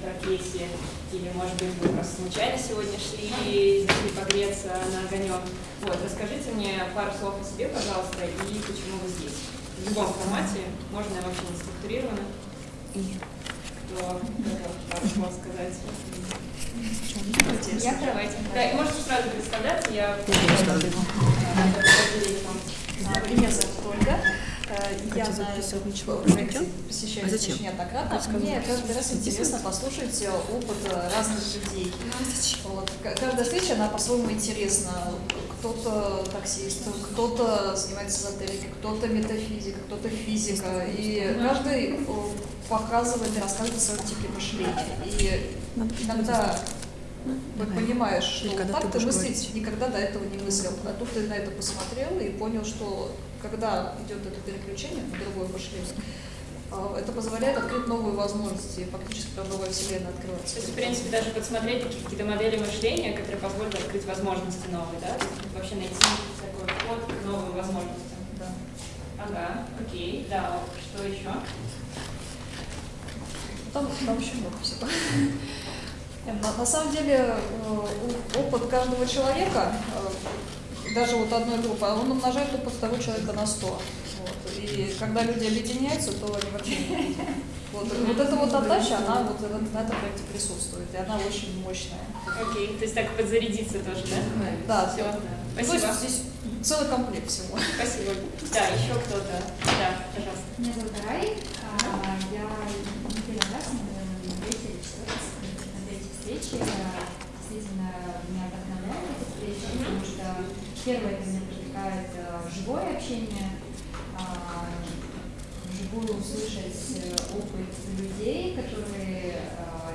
профессии, или, может быть, вы просто случайно сегодня шли и зашли погреться на огонек. Вот, расскажите мне пару слов о себе, пожалуйста, и почему вы здесь. В любом формате, можно вообще не структурировано. Кто пару слов сказать? Я давайте. Да, можете сразу представляться, я Меня зовут Ольга. Я на этом проекте посещаю зачем? очень неоднократно. Мне каждый раз интересно послушать опыт разных людей. Вот. К- Каждая встреча, она по-своему интересна. Кто-то таксист, кто-то занимается эзотерикой, кто-то метафизика, кто-то физика. И каждый э, показывает и рассказывает о своем типе мышления. И иногда вы понимаешь, что Или так ты ты мыслить говорить. никогда до этого не мыслил. А тут ты на это посмотрел и понял, что когда идет это переключение в другое мышление, а, это позволяет открыть новые возможности, фактически там новая вселенная открывается. То есть, в принципе, даже подсмотреть какие-то модели мышления, которые позволят открыть возможности новые, да? Вообще найти такой вход к новым возможностям. Да. Ага, окей, да, что еще? Там, там очень много всего. На, на самом деле э, опыт каждого человека, э, даже вот одной группы, он умножает опыт того человека на 100. Вот. И когда люди объединяются, то они вообще... Вот, вот эта вот отдача, она вот в- на этом проекте присутствует, и она очень мощная. Окей, то есть так подзарядиться тоже, да? Да, Все, То спасибо. есть здесь целый комплект всего. Спасибо. Да, еще кто-то. Да, пожалуйста. Меня зовут Рай. А, Я не первый раз, наверное, на третьей или четвертой, на третьей встрече. А, Действительно, меня вдохновляет эта встреча, потому что первое, это меня привлекает а, живое общение, а, вживую услышать э, опыт людей, которые, а,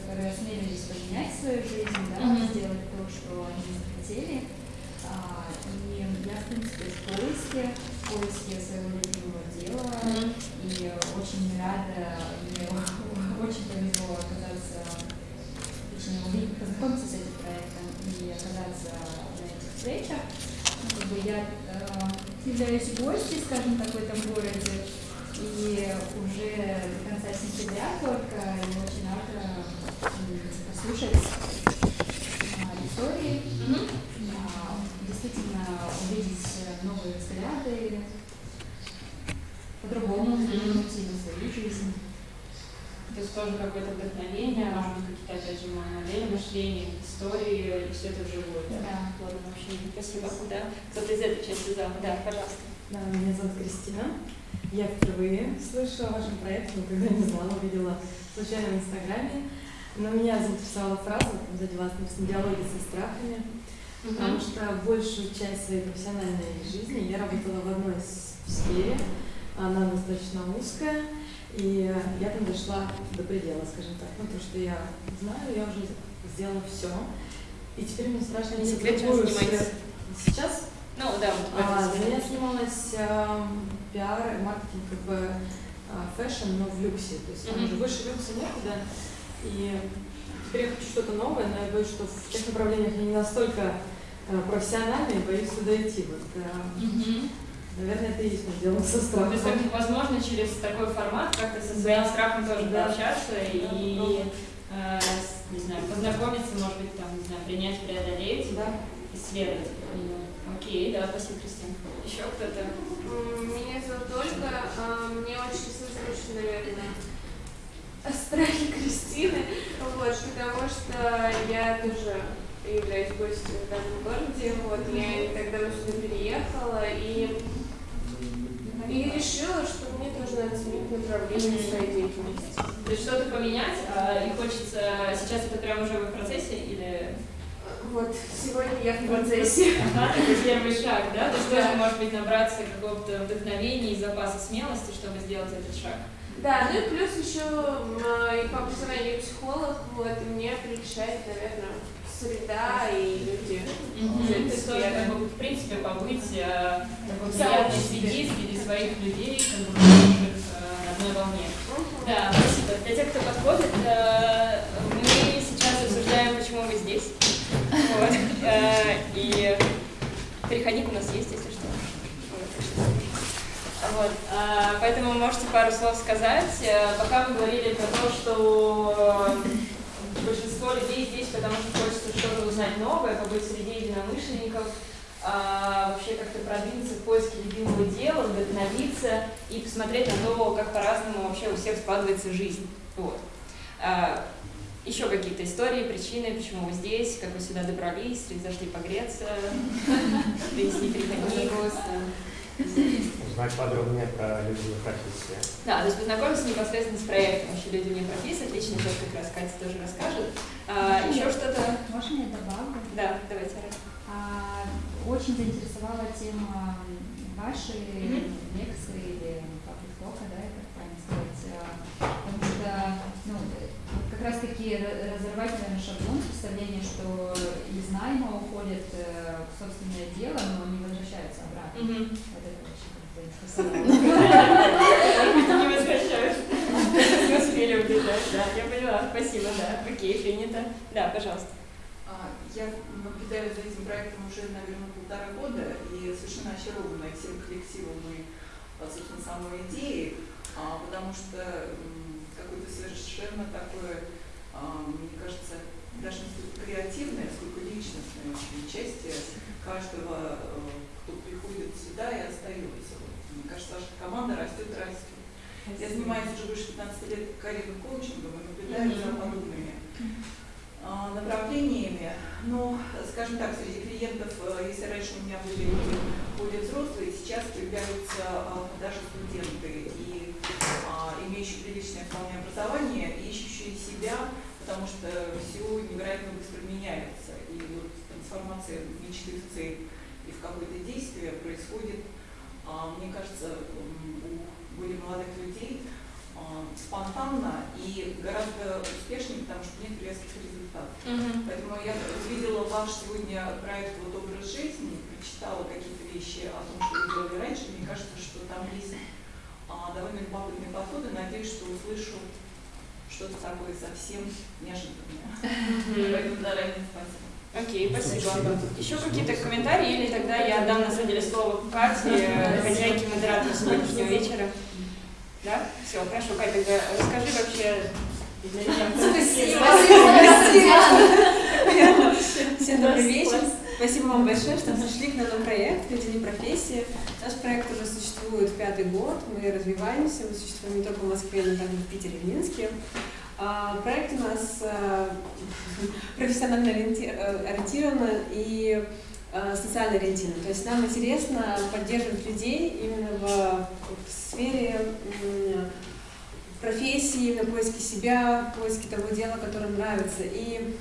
которые осмелились поменять свою жизнь, да, Мгм. сделать то, что они хотели. А, И я, в принципе, в поиске, в поиске своего любимого дела. Мгм. И очень рада, мне очень повезло оказаться, точнее, познакомиться с этим проектом и оказаться встречах. Ну, как бы я э, являюсь гостьей, скажем так, в этом городе, и уже до конца сентября только, и очень рада м, послушать а, истории, Мгм. а, действительно увидеть новые взгляды, по-другому взглянуть и на свою жизнь. То есть тоже какое-то вдохновение, может быть, какие-то, опять же, модели мышления, истории, и все это вживую, да? Да. Ладно, вообще, спасибо. Да, кто-то из этой части зала. Да, пожалуйста. Да, меня зовут Кристина. Я впервые слышу о вашем проекте, никогда не знала, увидела случайно в Инстаграме. Но меня заинтересовала фраза, сзади вас написано «диалоги со страхами», потому что большую часть своей профессиональной жизни я работала в одной сфере, она достаточно узкая, и я там дошла до предела, скажем так. Ну, то, что я знаю, я уже сделала все. И теперь мне страшно Не секрет, занимаетесь? Сейчас Ну, да, вот а, этой сфере. я снималась эм, пиар, маркетинг, как бы а, fashion, но в люксе. То есть там Мгм. уже выше люкса некуда. И теперь я хочу что-то новое, но я боюсь, что в тех направлениях я не настолько э, профессиональна и боюсь туда идти. Вот, э, Мгм. Наверное, это и есть дело со То страхом. есть, как, возможно, через такой формат как-то со своим Да. страхом тоже Да. пообщаться Да, и, э, не знаю, познакомиться, может быть, там, не знаю, принять, преодолеть, Да. исследовать. Ну, Окей, да, спасибо, Кристина. Еще кто-то? Меня зовут Ольга. А, Мне очень созвучно, наверное, страхи Кристины, вот, потому что я тоже являюсь гостем в данном городе, вот, я давно сюда переехала и, и решила, что мне тоже надо сменить направление своей деятельности. То есть что-то поменять, а, и хочется, сейчас это прям уже в процессе или... Вот, сегодня я в процессе. Ага, это первый шаг, да? То есть тоже, может быть, набраться какого-то вдохновения и запаса смелости, чтобы сделать этот шаг. Да, ну и плюс еще м, и по образованию психолог, вот, и мне прельщает, наверное, среда и люди. Есть тоже, сферы. как бы, в принципе, побыть э, такой приятной среде среди своих людей, как бы похожих э, на одной волне. Да, спасибо. Для тех, кто подходит, э, мы сейчас обсуждаем, почему вы здесь. Вот. Э, И переходник у нас есть, если что. Вот. А, Поэтому можете пару слов сказать. Э, Пока вы говорили про то, что большинство людей здесь, потому что хочется что-то узнать новое, побыть среди единомышленников, а, вообще как-то продвинуться в поиске любимого дела, вдохновиться и посмотреть на то, как по-разному вообще у всех складывается жизнь. Вот. А, еще какие-то истории, причины, почему вы здесь, как вы сюда добрались, зашли погреться, принести переходник. Узнать подробнее про любимую профессию. Да, то есть познакомиться непосредственно с проектом вообще люди не профессии, отлично, то, как раз Катя тоже расскажет. А, еще что-то? Можно я добавлю? Да, давайте. А, очень заинтересовала тема вашей Мгм. лекции или паблик тока, да, это правильно сказать, а, потому что, ну, э, вот как раз таки ра- разорвать, наверное, шаблон представления, что из найма уходит э, в собственное дело, но не возвращаются обратно. Вот это очень как-то заинтересовало. Не возвращаюсь. Не успели убежать, да, я поняла, спасибо, да, окей, принято. Да, пожалуйста. А, Я наблюдаю за этим проектом уже, наверное, полтора года и совершенно очарована всем коллективом и, собственно, самой идеей, а, потому что какое-то совершенно такое, а, мне кажется, даже не столько креативное, сколько личностное участие каждого, э, кто приходит сюда и остается. Мне кажется, ваша команда растет, растет. Я занимаюсь уже больше 15 лет карьерным коучингом и наблюдаю за подобными а, направлениями. Но, скажем так, среди клиентов, если раньше у меня были люди более взрослые, сейчас появляются а, даже студенты, и а, имеющие приличное вполне образование, и ищущие себя, потому что все невероятно быстро меняется. И вот трансформация мечты в цель и в какое-то действие происходит, а, мне кажется, у более молодых людей а, спонтанно и гораздо успешнее, потому что нет резких результатов. Поэтому я увидела ваш сегодня проект «Вот образ жизни», прочитала какие-то вещи о том, что вы делали раньше. Мне кажется, что там есть довольно любопытные подходы. Надеюсь, что услышу что-то такое совсем неожиданное. Поэтому заранее спасибо. Окей, спасибо. Еще какие-то комментарии или тогда я отдам на самом деле слово Кате, хозяйке модератора сегодняшнего вечера? Да? Все, хорошо, Катя, тогда расскажи вообще для Всем добрый вечер. Спасибо вам большое, что пришли к нам на проект «Люди не профессии». Наш проект уже существует пятый год, мы развиваемся, мы существуем не только в Москве, но также в Питере и Минске. А, Проект у нас э, профессионально э, ориентирован и э, социально ориентирован. То есть нам интересно поддерживать людей именно в, в сфере профессии, на поиске себя, поиске того дела, которое нравится. И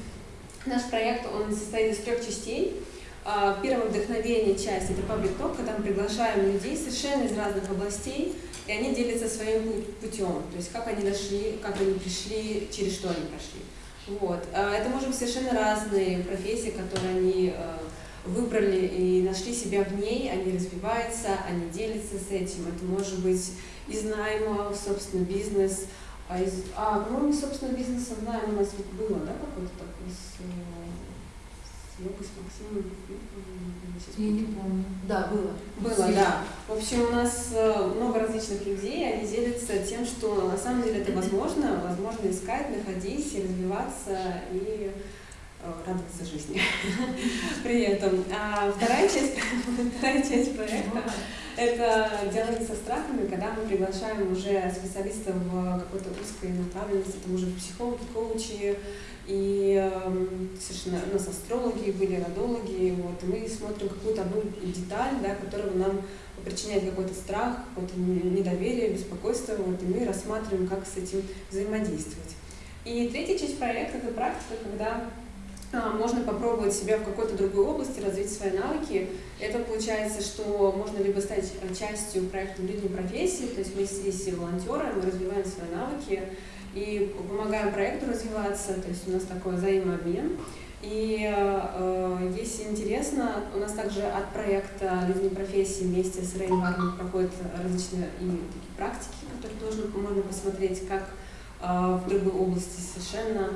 наш проект, он состоит из трех частей. А, Первое вдохновение часть – это паблик ток, когда мы приглашаем людей совершенно из разных областей, и они делятся своим пу- путем, то есть как они дошли, как они пришли, через что они прошли. Вот. А Это может быть совершенно разные профессии, которые они э, выбрали и нашли себя в ней, они развиваются, они делятся с этим. Это может быть из найма в собственный бизнес, а, из, а по-моему, собственно, бизнеса в найм у нас вот было, да, какой-то такой с, э, с Лёгой, с Максимом? Я не помню. Да, было. было, да. В общем, у нас э, много различных людей, они делятся тем, что на самом деле это возможно, возможно искать, находить, развиваться и радоваться жизни при этом. А вторая часть, вторая часть проекта – это диалоги со страхами, когда мы приглашаем уже специалистов в какой-то узкой направленности, это уже психологи, коучи, и эм, совершенно у нас астрологи были, родологи, вот, и мы смотрим какую-то одну деталь, да, которая нам причиняет какой-то страх, какое-то не- недоверие, беспокойство, вот, и мы рассматриваем, как с этим взаимодействовать. И третья часть проекта – это практика, когда можно попробовать себя в какой-то другой области, развить свои навыки. Это получается, что можно либо стать э, частью проекта «Люди профессии», то есть мы здесь все волонтеры, мы развиваем свои навыки и помогаем проекту развиваться, то есть у нас такой взаимообмен. И э, если интересно, у нас также от проекта «Люди профессии» вместе с Рейн Варман проходят различные и такие практики, которые тоже можно посмотреть, как э, в другой области совершенно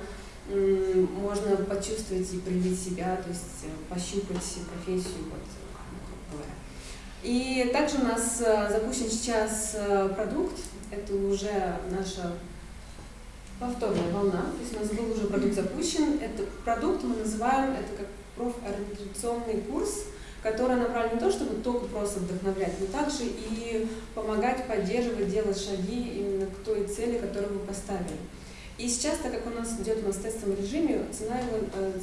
можно почувствовать и проявить себя, то есть э, пощупать профессию, вот. И также у нас э, запущен сейчас э, продукт, это уже наша повторная волна, то есть у нас был уже продукт запущен. Это продукт мы называем, это как профориентационный курс, которая направлена не то, чтобы только просто вдохновлять, но также и помогать, поддерживать, делать шаги именно к той цели, которую вы поставили. И сейчас, так как у нас идет у в тестовом режиме, цена его э,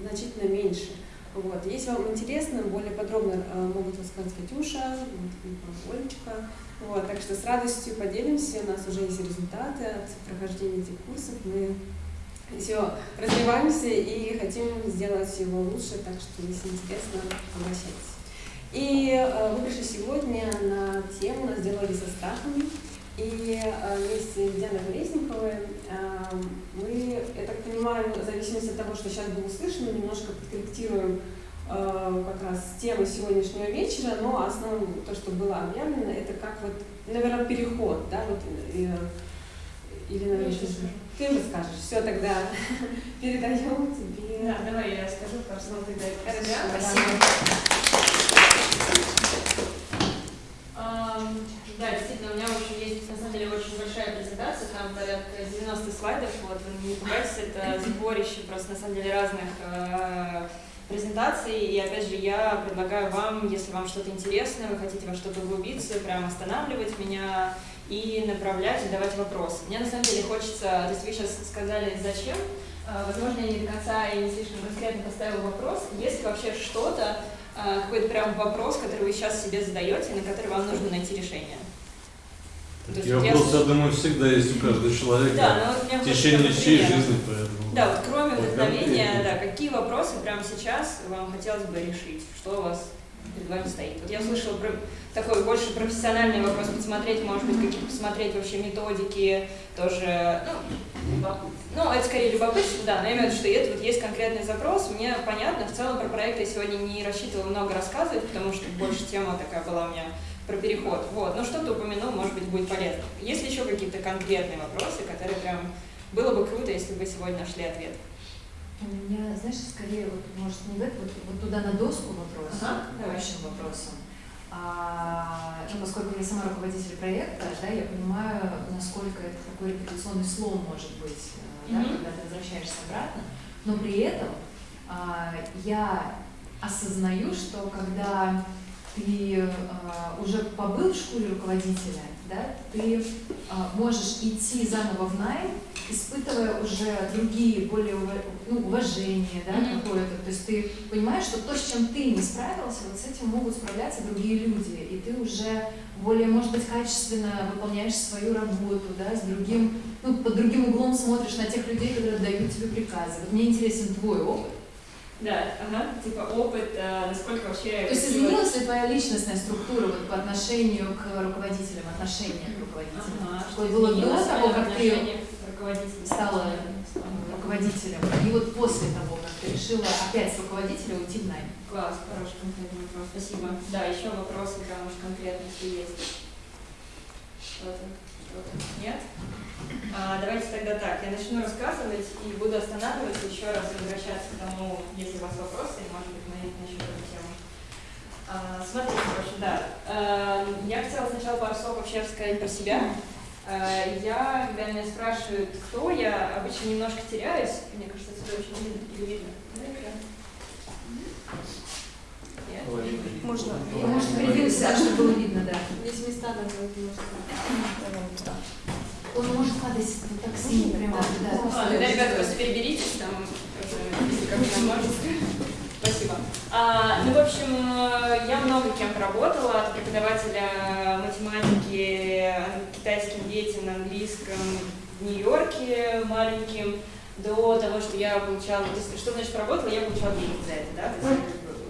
значительно меньше. Вот. Если вам интересно, более подробно э, могут рассказать Катюша, Олечка. Вот. Так что с радостью поделимся. У нас уже есть результаты от прохождения этих курсов. Мы все развиваемся и хотим сделать его лучше, так что если интересно, обращайтесь. И э, вы пришли сегодня на тему «Нас делали со страхами». И э, вместе с Дианой мы, я так понимаю, в зависимости от того, что сейчас было услышано, немножко подкорректируем э, как раз тему сегодняшнего вечера, но основное то, что было объявлено, это как вот, наверное, переход, да, вот, э, или, наверное, ты, ты расскажешь. Все, тогда передаем тебе. Да, давай я расскажу пару слов тогда. Хорошо, Да, действительно, у меня очень есть, на самом деле, очень большая презентация, там порядка 90 слайдов, вот, вы не пугайтесь, это сборище просто, на самом деле, разных э, презентаций, и, опять же, я предлагаю вам, если вам что-то интересно, вы хотите во что-то углубиться, прям останавливать меня и направлять, и давать вопросы. Мне, на самом деле, хочется, то есть вы сейчас сказали, зачем, э, возможно, я не до конца и не слишком конкретно поставила вопрос, есть ли вообще что-то, какой-то прям вопрос, который вы сейчас себе задаете, на который вам нужно найти решение. Такие вопросы, я думаю, всегда есть у каждого человека да, но вот у меня в течение всей жизни. Поэтому... Да, вот кроме вдохновения, да, какие вопросы прямо сейчас вам хотелось бы решить? Что у вас перед вами стоит? Вот я услышала про такой больше профессиональный вопрос, посмотреть, может быть, какие посмотреть вообще методики, тоже, ну, ну, это скорее любопытство, да, но я имею в виду, что это вот есть конкретный запрос, мне понятно, в целом про проект я сегодня не рассчитывала много рассказывать, потому что больше тема такая была у меня про переход. Вот. Но что-то упомянул, может быть, будет полезно. Есть ли еще какие-то конкретные вопросы, которые прям было бы круто, если бы сегодня нашли ответ? У меня, знаешь, скорее, вот, может, не в это, вот, вот туда на доску вопрос, ага, общим вопросом. А, ну, поскольку я сама руководитель проекта, да, я понимаю, насколько это такой репутационный слом может быть, mm-hmm. да, когда ты возвращаешься обратно. Но при этом а, я осознаю, что когда ты э, уже побыл в школе руководителя, да, ты э, можешь идти заново в найм, испытывая уже другие, более ну, уважение да, mm-hmm. какое-то. То есть ты понимаешь, что то, с чем ты не справился, вот с этим могут справляться другие люди. И ты уже более, может быть, качественно выполняешь свою работу, да, с другим, ну, под другим углом смотришь на тех людей, которые дают тебе приказы. Вот мне интересен твой опыт. Да, ага, типа опыт, а, насколько вообще... То есть изменилась ли твоя личностная структура вот, по отношению к руководителям, отношение к руководителям? Ага, что было до того, как ты стала руководителем, и вот после того, как ты решила опять с руководителя уйти в найм? Класс, хороший конкретный вопрос, спасибо. Да, еще вопросы, прям уж конкретно, если есть. Что-то, что-то. Нет? А, давайте тогда так, я начну рассказывать и буду останавливаться, еще раз возвращаться к тому, если у вас вопросы, может быть, мы начнем эту тему. А, смотрите, короче, да. А, я хотела сначала пару слов вообще сказать про себя. А, я, когда меня спрашивают, кто я, обычно немножко теряюсь. Мне кажется, это очень видно или видно. Да, экран? Можно. Может, придвинься, чтобы было видно, да. Есть места, на которые можно. Он может падать вот так сильно прямо. Да, да. А, тогда, ребята, просто переберитесь, там, если как можно. Спасибо. А, ну, в общем, я много кем работала, от преподавателя математики китайским детям на английском в Нью-Йорке маленьким, до того, что я получала, что значит работала, я получала деньги за это, да, то есть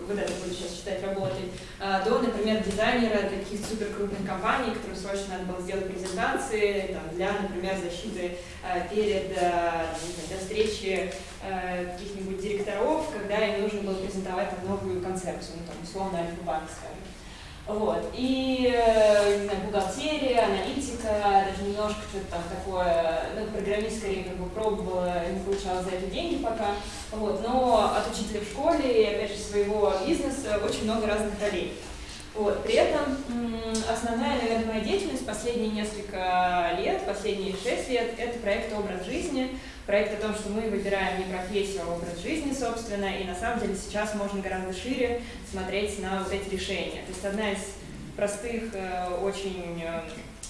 вот это буду сейчас считать работой, а, до, например, дизайнера таких супер крупных компаний, которым срочно надо было сделать презентации там, для, например, защиты а, перед а, знаю, для встречи каких-нибудь директоров, когда им нужно было презентовать там, новую концепцию, ну, там, условно, Альфа-банк, скажем. Вот. И, не знаю, бухгалтерия, аналитика, даже немножко что-то там такое, ну, программист скорее как бы пробовала, не получала за это деньги пока. Вот. Но от учителя в школе и, опять же, своего бизнеса очень много разных ролей. Вот. При этом основная, наверное, моя деятельность последние несколько лет, последние шесть лет, это проект «Образ жизни», проект о том, что мы выбираем не профессию, а образ жизни, собственно, и на самом деле сейчас можно гораздо шире смотреть на вот эти решения. То есть одна из простых, э, очень э,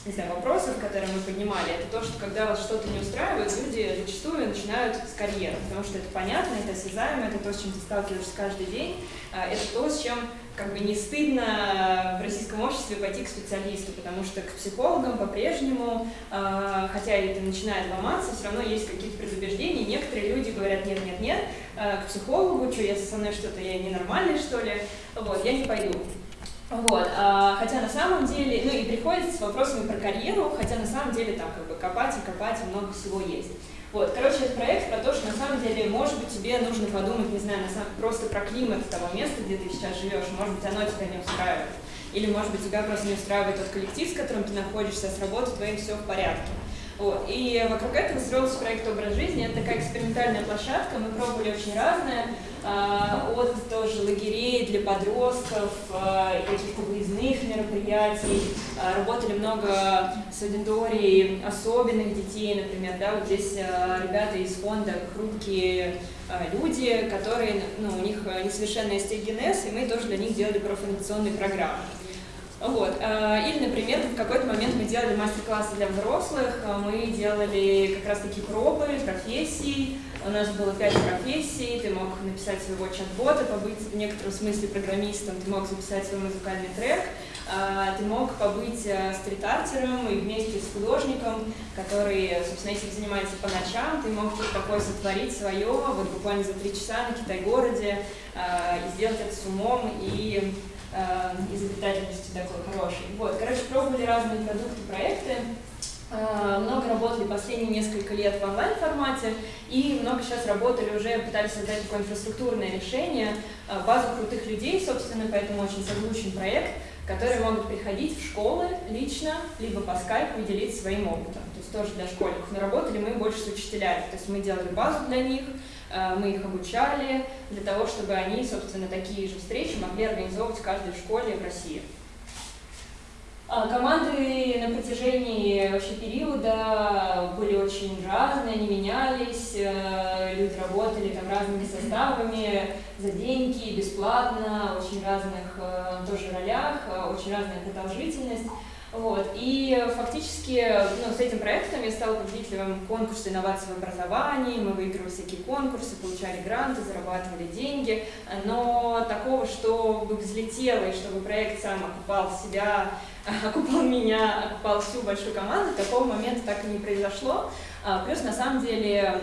не знаю, вопросов, которые мы поднимали, это то, что когда вас что-то не устраивает, люди зачастую начинают с карьеры, потому что это понятно, это осязаемо, это то, с чем ты сталкиваешься каждый день, а, это то, с чем как бы не стыдно в российском обществе пойти к специалисту, потому что к психологам по-прежнему, а, хотя это начинает ломаться, все равно есть какие-то предубеждения, некоторые люди говорят, нет, нет, нет, а, к психологу, что, если со мной что-то, я ненормальный, что ли, вот, я не пойду. Вот, а, хотя на самом деле, ну и приходится с вопросами про карьеру, хотя на самом деле там как бы копать и копать и много всего есть. Вот, короче, это проект про то, что на самом деле, может быть, тебе нужно подумать, не знаю, на самом, просто про климат того места, где ты сейчас живешь, может быть, оно тебя не устраивает. Или, может быть, тебя просто не устраивает тот коллектив, с которым ты находишься, с работой твоей все в порядке. И вокруг этого строился проект «Образ жизни». Это такая экспериментальная площадка, мы пробовали очень разное, а, от тоже лагерей для подростков, а, каких-то выездных мероприятий. А, работали много с аудиторией особенных детей, например. Да, вот здесь ребята из фонда «Хрупкие люди», которые, ну, у них несовершенный остеогенез, и мы тоже для них делали профориентационные программы. Вот. Э, или, например, в какой-то момент мы делали мастер-классы для взрослых, э, мы делали как раз-таки пробы профессий, у нас было пять профессий, ты мог написать своего чат-бота, побыть в некотором смысле программистом, ты мог записать свой музыкальный трек, э, ты мог побыть стрит-артером и вместе с художником, который, собственно, этим занимается по ночам, ты мог что-то такое сотворить свое, вот буквально за три часа на Китай-городе, и сделать это с умом и изобретательности такой хорошей. Вот, короче, пробовали разные продукты, проекты, э, много работали последние несколько лет в онлайн-формате и много сейчас работали уже, пытались создать такое инфраструктурное решение, э, базу крутых людей, собственно, поэтому очень созвучен проект, которые могут приходить в школы лично, либо по скайпу и делиться своим опытом. То есть тоже для школьников. Но работали мы больше с учителями. То есть мы делали базу для них, Э, мы их обучали для того, чтобы они, собственно, такие же встречи могли организовывать в каждой школе в России. А команды на протяжении вообще периода были очень разные, они менялись, э, люди работали там разными составами, за деньги, бесплатно, очень разных э, тоже ролях, очень разная продолжительность. Вот. И фактически ну, с этим проектом я стала победителем конкурса инноваций в образовании, мы выигрывали всякие конкурсы, получали гранты, зарабатывали деньги, но такого, чтобы взлетело и чтобы проект сам окупал себя, окупал меня, окупал всю большую команду, такого момента так и не произошло. А, плюс на самом деле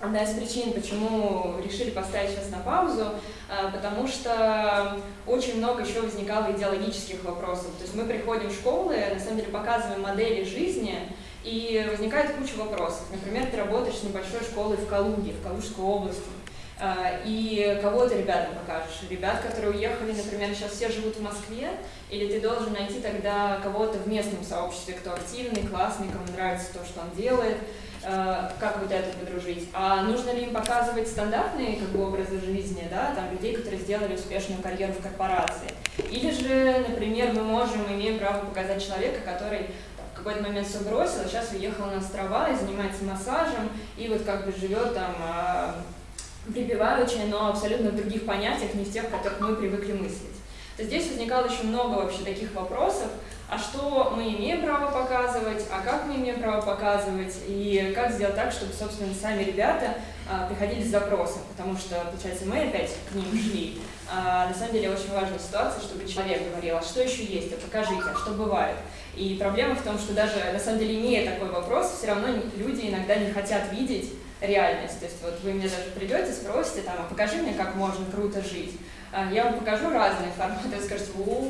Одна из причин, почему решили поставить сейчас на паузу, а, потому что очень много еще возникало идеологических вопросов. То есть мы приходим в школы, на самом деле показываем модели жизни, и возникает куча вопросов. Например, ты работаешь с небольшой школой в Калуге, в Калужской области, а, и кого ты ребятам покажешь? Ребят, которые уехали, например, сейчас все живут в Москве, или ты должен найти тогда кого-то в местном сообществе, кто активный, классный, кому нравится то, что он делает, Э, как вот это подружить. А нужно ли им показывать стандартные как бы, образы жизни, да, там, людей, которые сделали успешную карьеру в корпорации. Или же, например, мы можем, имеем право показать человека, который в какой-то момент все бросил, а сейчас уехал на острова и занимается массажем, и вот как бы живет там а, припеваючи, но абсолютно в других понятиях, не в тех, в которых мы привыкли мыслить. То здесь возникало еще много вообще таких вопросов, а что мы имеем право показывать, а как мы имеем право показывать, и как сделать так, чтобы, собственно, сами ребята а, приходили с запросом, потому что, получается, мы опять к ним шли. А, на самом деле очень важная ситуация, чтобы человек говорил, а что еще есть, а покажите, а что бывает. И проблема в том, что даже, на самом деле, имея такой вопрос, все равно люди иногда не хотят видеть реальность. То есть вот вы мне даже придете, спросите, там, а покажи мне, как можно круто жить. А, я вам покажу разные форматы, вы скажете, о,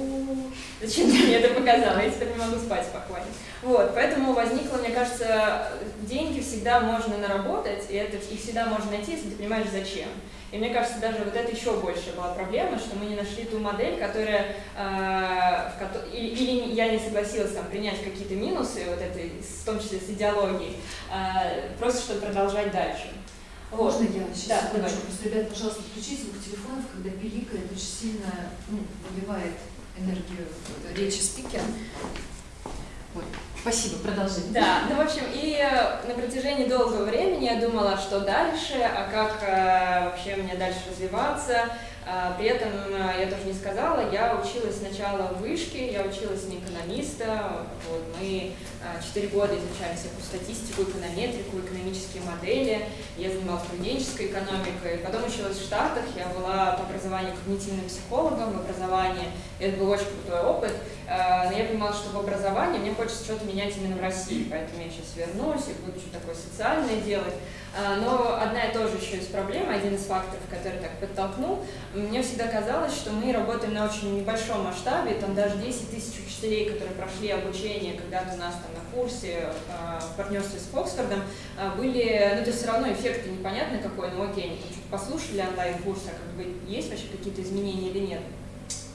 зачем ты мне это показала, я теперь не могу спать спокойно. Вот, поэтому возникло, мне кажется, деньги всегда можно наработать, и это их всегда можно найти, если ты понимаешь, зачем. И мне кажется, даже вот это еще больше была проблема, что мы не нашли ту модель, которая, э, в, или, или я не согласилась там принять какие-то минусы, вот этой, в том числе с идеологией, э, просто чтобы продолжать дальше. Вот. Можно я сейчас да, секундочку? Просто, ребята, пожалуйста, включите звук телефонов, когда пиликает, очень сильно ну, выбивает энергию речи спикера. Вот. Спасибо, продолжите. Да, ну, в общем, и э, на протяжении долгого времени я думала, что дальше, а как э, вообще мне дальше развиваться, а, при этом э, я тоже не сказала, я училась сначала в вышке, я училась на экономиста, вот, мы четыре года изучали всякую статистику, эконометрику, экономические модели, я занималась поведенческой экономикой, потом училась в Штатах, я была по образованию когнитивным психологом, в образовании, это был очень крутой опыт, а, но я понимала, что в образовании мне хочется что-то менять именно в России, поэтому я сейчас вернусь и буду что-то такое социальное делать, но одна и тоже еще из проблем, один из факторов, который так подтолкнул, мне всегда казалось, что мы работаем на очень небольшом масштабе, там даже 10 тысяч учителей, которые прошли обучение когда-то у нас там на курсе э, в партнерстве с Оксфордом, э, были, ну то есть все равно эффект непонятный какой, но окей, они чуть послушали онлайн-курс, а как бы есть вообще какие-то изменения или нет.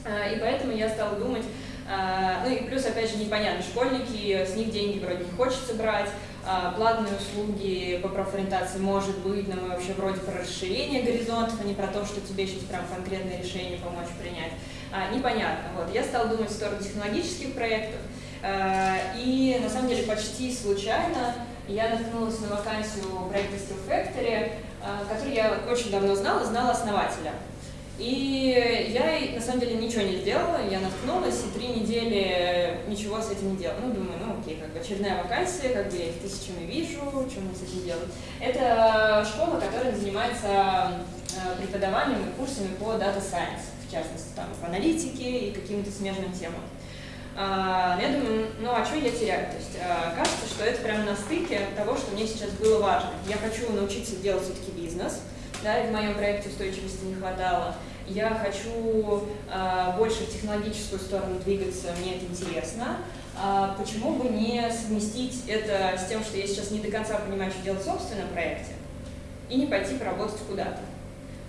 Э, и поэтому я стала думать, ну и плюс, опять же, непонятно, школьники, с них деньги вроде не хочется брать, а, платные услуги по профориентации может быть, но мы вообще вроде про расширение горизонтов, а не про то, что тебе сейчас прям конкретное решение помочь принять. А, непонятно. Вот. Я стала думать в сторону технологических проектов, а, и на самом деле почти случайно я наткнулась на вакансию проекта Skill Factory, а, который я очень давно знала, знала основателя. И я, на самом деле, ничего не сделала, я наткнулась, и три недели ничего с этим не делала. Ну, думаю, ну, окей, как бы очередная вакансия, как бы я их тысячами вижу, что мне с этим делать. Это школа, которая занимается э, преподаванием и курсами по Data Science, в частности, там, по аналитике и каким-то смежным темам. А, я думаю, ну а что я теряю? То есть а, кажется, что это прямо на стыке того, что мне сейчас было важно. Я хочу научиться делать все-таки бизнес, да, и в моем проекте устойчивости не хватало я хочу э, больше в технологическую сторону двигаться, мне это интересно. А почему бы не совместить это с тем, что я сейчас не до конца понимаю, что делать в собственном проекте, и не пойти поработать куда-то.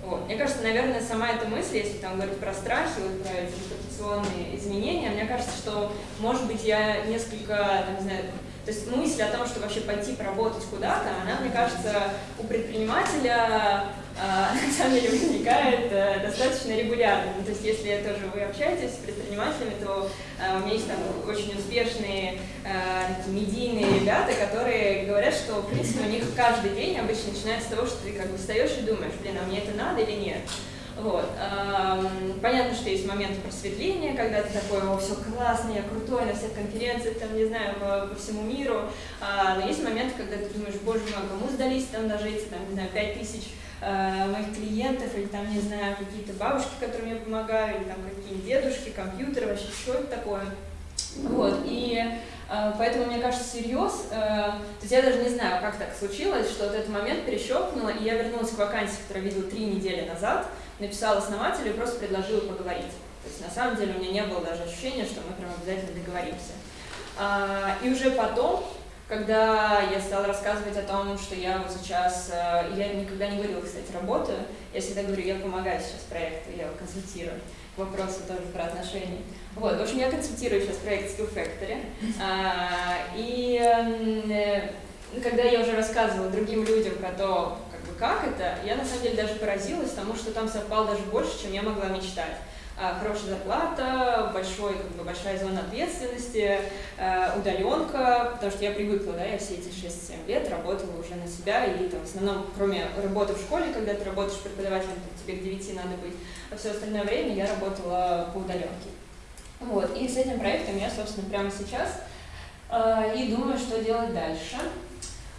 Вот. Мне кажется, наверное, сама эта мысль, если там говорить про страхи, вот, про эти репутационные изменения, мне кажется, что, может быть, я несколько, там, не знаю, то есть мысль о том, что вообще пойти поработать куда-то, она, мне кажется, у предпринимателя на самом деле возникает э, достаточно регулярно. Ну, то есть если тоже вы общаетесь с предпринимателями, то а, у меня есть там очень успешные а, такие медийные ребята, которые говорят, что в принципе у них каждый день обычно начинается с того, что ты как бы встаешь и думаешь, блин, а мне это надо или нет. Вот. Понятно, что есть моменты просветления, когда ты такой, о, все классно, я крутой на всех конференциях, там, не знаю, по, по всему миру. Но есть моменты, когда ты думаешь, боже мой, кому сдались там эти, там, не знаю, пять тысяч э, моих клиентов, или там, не знаю, какие-то бабушки, которым я помогаю, или там какие-нибудь дедушки, компьютеры, вообще что это такое. Вот, и э, поэтому, мне кажется, всерьез, э, то есть я даже не знаю, как так случилось, что вот этот момент перещелкнуло, и я вернулась к вакансии, которую видела три недели назад, написала основателю и просто предложила поговорить. То есть на самом деле у меня не было даже ощущения, что мы прям обязательно договоримся. А, и уже потом, когда я стала рассказывать о том, что я вот сейчас, э, я никогда не говорила, кстати, работаю, я всегда говорю, я помогаю сейчас проекту, я его консультирую. Вопросы тоже про отношения. Вот, в общем, я консультирую сейчас проект Skill Factory. А, и э, когда я уже рассказывала другим людям про то, как бы как это, я на самом деле даже поразилась тому, что там совпало даже больше, чем я могла мечтать. А, хорошая зарплата, большой, как бы, большая зона ответственности, э, удаленка, потому что я привыкла, да, я все эти 6-7 лет работала уже на себя, и там, в основном, кроме работы в школе, когда ты работаешь преподавателем, тебе к 9 надо быть, а все остальное время я работала по удаленке. Вот, и с этим проектом я, собственно, прямо сейчас э, и думаю, что делать дальше.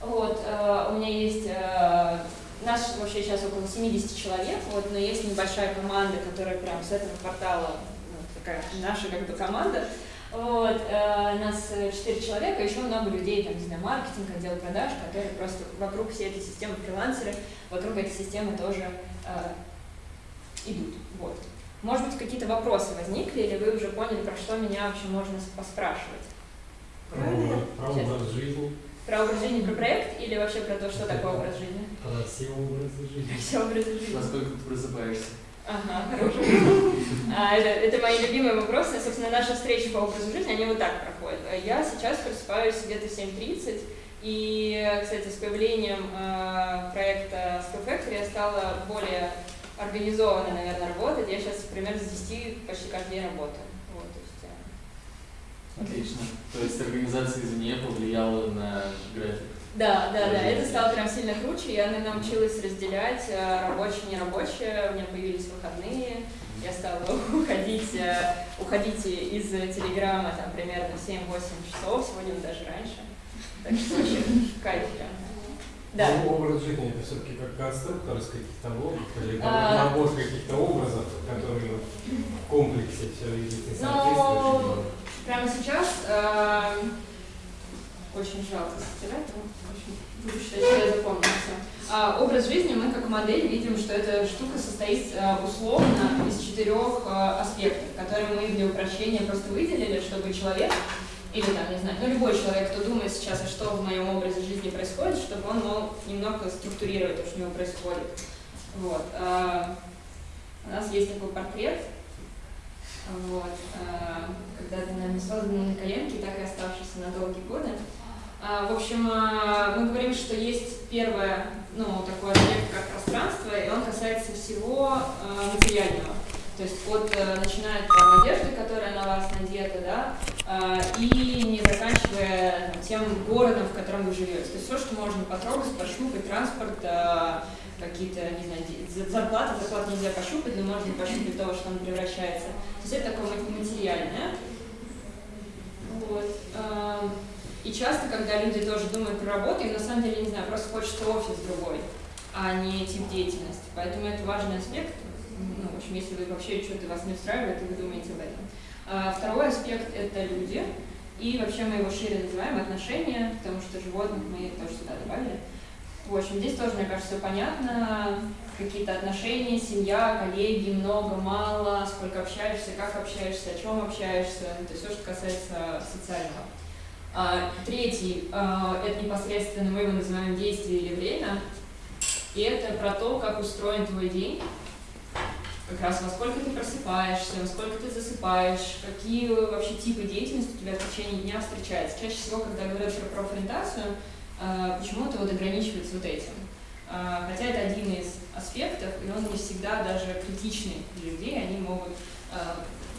Вот, э, у меня есть нас вообще сейчас около 70 человек, вот, но есть небольшая команда, которая прям с этого квартала, ну, такая наша как бы команда. Вот, э, нас 4 человека, еще много людей, там, не знаю, маркетинг, отдел продаж, которые просто вокруг всей этой системы фрилансеры, вокруг этой системы тоже э, идут. Вот. Может быть, какие-то вопросы возникли, или вы уже поняли, про что меня вообще можно поспрашивать? Про образ жизни. Про образ жизни, про проект или вообще про то, что такое образ жизни? Про все образы жизни. Все образы жизни. Насколько ты просыпаешься? Ага, хороший а, это, это мои любимые вопросы. Собственно, наши встречи по образу жизни, они вот так проходят. Я сейчас просыпаюсь где-то в 7.30, и, кстати, с появлением э, проекта Skill Factory я стала более организованно, наверное, работать. Я сейчас примерно с 10 почти каждый день работаю. Вот, то есть, э, Отлично. То есть организация извне повлияла на график? Да, да, да, это стало прям сильно круче, я научилась разделять э, рабочее нерабочее, у меня появились выходные, я стала уходить, э, уходить из Телеграма там примерно в 7-8 часов, сегодня даже раньше. Так что вообще кайф прям. Да. Ну, образ жизни это все-таки как конструктор из каких-то блоков или А. набор каких-то образов, которые в комплексе все видят и Ну. Прямо сейчас э, очень жалко стирать, но в общем, буду считать, что я запомнила всё. А, образ жизни мы как модель видим, что эта штука состоит э, условно из четырех э, аспектов, которые мы для упрощения просто выделили, чтобы человек или там, не знаю, ну любой человек, кто думает сейчас, а что в моем образе жизни происходит, чтобы он мог немного структурировать то, что у него происходит. Вот. а, у нас есть такой портрет, вот, а, когда-то нами созданный на коленке, так и оставшийся на долгие годы. А, В общем, а, мы говорим, что есть первое, ну, такой объект, как пространство, и он касается всего а, материального. То есть от, э, начиная там одежды, которая на вас надета, да, а, и не заканчивая тем городом, в котором вы живете. То есть все, что можно потрогать, пощупать, транспорт, а, какие-то, не знаю, зарплаты, зарплату нельзя пощупать, но можно пощупать то, что он превращается. То есть это такое ма- материальное. Вот. а, И часто, когда люди тоже думают про работу, им на самом деле, не знаю, просто хочется офис другой, а не тип деятельности. Поэтому это важный аспект. Ну, в общем, если вы вообще что-то вас не устраивает, и вы думаете об этом. А Второй аспект – это люди. И вообще мы его шире называем отношения, потому что животных мы тоже сюда добавили. В общем, здесь тоже, мне кажется, все понятно. Какие-то отношения, семья, коллеги, много, мало, сколько общаешься, как общаешься, о чем общаешься. Это все, что касается социального. А, Третий а, – это непосредственно мы его называем действие или время. И это про то, как устроен твой день, как раз во сколько ты просыпаешься, во сколько ты засыпаешь, какие вообще типы деятельности у тебя в течение дня встречаются. Чаще всего, когда говорят про профориентацию, э, почему-то вот ограничивается вот этим. Э, Хотя это один из аспектов, и он не всегда даже критичный для людей, они могут, э,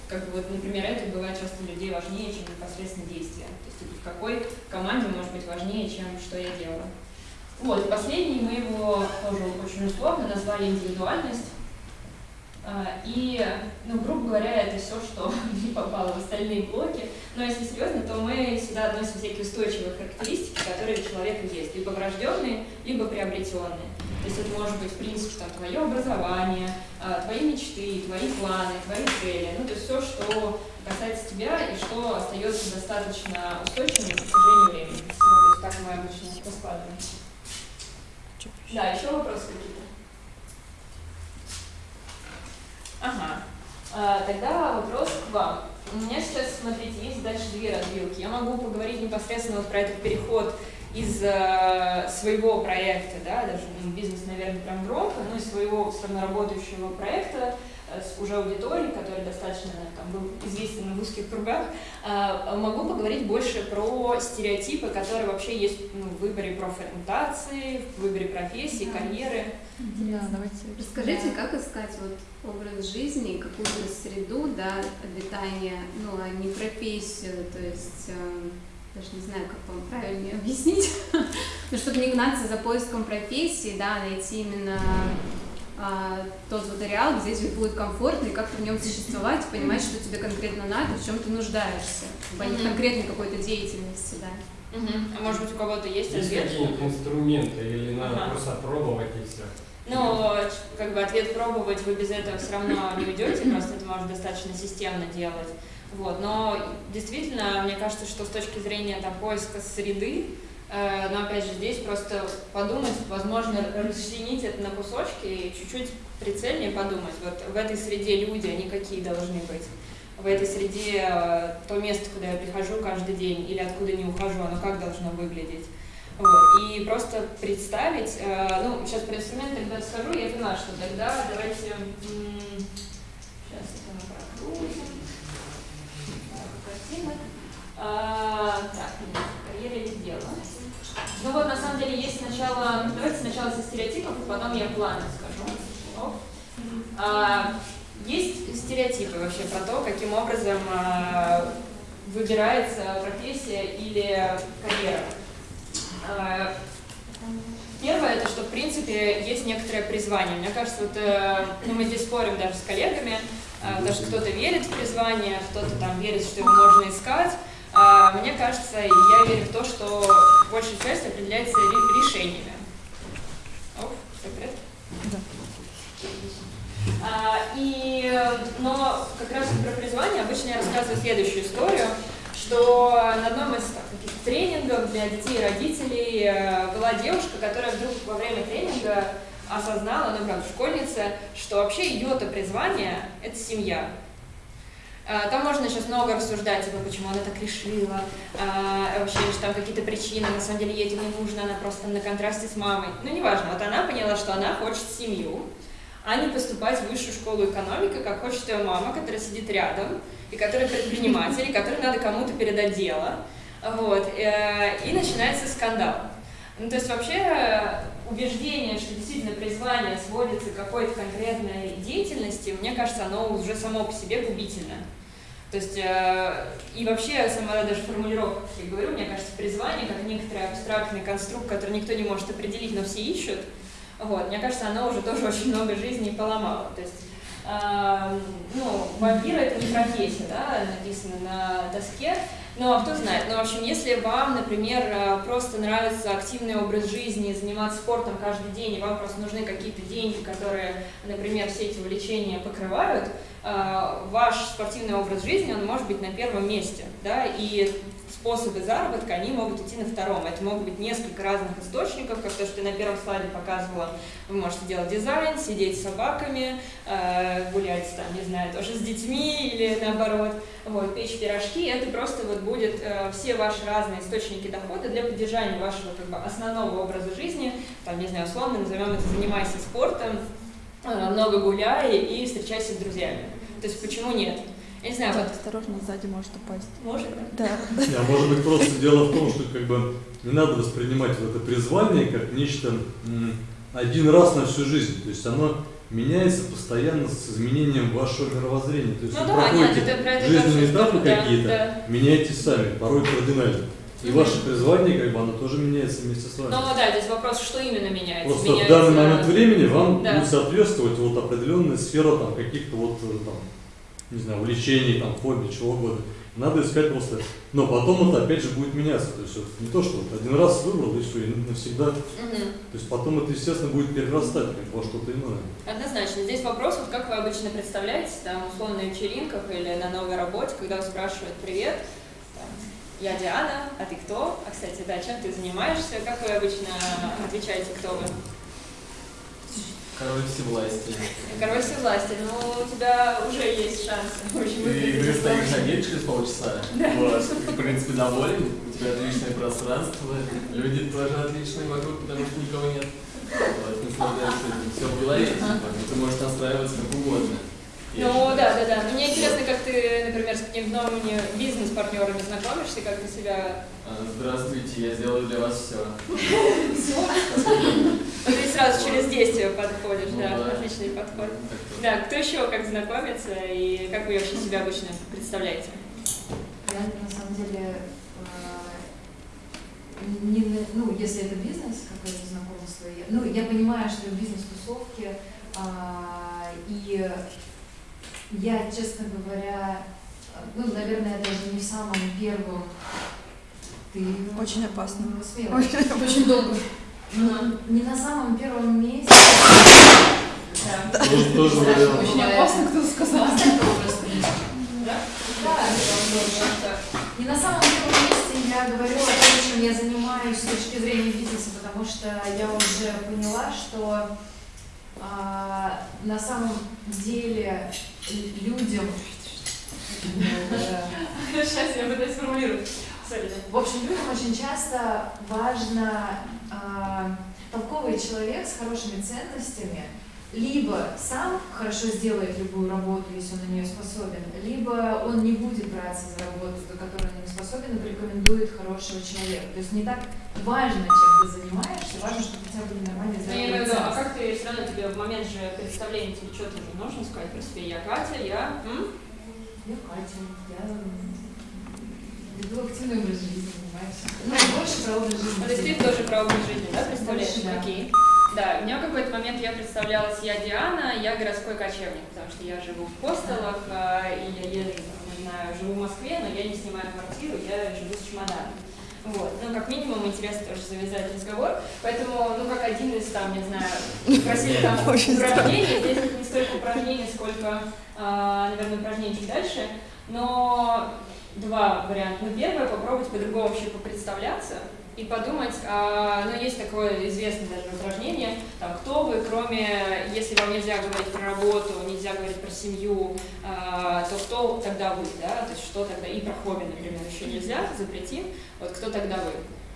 как бы вот, например, это бывает часто для людей важнее, чем непосредственно действие. То есть в какой команде может быть важнее, чем что я делаю. Вот, последний мы его тоже очень условно назвали индивидуальность. А, И, ну, грубо говоря, это все, что не попало в остальные блоки. Но если серьезно, то мы сюда относим всякие устойчивые характеристики, которые у человека есть, либо врожденные, либо приобретенные. То есть это может быть, в принципе, там, твое образование, а, твои мечты, твои планы, твои цели. Ну, то есть все, что касается тебя и что остается достаточно устойчивым на протяжении времени. Ну, то есть так мы обычно раскладываем. Да, еще вопросы какие-то? Ага. А, тогда вопрос к вам. У меня сейчас, смотрите, есть дальше две развилки. Я могу поговорить непосредственно вот про этот переход из э, своего проекта, да, даже ну, бизнес, наверное, прям громко, но из своего все равно работающего проекта с уже аудиторией, который достаточно там, был известен в узких кругах, э, могу поговорить больше про стереотипы, которые вообще есть ну, в выборе профориентации, в выборе профессии, карьеры. Да, давайте. Расскажите, как искать вот образ жизни, какую-то среду, да, обитания, ну, а не профессию, то есть э, даже не знаю, как вам правильнее объяснить, но чтобы не гнаться за поиском профессии, да, а найти именно а, тот вот ареал, где тебе будет комфортно и как-то в нем существовать, понимать, что тебе конкретно надо, в чем ты нуждаешься, а не Мгм. конкретной какой-то деятельности, да. Мгм. А может быть у кого-то есть Есть ответ? какие-нибудь инструменты или надо Ага. просто пробовать и все? Ну, как бы ответ пробовать вы без этого все равно не уйдете, просто это можно достаточно системно делать. Вот. Но действительно, мне кажется, что с точки зрения там, поиска среды, но опять же здесь просто подумать, возможно, расчленить это на кусочки и чуть-чуть прицельнее подумать. Вот в этой среде люди, они какие должны быть? В этой среде э, то место, куда я прихожу каждый день или откуда не ухожу, оно как должно выглядеть? Вот. И просто представить, э, ну, сейчас про инструменты когда расскажу, я поняла, что тогда давайте, сейчас это мы картинок. А, так, карьера или дело. Ну вот, на самом деле, есть сначала, давайте сначала со стереотипов, а потом я планы скажу. А, есть стереотипы вообще про то, каким образом э, выбирается профессия или карьера. Э, Первое, это что, в принципе, есть некоторое призвание. Мне кажется, вот, э, ну, мы здесь спорим даже с коллегами, э, потому что кто-то верит в призвание, кто-то там верит, что его можно искать. Э, мне кажется, я верю в то, что большая часть определяется решениями. О, все порядке? Да. А, и, но как раз про призвание обычно я рассказываю следующую историю что на одном из каких-то тренингов для детей и родителей э, была девушка, которая вдруг во время тренинга осознала, ну, правда, школьница, что вообще ее-то призвание – это семья. Э, там можно сейчас много рассуждать, типа, почему она так решила, а, вообще, что там какие-то причины, на самом деле ей это не нужно, она просто на контрасте с мамой. Ну, неважно, вот она поняла, что она хочет семью, а не поступать в высшую школу экономики, как хочет ее мама, которая сидит рядом, и который предприниматель, и который надо кому-то передать дело. Вот, э, и начинается скандал. Ну, то есть вообще убеждение, что действительно призвание сводится к какой-то конкретной деятельности, мне кажется, оно уже само по себе губительно. То есть, э, и вообще, сама даже формулировка, как я говорю, мне кажется, призвание, как некоторый абстрактный конструкт, который никто не может определить, но все ищут, вот, мне кажется, оно уже тоже очень много жизней поломало. То есть, э, ну, вампир это не профессия, да, написано на доске, ну, а кто знает. Ну, в общем, если вам, например, э, просто нравится активный образ жизни, заниматься спортом каждый день, и вам просто нужны какие-то деньги, которые, например, все эти увлечения покрывают, э, ваш спортивный образ жизни, он может быть на первом месте, да, и способы заработка, они могут идти на втором. Это могут быть несколько разных источников, как то, что ты на первом слайде показывала. Вы можете делать дизайн, сидеть с собаками, э, гулять там, не знаю, тоже с детьми или наоборот, вот, печь пирожки. Это просто вот будет э, все ваши разные источники дохода для поддержания вашего как бы основного образа жизни. Там, не знаю, условно назовем это «занимайся спортом», э, много гуляй и встречайся с друзьями. То есть почему нет? Я не знаю, вот... Осторожно, сзади может упасть. Может? Да. А может быть просто дело в том, что как бы не надо воспринимать вот это призвание как нечто один раз на всю жизнь. То есть оно меняется постоянно с изменением вашего мировоззрения. То есть ну, вы да, проходите нет, это, жизненные этапы да, какие-то, да. меняете сами, порой кардинально. И ваше призвание, как бы, оно тоже меняется вместе с вами. Ну да, здесь вопрос, что именно меняется. Просто меняется... в данный момент времени вам да. будет соответствовать вот определенная сфера там каких-то вот там не знаю, увлечений, там, хобби, чего угодно. Надо искать просто. Но потом это опять же будет меняться. То есть вот, не то, что вот один раз выбрал и все, и навсегда. Угу. То есть потом это, естественно, будет перерастать как во что-то иное. Однозначно. Здесь вопрос, вот как вы обычно представляете, там, условно, на вечеринках или на новой работе, когда вас спрашивают «Привет, там, я Диана, а ты кто?» А, кстати, да, чем ты занимаешься? Как вы обычно отвечаете, кто вы? Король всевластия. Король всевластия. Ну, у тебя уже есть шанс. Ты, ты стоишь на гель через полчаса. Да. Вот. Ты, в принципе, доволен. У тебя отличное пространство. Люди тоже отличные вокруг, потому что никого нет. Вот, наслаждаешься этим. Все в голове. Ты можешь настраиваться как угодно. Ну да, да, да. Мне интересно, как ты, например, с какими-то новыми бизнес-партнерами знакомишься, как ты себя... А, здравствуйте, я сделаю для вас все. Все? Ты сразу через действие подходишь, ну да, отличный подход. Да, кто еще как знакомится и как вы вообще себя обычно представляете? Я на самом деле не, ну, если это бизнес, какое-то знакомство, я, ну, я понимаю, что бизнес-тусовки, а, и я, честно говоря, ну, наверное, даже не в самом первом. Ты очень опасно. Смело. Очень, очень долго. Но не на самом первом месте. Да. Тоже, тоже очень опасно, кто сказал. Да? Да, не на самом первом месте я говорю о том, чем я занимаюсь с точки зрения бизнеса, потому что я уже поняла, что а, на самом деле людям... Сейчас я пытаюсь сформулировать. В общем, людям очень часто важно э, толковый человек с хорошими ценностями, либо сам хорошо сделает любую работу, если он на нее способен, либо он не будет браться за работу, за которую он не способен, и порекомендует хорошего человека. То есть не так важно, чем ты занимаешься, важно, чтобы у тебя были нормальные здоровые А как ты все равно тебе в момент же представления тебе что-то же нужно сказать про себя? Я Катя, я... м? Я Катя, я веду активный образ жизни, занимаюсь. Ну, больше про образ жизни. То есть ты тоже про образ жизни, да, представляешь? Больше, да. Окей. Да, у меня в какой-то момент я представлялась, я Диана, я городской кочевник, потому что я живу в хостелах, а, и я езжу, не знаю, живу в Москве, но я не снимаю квартиру, я живу с чемоданом. Вот, ну, как минимум, интересно тоже завязать разговор, поэтому, ну, как один из, там, не знаю, спросили там упражнений, здесь не столько упражнений, сколько, а, наверное, упражнений чуть дальше, но два варианта. Ну, первое, попробовать по-другому вообще попредставляться и подумать, а, ну, есть такое известное даже упражнение, там, кто вы, кроме, если вам нельзя говорить про работу, нельзя говорить про семью, а, то кто тогда вы, да, то есть что тогда, и про хобби, например, еще нельзя, запретим, вот кто тогда вы.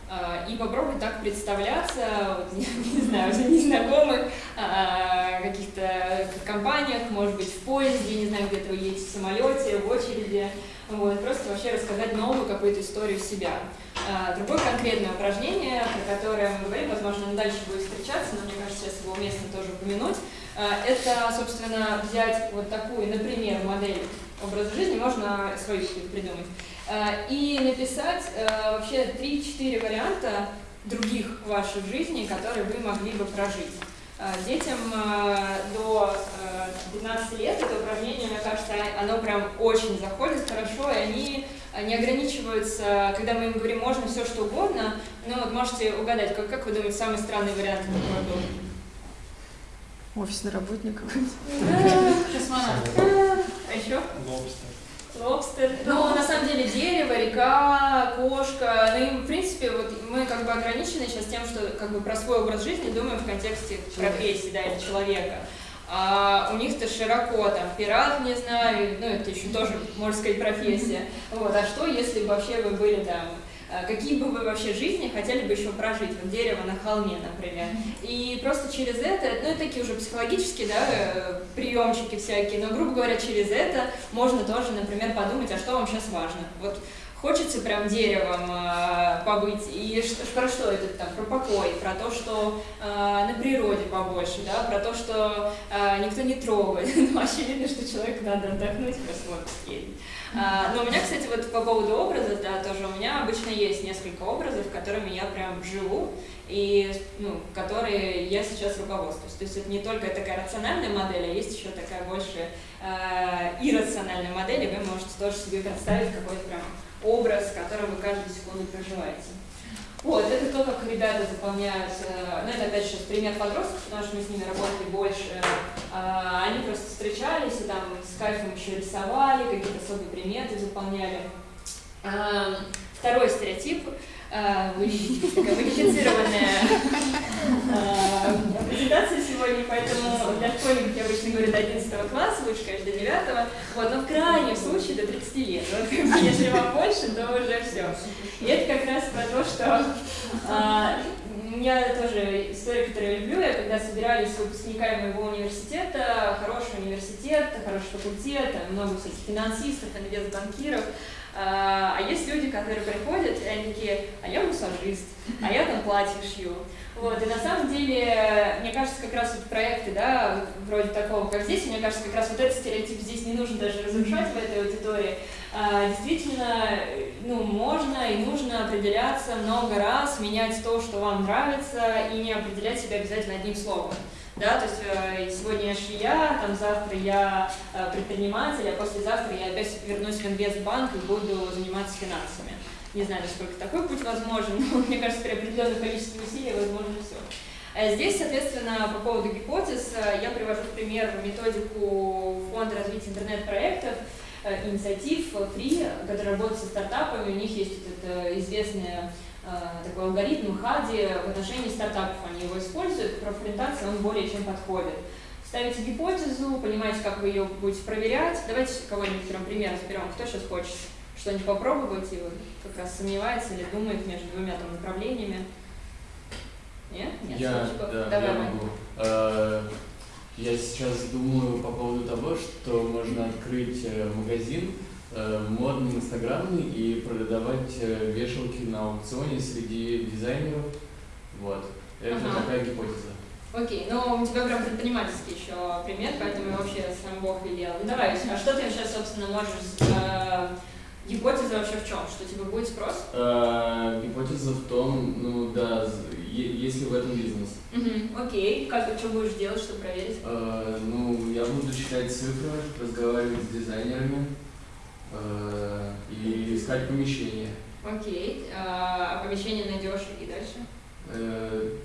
А, И попробовать так представляться, вот, не, не знаю, в незнакомых а, каких-то компаниях, может быть, в поезде, не знаю, где-то вы едете в самолете, в очереди, вот, просто вообще рассказать новую какую-то историю себя. А, Другое конкретное упражнение, про которое мы говорим, возможно, оно дальше будет встречаться, но мне кажется, сейчас его уместно тоже упомянуть, а, это, собственно, взять вот такую, например, модель образа жизни, можно свою придумать, а, и написать вообще 3-4 варианта других ваших жизней, которые вы могли бы прожить. А, Детям а, до а, 15 лет это упражнение, мне кажется, оно прям очень заходит хорошо, и они а, не ограничиваются, когда мы им говорим, можно все что угодно, ну вот можете угадать, как, как вы думаете, самый странный вариант какой был? Офисный работник какой-то. Космонавт. А еще? Лобстер. Ну, на самом деле, дерево, река, кошка. Ну, и, в принципе, вот мы как бы ограничены сейчас тем, что как бы про свой образ жизни думаем в контексте профессии, да, или человека. А у них-то широко, там, пират, не знаю, ну, это еще тоже, можно сказать, профессия. Вот, а что, если бы вообще вы были там Какие бы вы вообще жизни хотели бы еще прожить? Вот дерево на холме, например. И просто через это, ну это такие уже психологические, да, э, приемчики всякие, но, грубо говоря, через это можно тоже, например, подумать, а что вам сейчас важно. Вот хочется прям деревом э, побыть, и ш- про что это там, про покой, про то, что э, на природе побольше, да, про то, что э, никто не трогает. Ну, очевидно, что человеку надо отдохнуть, просто в отпуск но у меня, кстати, вот по поводу образа, да, тоже у меня обычно есть несколько образов, которыми я прям живу, и, ну, которые я сейчас руководствуюсь. То есть это не только такая рациональная модель, а есть еще такая больше э, иррациональная модель, и вы можете тоже себе представить какой-то прям образ, который вы каждую секунду проживаете. Вот, это то, как ребята заполняют, э, ну это опять же пример подростков, потому что мы с ними работали больше, А, они просто встречались и там с кайфом еще рисовали, какие-то особые приметы заполняли. А, Второй стереотип, такая модифицированная а, презентация сегодня, поэтому для школьников я обычно говорю до 11 класса, лучше, конечно, до 9, вот, но в крайнем случае до 30 лет. Вот, если вам больше, то уже все. И это как раз про то, что у меня тоже история, которую я люблю, я когда собирались с выпускниками моего университета, хороший университет, хороший факультет, много всяких финансистов, инвестбанкиров, а а есть люди, которые приходят, и они такие, а я массажист, а я там платье шью. Вот, и на самом деле, мне кажется, как раз вот проекты, да, вроде такого, как здесь, мне кажется, как раз вот этот стереотип здесь не нужно даже разрушать в этой аудитории. А, действительно, ну, можно и нужно определяться много раз, менять то, что вам нравится, и не определять себя обязательно одним словом. Да, то есть э, сегодня я швея, там завтра я э, предприниматель, а послезавтра я опять вернусь в инвестбанк и буду заниматься финансами. Не знаю, насколько такой путь возможен, но мне кажется, при определенном количестве усилий возможно все. Здесь, соответственно, по поводу гипотез, э, я привожу в пример методику Фонда развития интернет-проектов, э, инициатив Free, который работает со стартапами, у них есть вот это известное э, такой алгоритм ХАДИ в отношении стартапов, они его используют, профориентация он более чем подходит. Ставите гипотезу, понимаете, как вы ее будете проверять. Давайте кого-нибудь прям пример разберем, кто сейчас хочет что-нибудь попробовать и вот как раз сомневается или думает между двумя там направлениями. Нет? Нет? Я, Сочков? да, Давай, я могу. Э, Я сейчас думаю по поводу того, что можно открыть э, магазин э, модный, инстаграмный и продавать э, вешалки на аукционе среди дизайнеров. Вот. Это Ага. такая гипотеза. Окей, ну у тебя прям предпринимательский еще пример, поэтому вообще сам Бог велел. Ну давай, а что ты сейчас, собственно, можешь... Э, гипотеза вообще в чем? Что типа будет спрос? Э, гипотеза в том, ну да, если в этом бизнес. Угу. Окей, как что будешь делать, чтобы проверить? Э, ну, я буду считать цифры, разговаривать с дизайнерами э, и искать помещение. Окей, а, помещение найдешь и дальше? Э,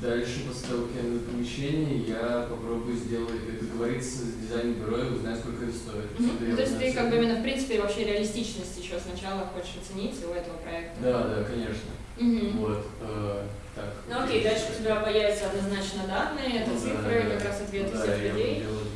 Дальше, после того, как я найду помещение, я попробую сделать, договориться с дизайн-бюро и узнать, сколько это стоит. Что-то я Ну, то есть ты как бы именно в принципе вообще реалистичность еще сначала хочешь оценить у этого проекта. Да, да, конечно. Мгм. Вот, э, так. Ну окей, дальше у тебя появятся однозначно данные, это Ну цифры, да. как раз ответы Ну да, всех я людей. выводы.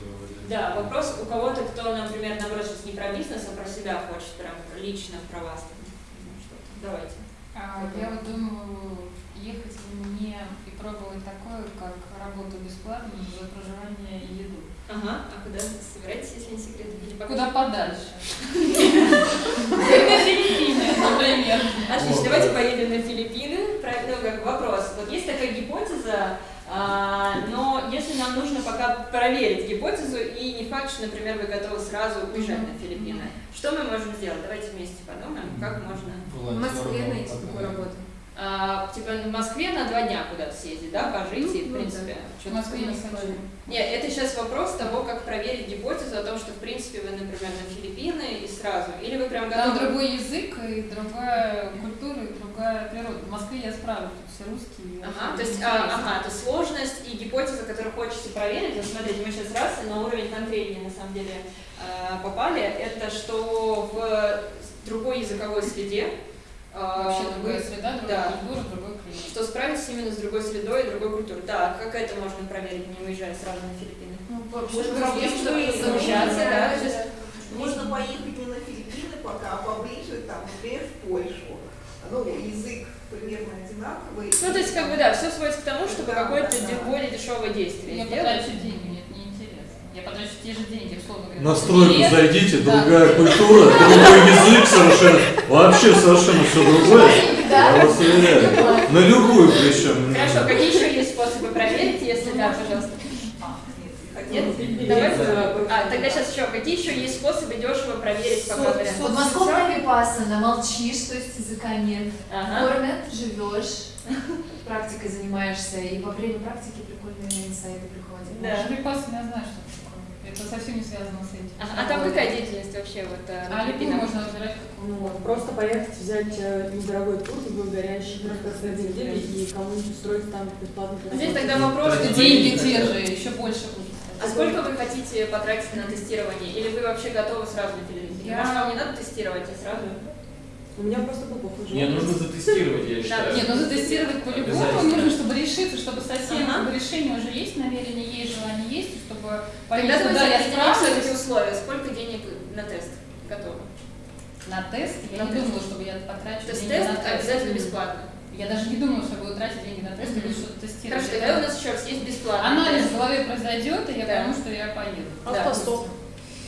Да, вопрос у кого-то, кто, например, наоборот, сейчас не про бизнес, а про себя хочет, прям лично про вас. ну. Давайте. А, я вот думаю, ехать мне и пробовать такое, как работу бесплатно за проживание и еду. Ага, а куда собираетесь, если не секрет? Или Куда подальше. На Филиппины, например. Отлично, давайте да. поедем на Филиппины. Ну, как вопрос. Вот есть такая гипотеза, но если нам нужно пока проверить гипотезу, и не факт, что, например, вы готовы сразу уезжать на Филиппины, что мы можем сделать? Давайте вместе подумаем, как можно. В Москве найти такую работу. А, типа в Москве на два дня куда-то съездить, да, пожить и, в Ну, принципе, В что-то Москве не хочу. Нет, это сейчас вопрос того, как проверить гипотезу о том, что, в принципе, вы, например, на Филиппины и сразу. Или вы прям Там готовы... другой язык и другая культура и другая природа. В Москве я справлюсь, все русские. Ага, вообще то есть, а, ага, то есть сложность и гипотеза, которую хочется проверить, вот смотрите, мы сейчас раз на уровень конкретнее на самом деле э, попали, это что в другой языковой среде Вообще другая вы- среда, другая да, культура, другой климат. что справиться именно с другой средой и другой культурой. Да, как это можно проверить, не уезжая сразу на Филиппины? Ну, вообще, проблем, есть, что чтобы и совмещаться, да, да, Можно поехать не на Филиппины пока, а поближе, там, например, в Польшу. Ну, язык примерно одинаковый. Ну, то есть, как бы, да, все сводится к тому, чтобы Да, какое-то да, более дешевое действие Я деньги. Я потрачу те же деньги, условно говоря. На стройку Билет, зайдите, да. другая культура, другой язык совершенно, вообще совершенно все другое. Я вас уверяю. На любую причем. Хорошо, какие еще есть способы проверить, если да, пожалуйста? Нет? Давайте. А, тогда сейчас еще. Какие еще есть способы дешево проверить пока вариант? Подмосковная випассана, молчишь, то есть языка нет. Ага. Кормят, живешь, практикой занимаешься, и во время практики прикольные инсайты приходят. Да. Випассана, я знаю, что это совсем не связано с этим. А, а там какая деятельность вообще вот э, А Филиппинах? можно выбирать Ну, вот, просто поехать, взять э, недорогой тур, такой горящий, просто среди недели и кому-нибудь устроить там бесплатно. Здесь тогда вопрос, деньги те же, еще больше будет. А сколько вы хотите потратить на тестирование? Или вы вообще готовы сразу на Филиппины? Я- Может, вам не надо тестировать, а сразу? У меня просто был похожий Мне опыт. нужно затестировать, я считаю. Нет, ну затестировать по-любому нужно, чтобы решиться, чтобы совсем Ага. решение уже есть, намерение есть, желание есть, и чтобы понять, Тогда что давайте да, я все-таки справлюсь. условия. Сколько денег на тест готовы? На тест я На не тест. думала, чтобы я потрачу То есть деньги тест на тест. обязательно бесплатно. Я даже не думала, что буду тратить деньги на тест и Мгм. буду что-то тестировать. Хорошо, тогда у нас еще раз есть бесплатный Анализ тест. в голове произойдет, и я Да. пойму, что я поеду. Да.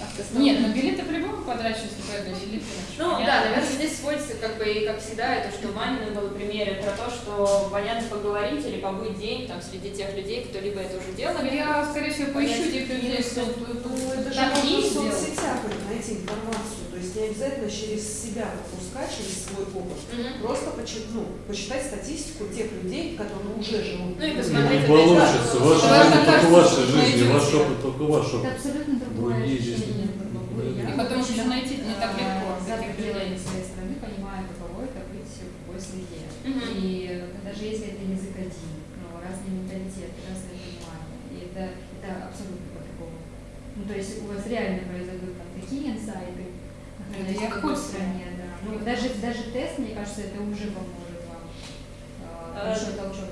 Автостоп. Автостоп. Нет, ну билеты по-любому поеду на Филиппины. Ну да, наверное, здесь сводится, как бы, и как всегда, это, что в Манином было примере про то, что понятно поговорить или побыть день там среди тех людей, кто либо это уже делал, Я, скорее всего, поищу тех людей, кто Ну, это же можно не в сделал. соцсетях найти информацию. То есть не обязательно через себя пропускать, через свой опыт. Мгм. Просто почи- ну, почитать статистику тех людей, которые уже живут. Ну и Не посмотреть, получится. опять же, Ваша что- жизнь только ваша что жизнь, ваш опыт только ваш Это опыт. абсолютно другое Другие жизни. Другое Да. я. И потом еще найти не так легко. А, За пределами своей страны понимаю, каково это быть в другой среде. Мгм. И даже если это язык один, ну, разный менталитет, разное понимание, и это, это абсолютно по-другому. Ну, то есть у вас реально произойдут там такие инсайты, находясь я в хочу. стране, да. Ну, даже, даже тест, мне кажется, это уже поможет вам А, э, большой толчок.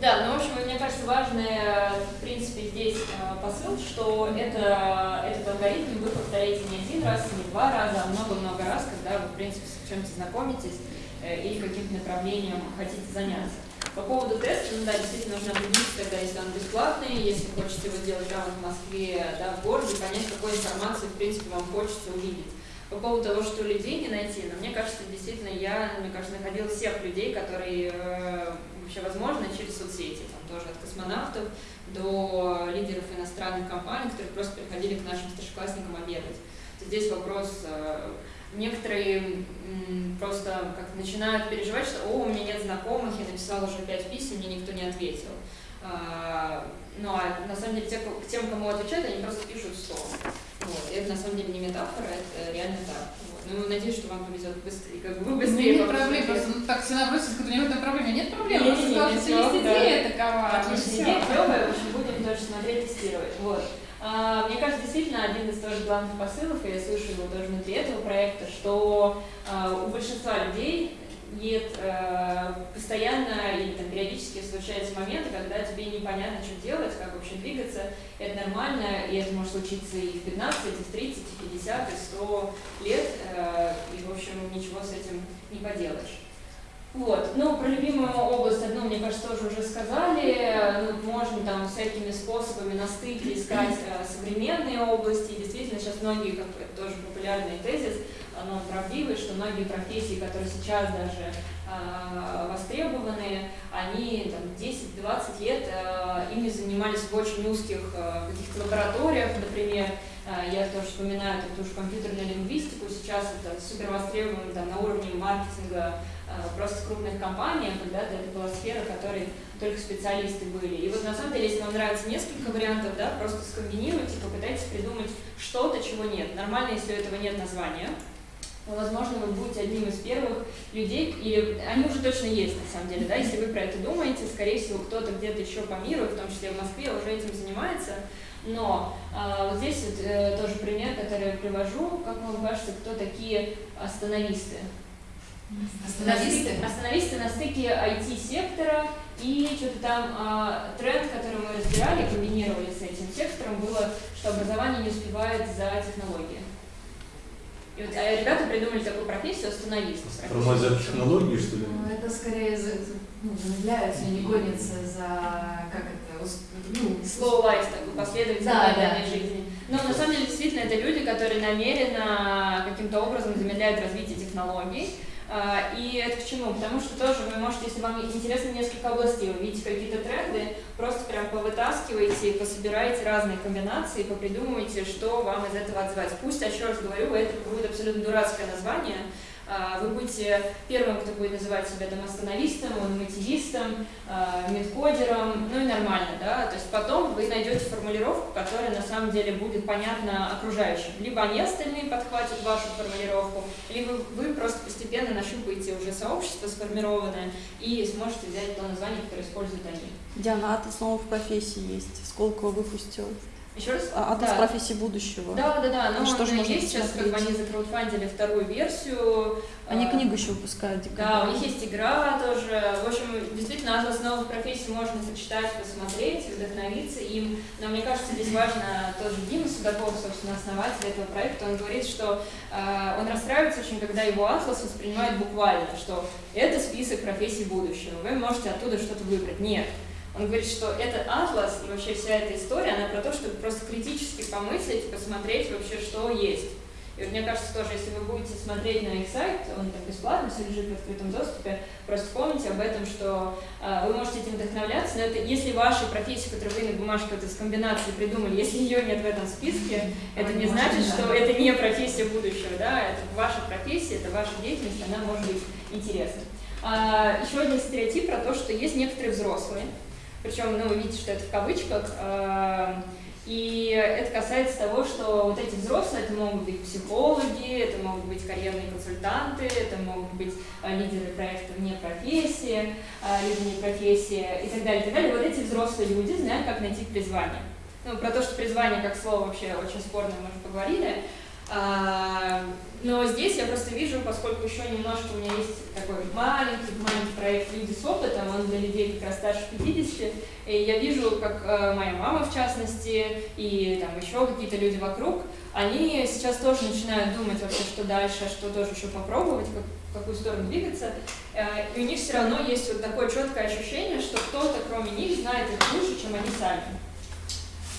Да, ну, в общем, мне кажется, важный, в принципе, здесь э, посыл, что это, этот алгоритм вы повторяете не один раз, не два раза, а много-много раз, когда вы, в принципе, с чем-то знакомитесь э, или каким-то направлением хотите заняться. По поводу теста, ну да, действительно нужно определиться, тогда, если он бесплатный, если хочется его сделать прямо в Москве, да, в городе, понять, какой информации, в принципе, вам хочется увидеть. По поводу того, что людей не найти, но мне кажется, действительно, я, мне кажется, находила всех людей, которые э, вообще возможно через соцсети, там тоже от космонавтов до лидеров иностранных компаний, которые просто приходили к нашим старшеклассникам обедать. Здесь вопрос, э, некоторые просто как начинают переживать, что «О, у меня нет знакомых, я написала уже пять писем, мне никто не ответил». А, ну а на самом деле те, к тем, кому отвечают, они просто пишут в стол. Вот. И это на самом деле не метафора, это реально так. Ну, надеюсь, что вам повезет быстрее, как бы вы быстрее. Ну, нет проблем, просто ну, так все набросится, у него в этом проблеме. Нет проблем, нет, просто нет, что есть идея такова. Отличная идея, клевая, в общем, будем тоже смотреть, тестировать. Вот. А, Мне кажется, действительно, один из тоже главных посылов, и я слышу его тоже внутри этого проекта, что а, у большинства людей нет э, постоянно или там, периодически случаются моменты, когда тебе непонятно, что делать, как вообще двигаться. Это нормально, и это может случиться и в 15, и в 30, и в 50, и 100 лет, э, и, в общем, ничего с этим не поделаешь. Вот. Ну, про любимую область одну, мне кажется, тоже уже сказали. Ну, можно там всякими способами на стыке искать э, современные области. И действительно, сейчас многие, как это тоже популярный тезис, оно правдивый, что многие профессии, которые сейчас даже э, востребованы, они там 10-20 лет э, ими занимались в очень узких э, каких-то лабораториях, например, я тоже вспоминаю эту же компьютерную лингвистику, сейчас это супер востребовано там, на уровне маркетинга просто крупных компаниях, когда-то это была сфера, в которой только специалисты были. И вот на самом деле, если вам нравится несколько вариантов, да, просто скомбинируйте, попытайтесь придумать что-то, чего нет. Нормально, если у этого нет названия, но, возможно, вы будете одним из первых людей, или они уже точно есть, на самом деле, да, если вы про это думаете, скорее всего, кто-то где-то еще по миру, в том числе в Москве, уже этим занимается, но а, вот здесь вот, э, тоже пример, который я привожу, как вам кажется, кто такие остановисты? Остановисты? Остановисты на стыке IT-сектора и что-то там а, тренд, который мы разбирали, комбинировали с этим сектором, было, что образование не успевает за технологией. И вот, а ребята придумали такую профессию остановист. Тормозят технологии, что ли? Ну, это скорее за, ну, замедляются, не гонятся за, как это, ну, Slow life, такой последовательной Да, да. жизни. Но на самом деле действительно это люди, которые намеренно каким-то образом замедляют развитие технологий. А, И это к чему? Потому что тоже вы можете, если вам интересно несколько областей, вы видите какие-то тренды, просто прям повытаскиваете, пособираете разные комбинации, попридумывайте, что вам из этого отзывать. Пусть, еще раз говорю, это будет абсолютно дурацкое название, вы будете первым, кто будет называть себя там остановистом, мотивистом, а, медкодером, ну и нормально, да, то есть потом вы найдете формулировку, которая на самом деле будет понятна окружающим. Либо они остальные подхватят вашу формулировку, либо вы просто постепенно нащупаете уже сообщество сформированное и сможете взять то название, которое используют они. Диана, атлас новых профессий есть. Сколково выпустил. Еще раз? А, Атлас Да. профессий будущего. Да, да, да, но что же она можно есть сейчас, как бы они закраудфандили вторую версию. Они А, книгу еще выпускают. Да, у них есть игра тоже. В общем, действительно, атлас новых профессий можно почитать, посмотреть, вдохновиться им. Но мне кажется, здесь важно тоже Дима Судаков, собственно, основатель этого проекта, он говорит, что э, он расстраивается очень, когда его атлас воспринимают буквально, что это список профессий будущего, вы можете оттуда что-то выбрать. Нет. Он говорит, что этот атлас и вообще вся эта история, она про то, чтобы просто критически помыслить, посмотреть вообще, что есть. И вот мне кажется, тоже, если вы будете смотреть на их сайт, он там бесплатно, все лежит в открытом доступе, просто помните об этом, что э, вы можете этим вдохновляться, но это если вашей профессии, которую вы на бумажке вот из комбинации придумали, если ее нет в этом списке, это не значит, что это не профессия будущего, да, это ваша профессия, это ваша деятельность, она может быть интересна. А, еще один стереотип про то, что есть некоторые взрослые, причем, ну, видите, что это в кавычках, а, и это касается того, что вот эти взрослые, это могут быть психологи, это могут быть карьерные консультанты, это могут быть а, лидеры проекта вне профессии, а, либо не профессии и так далее, и так далее. Вот эти взрослые люди знают, как найти призвание. Ну, про то, что призвание как слово вообще очень спорное, мы уже поговорили. А, но здесь я просто вижу, поскольку еще немножко у меня есть такой маленький, маленький проект «Люди с опытом», он для людей как раз старше 50, и я вижу, как э, моя мама, в частности, и там еще какие-то люди вокруг, они сейчас тоже начинают думать вообще, что дальше, что тоже еще попробовать, как, в какую сторону двигаться, Э, и у них все равно есть вот такое четкое ощущение, что кто-то кроме них знает их лучше, чем они сами.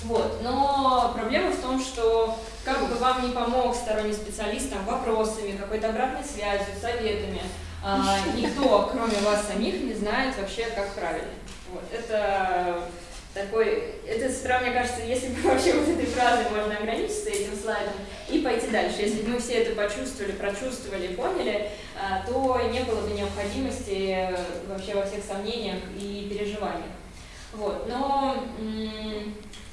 Вот. Но проблема в том, что как бы вам не помог сторонний специалист там, вопросами, какой-то обратной связью, советами, а, никто, кроме вас самих, не знает вообще, как правильно. Вот. Это такой, это справа, мне кажется, если бы вообще вот этой фразой можно ограничиться этим слайдом и пойти дальше. Если бы мы все это почувствовали, прочувствовали, поняли, а, то не было бы необходимости вообще во всех сомнениях и переживаниях. Вот. Но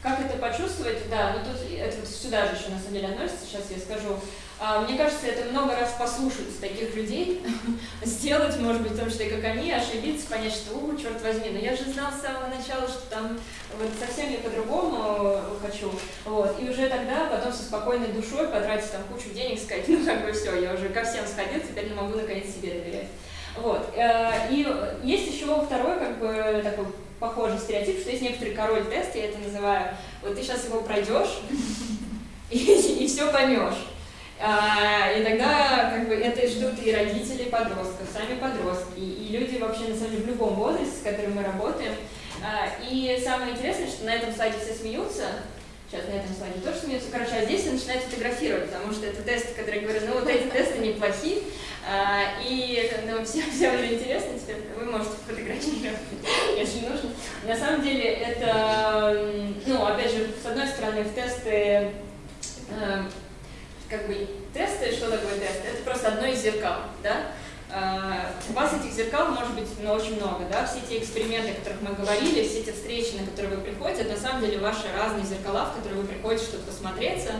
как это почувствовать, да, ну тут это вот сюда же еще на самом деле относится, сейчас я скажу. А, мне кажется, это много раз послушать таких людей, сделать, может быть, в том числе, как они, ошибиться, понять, что, у, черт возьми, но я же знал с самого начала, что там вот совсем я по-другому хочу, вот, и уже тогда потом со спокойной душой потратить там кучу денег, сказать, ну, как бы все, я уже ко всем сходил, теперь не могу наконец себе доверять. Вот, э, и есть еще второй, как бы, такой похожий стереотип, что есть некоторый король тест, я это называю, вот ты сейчас его пройдешь, и, все поймешь. А, и тогда как бы это ждут и родители подростков, сами подростки, и люди вообще на самом деле в любом возрасте, с которым мы работаем. А, и самое интересное, что на этом слайде все смеются, сейчас на этом слайде тоже смеются, короче, а здесь все начинают фотографировать, потому что это тесты, которые говорят, ну вот эти тесты неплохи, а, и ну, всем, всем уже интересно, теперь вы можете фотографировать, если нужно. На самом деле это, ну, опять же, с одной стороны, в тесты как бы тесты, что такое тест? Это просто одно из зеркал, да? Uh, у вас этих зеркал может быть ну, очень много, да, все эти эксперименты, о которых мы говорили, все эти встречи, на которые вы приходите, это на самом деле ваши разные зеркала, в которые вы приходите что-то посмотреться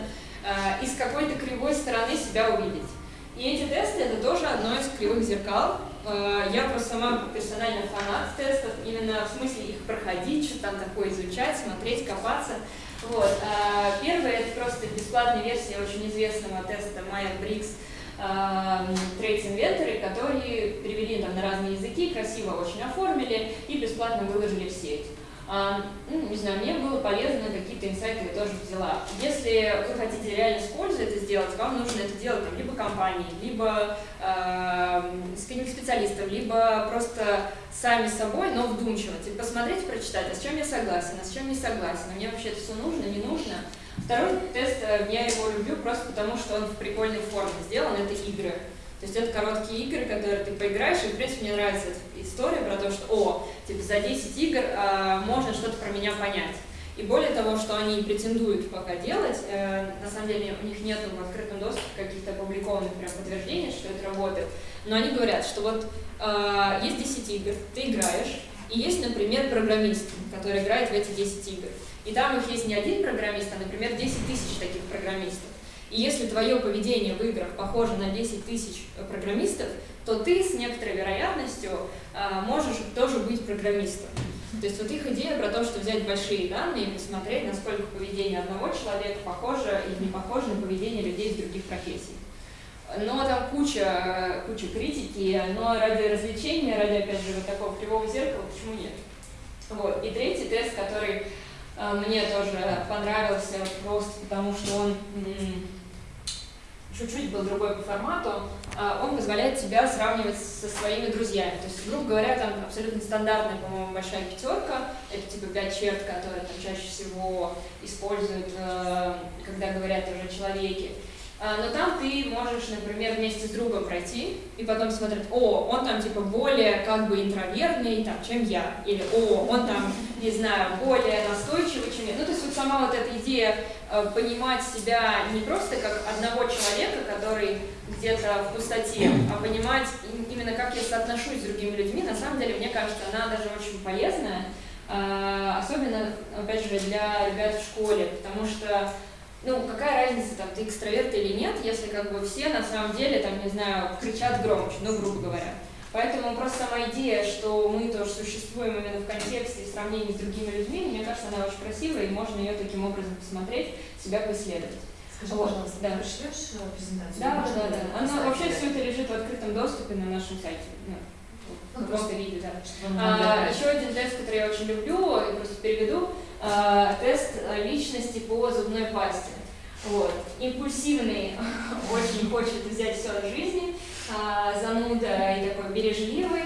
uh, и с какой-то кривой стороны себя увидеть. И эти тесты это тоже одно из кривых зеркал. Uh, я просто сама персонально фанат тестов, именно в смысле их проходить, что там такое изучать, смотреть, копаться. Вот. А, первая это просто бесплатная версия очень известного теста Myers-Briggs Traits Inventory, которые перевели там на разные языки, красиво очень оформили и бесплатно выложили в сеть. А, ну, не знаю, мне было полезно, какие-то инсайты я тоже взяла. Если вы хотите реально с пользой это сделать, вам нужно это делать либо компании, либо э, с каким-то специалистом, либо просто сами собой, но вдумчиво. Типа посмотреть, прочитать, а с чем я согласен, а с чем не согласен, мне вообще это все нужно, не нужно. Второй тест, э, я его люблю просто потому, что он в прикольной форме сделан, это игры. То есть это короткие игры, которые ты поиграешь, и в принципе мне нравится эта история про то, что о, типа за 10 игр э, можно что-то про меня понять. И более того, что они претендуют пока делать, э, на самом деле у них нет в открытом доступе каких-то опубликованных прям подтверждений, что это работает, но они говорят, что вот э, есть 10 игр, ты играешь, и есть, например, программист, который играет в эти 10 игр. И там их есть не один программист, а, например, 10 тысяч таких программистов. И если твое поведение в играх похоже на 10 тысяч программистов, то ты с некоторой вероятностью а, можешь тоже быть программистом. То есть вот их идея про то, что взять большие данные и посмотреть, насколько поведение одного человека похоже или не похоже на поведение людей из других профессий. Но там куча, куча критики, но ради развлечения, ради, опять же, вот такого кривого зеркала, почему нет? Вот. И третий тест, который э, мне тоже понравился просто потому, что он чуть-чуть был другой по формату, а, он позволяет тебя сравнивать со своими друзьями. То есть, грубо говоря, там абсолютно стандартная, по-моему, большая пятерка, это типа пять черт, которые там чаще всего используют, э, когда говорят уже о человеке. А, но там ты можешь, например, вместе с другом пройти и потом смотреть, о, он там типа более как бы интровертный, там, чем я, или о, он там, не знаю, более настойчивый, чем я. Ну, то есть вот сама вот эта идея э, понимать себя не просто как одного человека, который где-то в пустоте, а понимать именно как я соотношусь с другими людьми, на самом деле, мне кажется, она даже очень полезная, э, особенно, опять же, для ребят в школе, потому что ну, какая разница, там, ты экстраверт или нет, если как бы все на самом деле, там, не знаю, кричат громче, ну, грубо говоря. Поэтому просто сама идея, что мы тоже существуем именно в контексте и сравнении с другими людьми, мне кажется, она очень красивая, и можно ее таким образом посмотреть, себя поисследовать. Скажи, вот, пожалуйста, да. пришлешь э, презентацию? Да, да, да. да. Она, вообще все это лежит в открытом доступе на нашем сайте. Ну, ну, просто видео, да. А, еще один тест, который я очень люблю, я просто переведу, а, тест личности по зубной пасте. Вот. Импульсивный, очень хочет взять все от жизни, а, зануда и такой бережливый,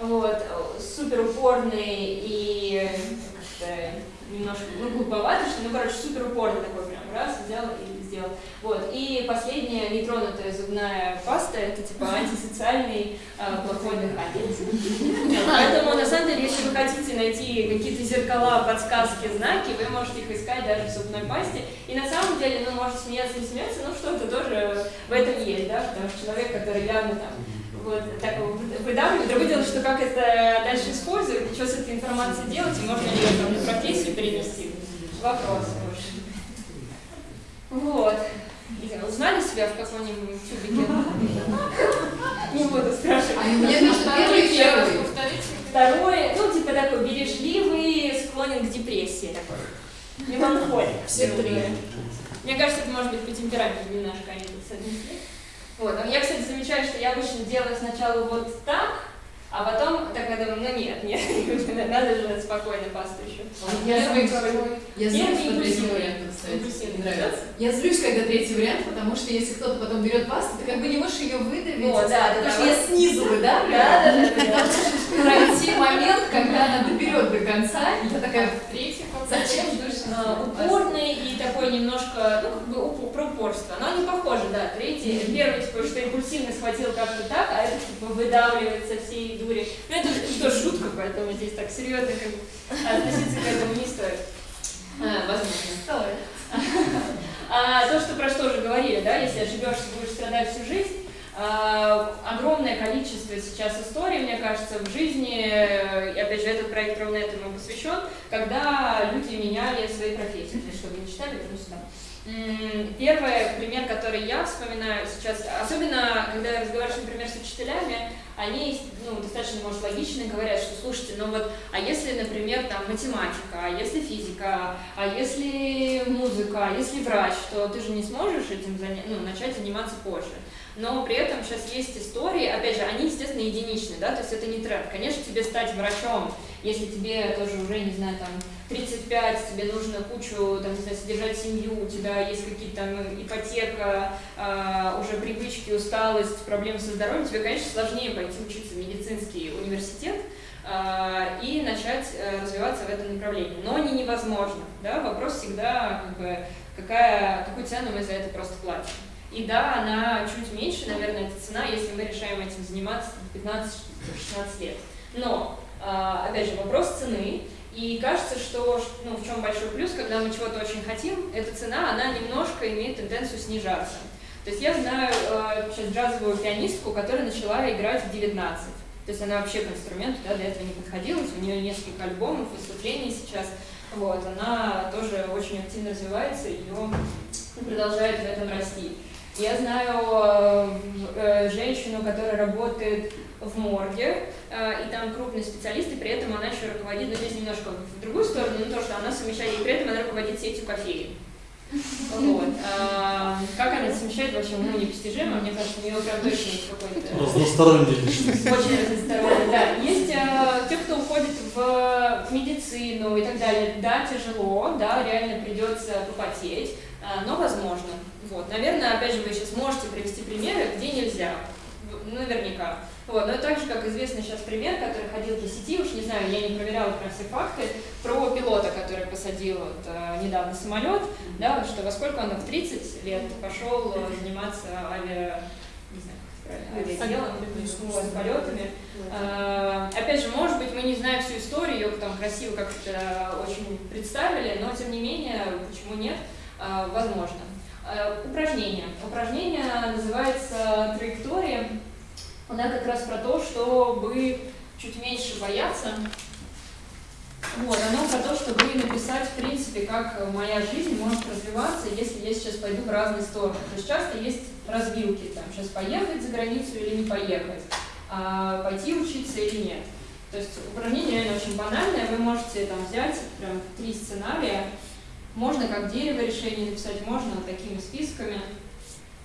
вот, супер упорный и немножко ну, глуповатый, что, ну, короче, супер упорный такой прям, раз, взял и сделал. Вот. И последняя нетронутая зубная паста, это типа антисоциальный э, плохой дыхатель. Поэтому, на самом деле, если вы хотите найти какие-то зеркала, подсказки, знаки, вы можете их искать даже в зубной пасте. И на самом деле, ну, может смеяться не смеяться, но что-то тоже в этом есть, да, потому что человек, который явно там вот так выдавливает. Другое дело, что как это дальше использовать, что с этой информацией делать, и можно ли ее там, на профессию перенести. Вопрос Вот. Узнали себя в каком-нибудь тюбике? Не буду спрашивать. А мне кажется, первый и первый. Второй, ну, типа такой бережливый, склонен к депрессии такой. Меланхолик. Все три. Мне кажется, это может быть по темпераменту немножко они тут соотнесли. Вот. А я, кстати, замечаю, что я обычно делаю сначала вот так, а потом так я думаю, ну нет, нет, надо же спокойно пасту еще. Я злюсь, я злюсь на третий вариант, кстати. Нравится. Я злюсь, когда третий вариант, потому что если кто-то потом берет пасту, ты как бы не можешь ее выдавить. О, да, потому да, что я снизу выдавливаю. Да, да, да, да. Должен пройти момент, когда она доберет до конца, и я такая, Третий зачем А, упорный и такой немножко, ну, как бы про упорство. Но они похожи, да. Третий, первый, типа, что импульсивно схватил как-то так, а это, типа, выдавливает со всей дури. Ну, это что, шутка, поэтому здесь так серьезно как бы относиться к этому не стоит. А, возможно. Стоит. А, то, что про что уже говорили, да, если ошибешься, будешь страдать всю жизнь, а, огромное количество сейчас историй, мне кажется, в жизни, и опять же, этот проект ровно этому посвящен, когда люди меняли свои профессии. Чтобы не читали, верну сюда. Первый пример, который я вспоминаю сейчас, особенно когда я разговариваю, например, с учителями, они ну, достаточно, может, логично говорят, что, слушайте, ну вот, а если, например, там математика, а если физика, а если музыка, а если врач, то ты же не сможешь этим заня- ну, начать заниматься позже. Но при этом сейчас есть истории, опять же, они, естественно, единичные, да, то есть это не тренд. Конечно, тебе стать врачом, если тебе тоже уже, не знаю, там, 35, тебе нужно кучу, там, не знаю, содержать семью, у тебя есть какие-то там ипотека, а, уже привычки, усталость, проблемы со здоровьем, тебе, конечно, сложнее пойти учиться в медицинский университет а, и начать э, развиваться в этом направлении. Но не невозможно, да, вопрос всегда, как бы, какая, какую цену мы за это просто платим. И да, она чуть меньше, наверное, эта цена, если мы решаем этим заниматься в 15-16 лет. Но, а, опять же, вопрос цены. И кажется, что ну, в чем большой плюс, когда мы чего-то очень хотим, эта цена, она немножко имеет тенденцию снижаться. То есть я знаю э, сейчас джазовую пианистку, которая начала играть в 19. То есть она вообще к инструменту да, до этого не подходила, у нее несколько альбомов, выступлений сейчас. Вот, она тоже очень активно развивается, ее продолжает в этом расти. Я знаю э, женщину, которая работает в морге, э, и там крупный специалист, и при этом она еще руководит, но здесь немножко в другую сторону, но то, что она совмещает, и при этом она руководит сетью кофеин. Вот. А, как она совмещает, вообще уму непостижимо, мне кажется, у нее прям точно есть какой-то... Разносторонний личность. Очень разносторонний, да. Есть э, те, кто уходит в медицину и так далее. Да, тяжело, да, реально придется попотеть, э, но возможно. Вот. Наверное, опять же, вы сейчас можете привести примеры, где нельзя. В- Наверняка. Вот. Но так же, как известный сейчас пример, который ходил по сети, уж не знаю, я не проверяла про все факты, про пилота, который посадил вот, э, недавно самолет, да, вот что во сколько он в 30 лет пошел э, заниматься авиа, не знаю, авиаделом, вот, полетами. А, Опять же, может быть, мы не знаем всю историю, ее там красиво как-то очень представили, но тем не менее, почему нет, А, возможно. А, Упражнение. Упражнение называется траектория. Она как раз про то, чтобы чуть меньше бояться. Вот, оно про то, чтобы написать, в принципе, как моя жизнь может развиваться, если я сейчас пойду в разные стороны. То есть часто есть развилки, там, сейчас поехать за границу или не поехать, а пойти учиться или нет. То есть упражнение реально очень банальное, вы можете там взять прям три сценария, можно как дерево решение написать, можно такими списками,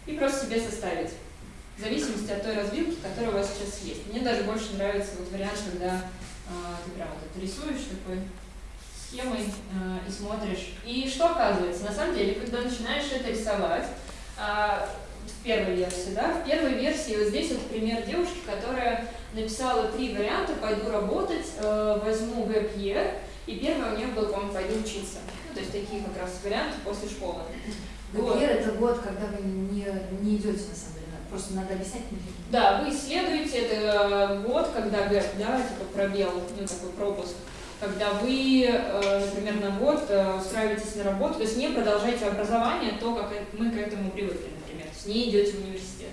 и просто себе составить, в зависимости от той развилки, которая у вас сейчас есть. Мне даже больше нравится вот вариант, когда а, ты прям вот это рисуешь такой схемой а, и смотришь. И что оказывается? На самом деле, когда начинаешь это рисовать, а, в первой версии, да, в первой версии вот здесь вот пример девушки, которая написала три варианта, пойду работать, э, возьму year, и первый у нее был, по-моему, «Пойду учиться». Ну, то есть такие как раз варианты после школы. Вот. это год, когда вы не, не идете на самом деле, просто надо объяснять Да, вы исследуете, это год, когда говорят, да, типа пробел, ну такой пропуск, когда вы, э, например, на год э, устраиваетесь на работу, то есть не продолжаете образование, то, как мы к этому привыкли, например, то есть не идете в университет.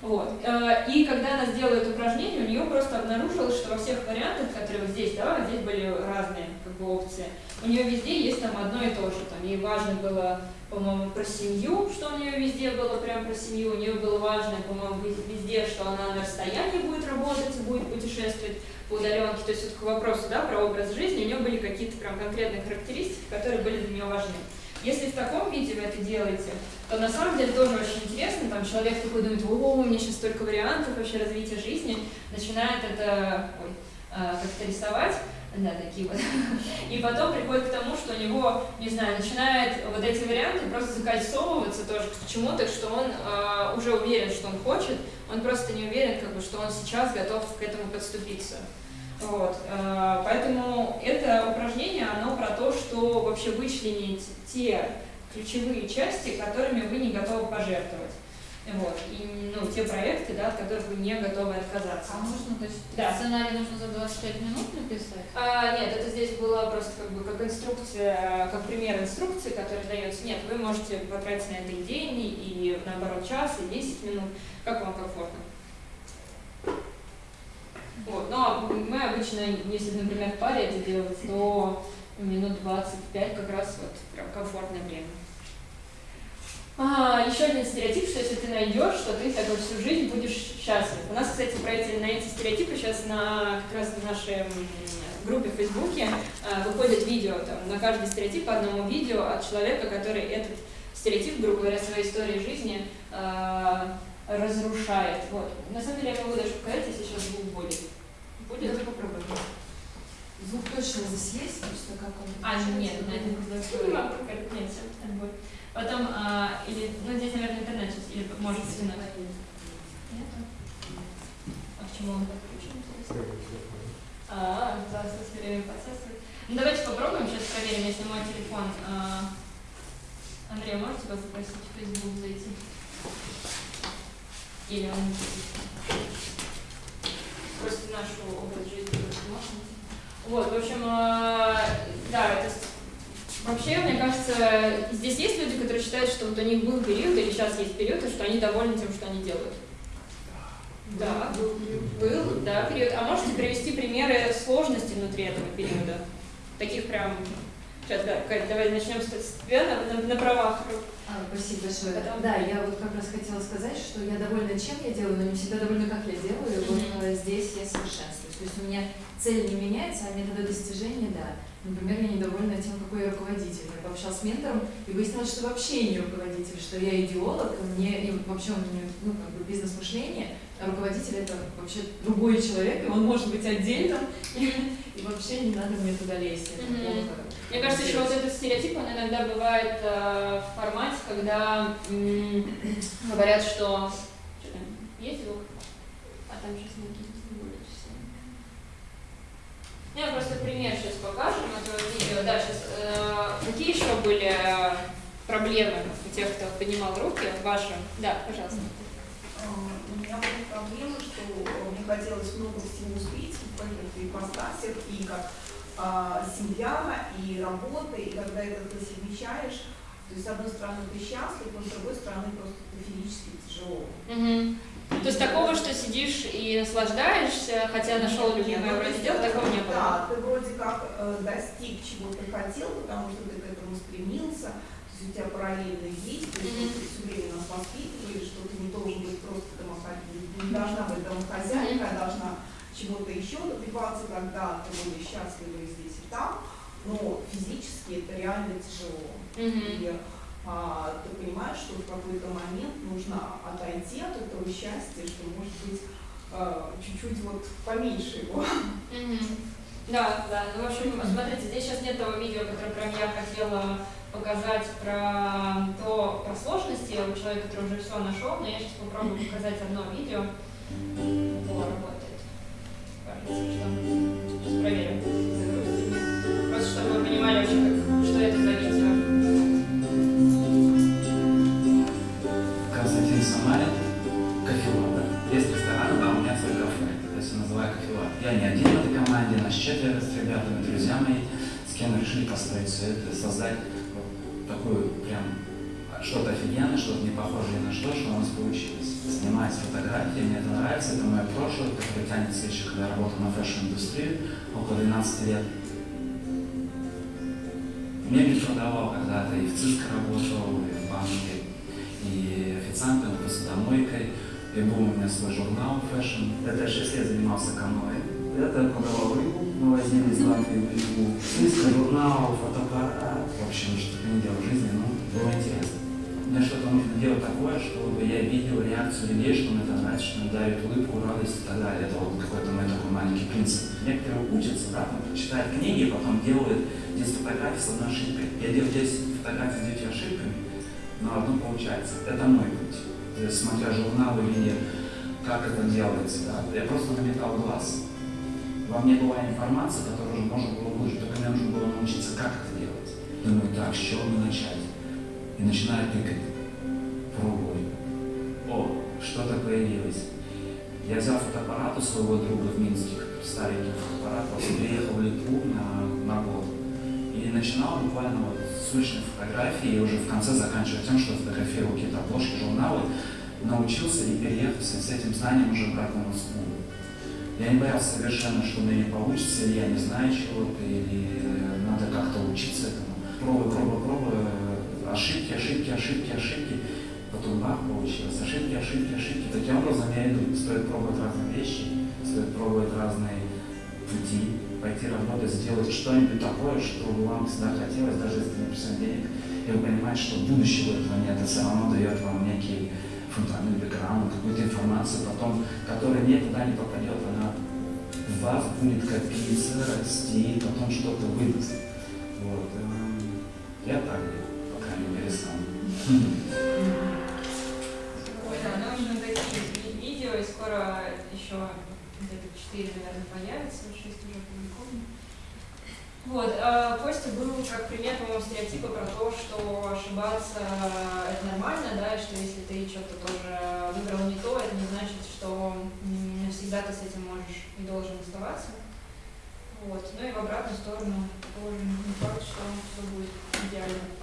Вот. Э, и когда она сделала это упражнение, у нее просто обнаружилось, что во всех вариантах, которые вот здесь, да, здесь были разные как бы, опции, у нее везде есть там одно и то же. Там, ей важно было, по-моему, про семью, что у нее везде было прям про семью. У нее было важно, по-моему, везде, что она на расстоянии будет работать, будет путешествовать по удаленке. То есть вот к вопросу да, про образ жизни, у нее были какие-то прям конкретные характеристики, которые были для нее важны. Если в таком виде вы это делаете, то на самом деле тоже очень интересно, там человек такой думает, о, у меня сейчас столько вариантов вообще развития жизни, начинает это ой, э, как-то рисовать, да, такие вот. И потом приходит к тому, что у него, не знаю, начинает вот эти варианты просто закольцовываться тоже к чему-то, что он э, уже уверен, что он хочет, он просто не уверен, как бы, что он сейчас готов к этому подступиться. Вот. Э, поэтому это упражнение, оно про то, что вообще вычленить те ключевые части, которыми вы не готовы пожертвовать. Вот. И ну, те проекты, да, от которых вы не готовы отказаться. А можно, то есть да. сценарий нужно за 25 минут написать? А, нет, это здесь было просто как бы как инструкция, как пример инструкции, которая дается. Нет, вы можете потратить на это и день, и наоборот час, и 10 минут, как вам комфортно. Вот. Но мы обычно, если, например, в паре это делать, то минут 25 как раз вот прям комфортное время. А, еще один стереотип, что если ты найдешь, что ты так вот всю жизнь будешь счастлив. У нас, кстати, про эти, на эти стереотипы сейчас на, как раз в нашей группе в Фейсбуке а, выходит видео, там, на каждый стереотип по одному видео от человека, который этот стереотип, грубо говоря, своей истории жизни а, разрушает. Вот. На самом деле я могу даже показать, если сейчас звук будет. Будет? Давай попробуем. Звук точно здесь есть, просто как он... А, нет, на этом не могу нет, все, так будет. Потом, а, или, ну здесь, наверное, интернет сейчас, или может стянуть. Нет? А почему он подключен? А, да, со время процесса. Ну давайте попробуем, сейчас проверим, если мой телефон. А, Андрей, можете вас запросить в Facebook зайти? Или он просто нашу область жизни. Вот, в общем, а, да, это Вообще, мне кажется, здесь есть люди, которые считают, что вот у них был период, или сейчас есть период, и что они довольны тем, что они делают. Да, был, был, да, период. А можете привести примеры сложности внутри этого периода? Таких прям... Сейчас, да, Кать, давай начнем с тебя на, на, на правах. А, спасибо большое. Потом... Да, я вот как раз хотела сказать, что я довольна, чем я делаю, но не всегда довольна, как я делаю. Mm -hmm. Вот здесь я совершенствуюсь. То есть у меня цель не меняется, а методы достижения, да. Например, я недовольна тем, какой я руководитель. Я пообщалась с ментором и выяснилось, что вообще не руководитель, что я идеолог, мне и вообще у меня ну, как бы бизнес-мышление, руководитель это вообще другой человек, и он может быть отдельным, и, и вообще не надо мне туда лезть. Mm -hmm. Мне кажется, еще вот этот стереотип, он иногда бывает э, в формате, когда говорят, что... Что там? Есть звук? А там сейчас не я просто пример сейчас покажем этого видео. Да, сейчас, э, какие еще были проблемы у тех, кто поднимал руки ваши? Да, пожалуйста. Меня были проблемы, что мне хотелось много всего успеть в каких-то ипостасях, и как э, семья, и работа, и когда это ты совмещаешь, то есть, с одной стороны, ты счастлив, но с другой стороны, просто это физически тяжело. Угу. То есть такого, что сидишь и наслаждаешься, хотя нашел любимое вроде дела, такого не было? Да, ты вроде как э, достиг чего ты хотел, потому что ты к этому стремился, то есть у тебя параллельные действия, mm -hmm. ты все время нас воспитывали, что ты не должен быть просто не должна быть домохозяйка, -hmm. а должна чего-то еще добиваться, когда ты будешь счастлива и здесь, и там, но физически это реально тяжело. Mm -hmm. И, а, ты понимаешь, что в какой-то момент нужно отойти от этого счастья, что может быть а, чуть-чуть вот поменьше его. Да, да. Ну, в общем, смотрите, здесь сейчас нет того видео, которое прям я хотела показать про то, про сложности у человека, который уже все нашел, но я сейчас попробую показать одно видео. О, работает. Кажется, что... работал на fashion-индустрии, около 12 лет. Мебель продавал когда-то, и в цирке работал, и в банке, и официантом, и посудомойкой. И был у меня свой журнал fashion. Это 6 лет занимался каноэ. Это продавал рыбу, мы возили из Латвии в Литву. Журнал, фотоаппарат. В общем, что-то не делал в жизни, но было интересно. Мне что-то нужно делать такое, чтобы я видел реакцию людей, что мне это нравится, что мне дает улыбку, радость и так далее. Это вот какой-то мой такой маленький принцип. Некоторые учатся, да, там, читают книги, потом делают 10 фотографий с одной ошибкой. Я делаю 10 фотографий с 9 ошибками, но одно получается. Это мой путь. То есть, смотря журналы, видя, как это делается, да, я просто намекал глаз. Во мне была информация, которую уже можно было выложить, только мне нужно было научиться, как это делать. Думаю, так, с чего мне начать? И начинаю тыкать. Пробую. О, что-то появилось. Я взял фотоаппарат у своего друга в Минске, старенький фотоаппарат, приехал в Литву на, на год. И начинал буквально вот с уличной фотографии, и уже в конце заканчивая тем, что фотографировал какие-то обложки, журналы, научился и переехал с этим знанием уже обратно в Москву. Я не боялся совершенно, что у меня не получится, или я не знаю чего-то, или надо как-то учиться этому. Пробую, пробую, пробую, ошибки, ошибки, ошибки, ошибки. Потом бах, получилось. Ошибки, ошибки, ошибки. Таким образом я иду. Стоит пробовать разные вещи, стоит пробовать разные пути, пойти работать, сделать что-нибудь такое, что вам всегда хотелось, даже если не присылать денег. И вы понимаете, что будущего этого нет, это все равно дает вам некий фундамент, бэкграунд, какую-то информацию потом, которая никуда не попадет, она в вас будет копиться, расти, потом что-то выдаст. Вот. Я так мере, да, нам нужно такие видео, и скоро еще где-то 4, наверное, появится, 6 уже опубликовано. Вот, а Костя был как пример, по-моему, стереотипа про то, что ошибаться это нормально, да, и что если ты что-то тоже выбрал не то, это не значит, что навсегда ты с этим можешь и должен оставаться. Вот. Ну и в обратную сторону тоже не факт, что все будет идеально.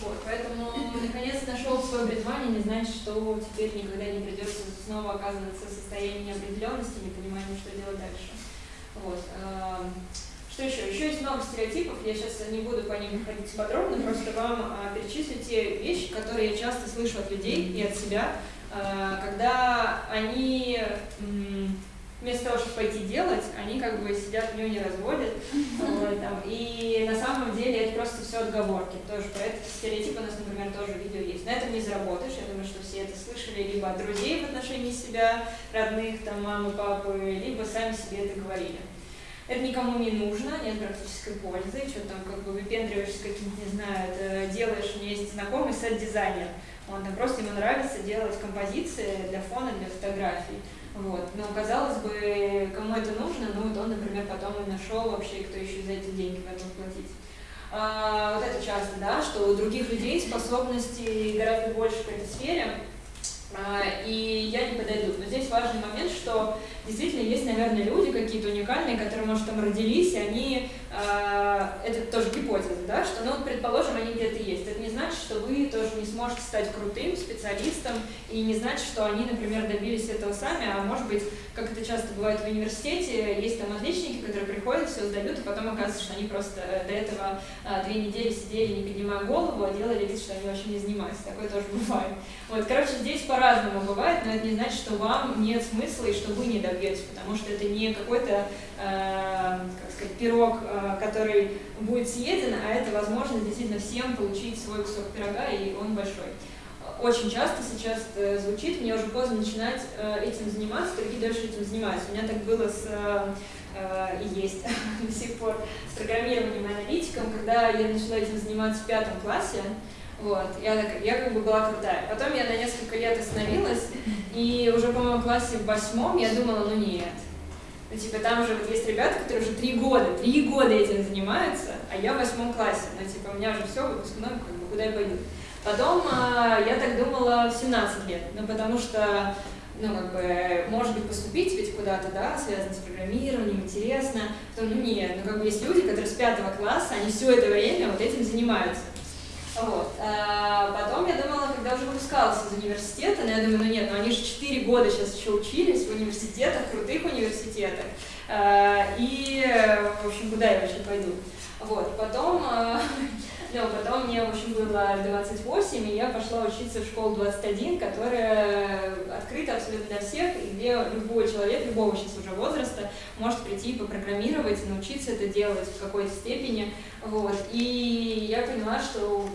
Вот, поэтому наконец нашел свое призвание, не значит, что теперь никогда не придется снова оказываться в состоянии неопределенности, непонимания, что делать дальше. Вот. Что еще? Еще есть много стереотипов, я сейчас не буду по ним ходить подробно, просто вам перечислю те вещи, которые я часто слышу от людей и от себя, когда они вместо того, чтобы пойти делать, они как бы сидят в нее не разводят. Вот, там, и на самом деле это просто все отговорки. Тоже про этот стереотип у нас, например, тоже видео есть. На этом не заработаешь. Я думаю, что все это слышали либо от друзей в отношении себя, родных, там, мамы, папы, либо сами себе это говорили. Это никому не нужно, нет практической пользы, что там как бы выпендриваешься каким-то, не знаю, делаешь, у меня есть знакомый сет-дизайнер, он там просто ему нравится делать композиции для фона, для фотографий. Вот. Но казалось бы, кому это нужно, ну вот он, например, потом и нашел вообще, кто еще за эти деньги готов платить. А, вот это часто, да, что у других людей способностей гораздо больше в этой сфере, а, и я не подойду. Но здесь важный момент, что действительно есть, наверное, люди какие-то уникальные, которые, может, там родились, и они, э, это тоже гипотеза, да, что, ну, предположим, они где-то есть. Это не значит, что вы тоже не сможете стать крутым специалистом, и не значит, что они, например, добились этого сами, а может быть, как это часто бывает в университете, есть там отличники, которые приходят, все сдают, и потом оказывается, что они просто до этого э, две недели сидели, не поднимая голову, а делали вид, что они вообще не занимаются. Такое тоже бывает. Вот, короче, здесь по-разному бывает, но это не значит, что вам нет смысла и что вы не добьетесь, потому что это не какой-то, э, как сказать, пирог, э, который будет съеден, а это возможность действительно всем получить свой кусок пирога, и он большой. Очень часто сейчас это звучит, мне уже поздно начинать э, этим заниматься, другие дальше этим занимаются. У меня так было с э, и есть до сих пор с программированием и аналитиком, когда я начала этим заниматься в пятом классе, вот, я, так, я как бы была крутая. Потом я на несколько лет остановилась, и уже, по-моему, классе в восьмом я думала, ну нет. Ну, типа, там же вот есть ребята, которые уже три года, три года этим занимаются, а я в восьмом классе. Ну, типа, у меня уже все, выпускной, как бы, куда я пойду. Потом э, я так думала в 17 лет, ну, потому что ну, как бы, может быть, поступить ведь куда-то, да, связано с программированием, интересно, то, ну, нет, ну, как бы есть люди, которые с пятого класса, они все это время вот этим занимаются. Вот. А потом я думала, когда уже выпускалась из университета, но я думаю, ну нет, ну они же 4 года сейчас еще учились в университетах, крутых университетах. А, и, в общем, куда я вообще пойду? Вот. Потом, ну, потом мне, в общем, было 28, и я пошла учиться в школу 21, которая открыта абсолютно для всех, и где любой человек, любого сейчас уже возраста, может прийти и попрограммировать, научиться это делать в какой-то степени. Вот. И я поняла, что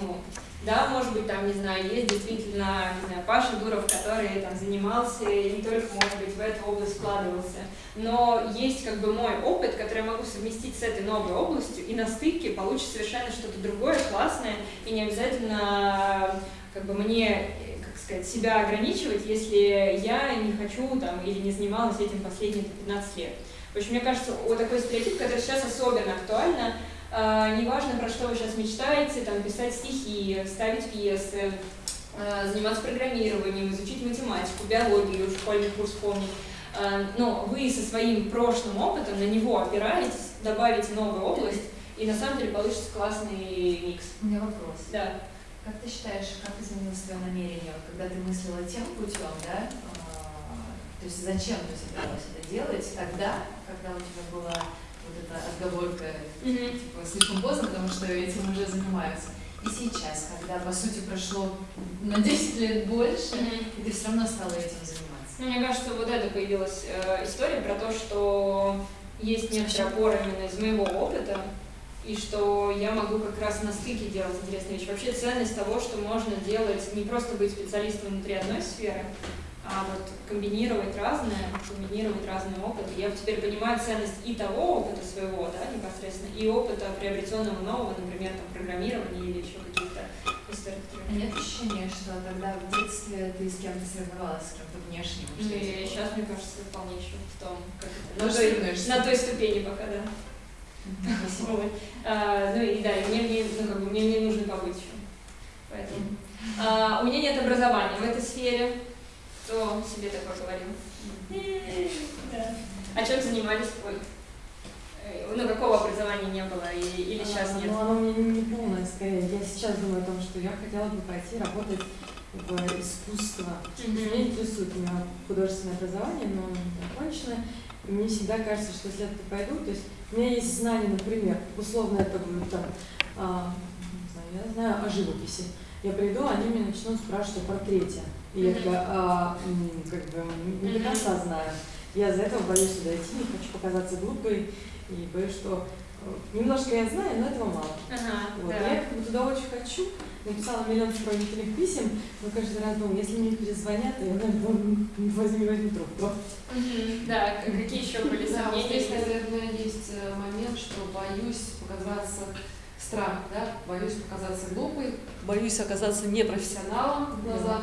ну, да, может быть, там, не знаю, есть действительно, не знаю, Паша Дуров, который там занимался и не только, может быть, в эту область вкладывался. Но есть как бы мой опыт, который я могу совместить с этой новой областью, и на стыке получится совершенно что-то другое, классное, и не обязательно как бы мне как сказать, себя ограничивать, если я не хочу там или не занималась этим последние 15 лет. В общем, мне кажется, вот такой стереотип, который сейчас особенно актуально, неважно, про что вы сейчас мечтаете, там, писать стихи, ставить пьесы, э, заниматься программированием, изучить математику, биологию, школьный курс помнить, э, но вы со своим прошлым опытом на него опираетесь, добавите новую область, и на самом деле получится классный микс. У меня вопрос. Да. Как ты считаешь, как изменилось твое намерение, когда ты мыслила тем путем, да? А, то есть зачем ты собиралась это делать тогда, когда у тебя была вот эта отговорка, mm-hmm. типа, слишком поздно, потому что этим уже занимаются. И сейчас, когда, по сути, прошло на 10 лет больше, mm-hmm. и ты все равно стала этим заниматься. Ну, мне кажется, вот это появилась э, история про то, что есть некоторая опора именно из моего опыта, и что я могу как раз на стыке делать интересные вещи. Вообще ценность того, что можно делать, не просто быть специалистом внутри одной сферы, а вот комбинировать разное, комбинировать разные опыты. Я теперь понимаю ценность и того опыта своего, да, непосредственно, и опыта приобретенного нового, например, там, программирования или еще каких-то историй. А нет ощущения, что тогда в детстве ты с кем-то соревновалась, с кем-то внешним? Ну, и сейчас, мне кажется, вполне еще в том, как это, на, той, на той ступени пока, да. Вот. А, ну и да, и мне, мне, ну, как бы, мне не нужно побыть еще. Поэтому. А, у меня нет образования в этой сфере. Кто себе такое говорил? Да. А чем занимались? Ой. Ну, какого образования не было и, или сейчас а, нет? Ну, оно мне не полное, скорее. Я сейчас думаю о том, что я хотела бы пойти работать в искусство. Mm-hmm. Меня интересует, у меня художественное образование, но не законченное. И мне всегда кажется, что если я туда пойду, то есть у меня есть знания, например, условно это будет там, а, не знаю, я знаю о живописи. Я приду, они меня начнут спрашивать о портрете. И я такая, а, как бы, не до конца знаю. Я из-за этого боюсь сюда идти, не хочу показаться глупой, и боюсь, что э, немножко я знаю, но этого мало. Ага, вот. да. Я как бы туда очень хочу, написала миллион сопроводительных писем, но каждый раз думаю, если мне перезвонят, то я наверное, возьму, возьму трубку. Угу. Да, какие еще были да, сомнения? здесь, наверное, есть э, момент, что боюсь показаться страх, да, боюсь показаться глупой, боюсь оказаться непрофессионалом в глазах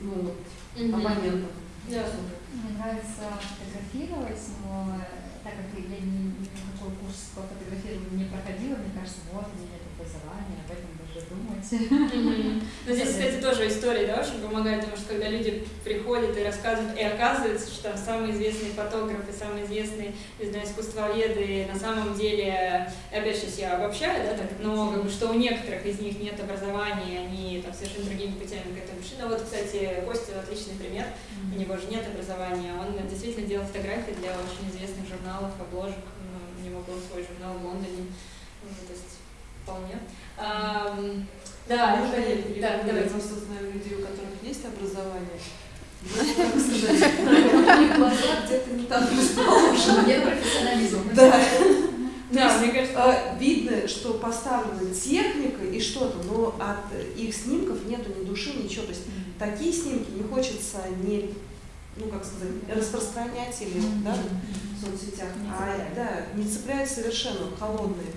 ну, оппонентов. Да. Мне нравится фотографировать, но так как я ни, никакой курс по фотографированию не проходила, мне кажется, вот, у меня нет образования, об этом думать. Но здесь, кстати, тоже история, да, очень помогает, потому что когда люди приходят и рассказывают, и оказывается, что там самые известные фотографы, самые известные, не знаю, искусствоведы, на самом деле, опять сейчас я обобщаю, да, так, но как бы, что у некоторых из них нет образования, они там совершенно другими путями к этому пришли. Ну вот, кстати, Костя отличный пример, у него же нет образования, он действительно делал фотографии для очень известных журналов, обложек, у него был свой журнал в Лондоне, то есть вполне. А, да, Можно я да, давайте. просто знаю людей, у которых есть образование. Глаза где-то не там расположены. Нет профессионализма. Да. Да, мне кажется... А, видно, что поставлена техника и что-то, но от их снимков нету ни души, ничего. То есть такие снимки не хочется не, ну как сказать, распространять или да, в соцсетях. А, да, не цепляют совершенно холодные.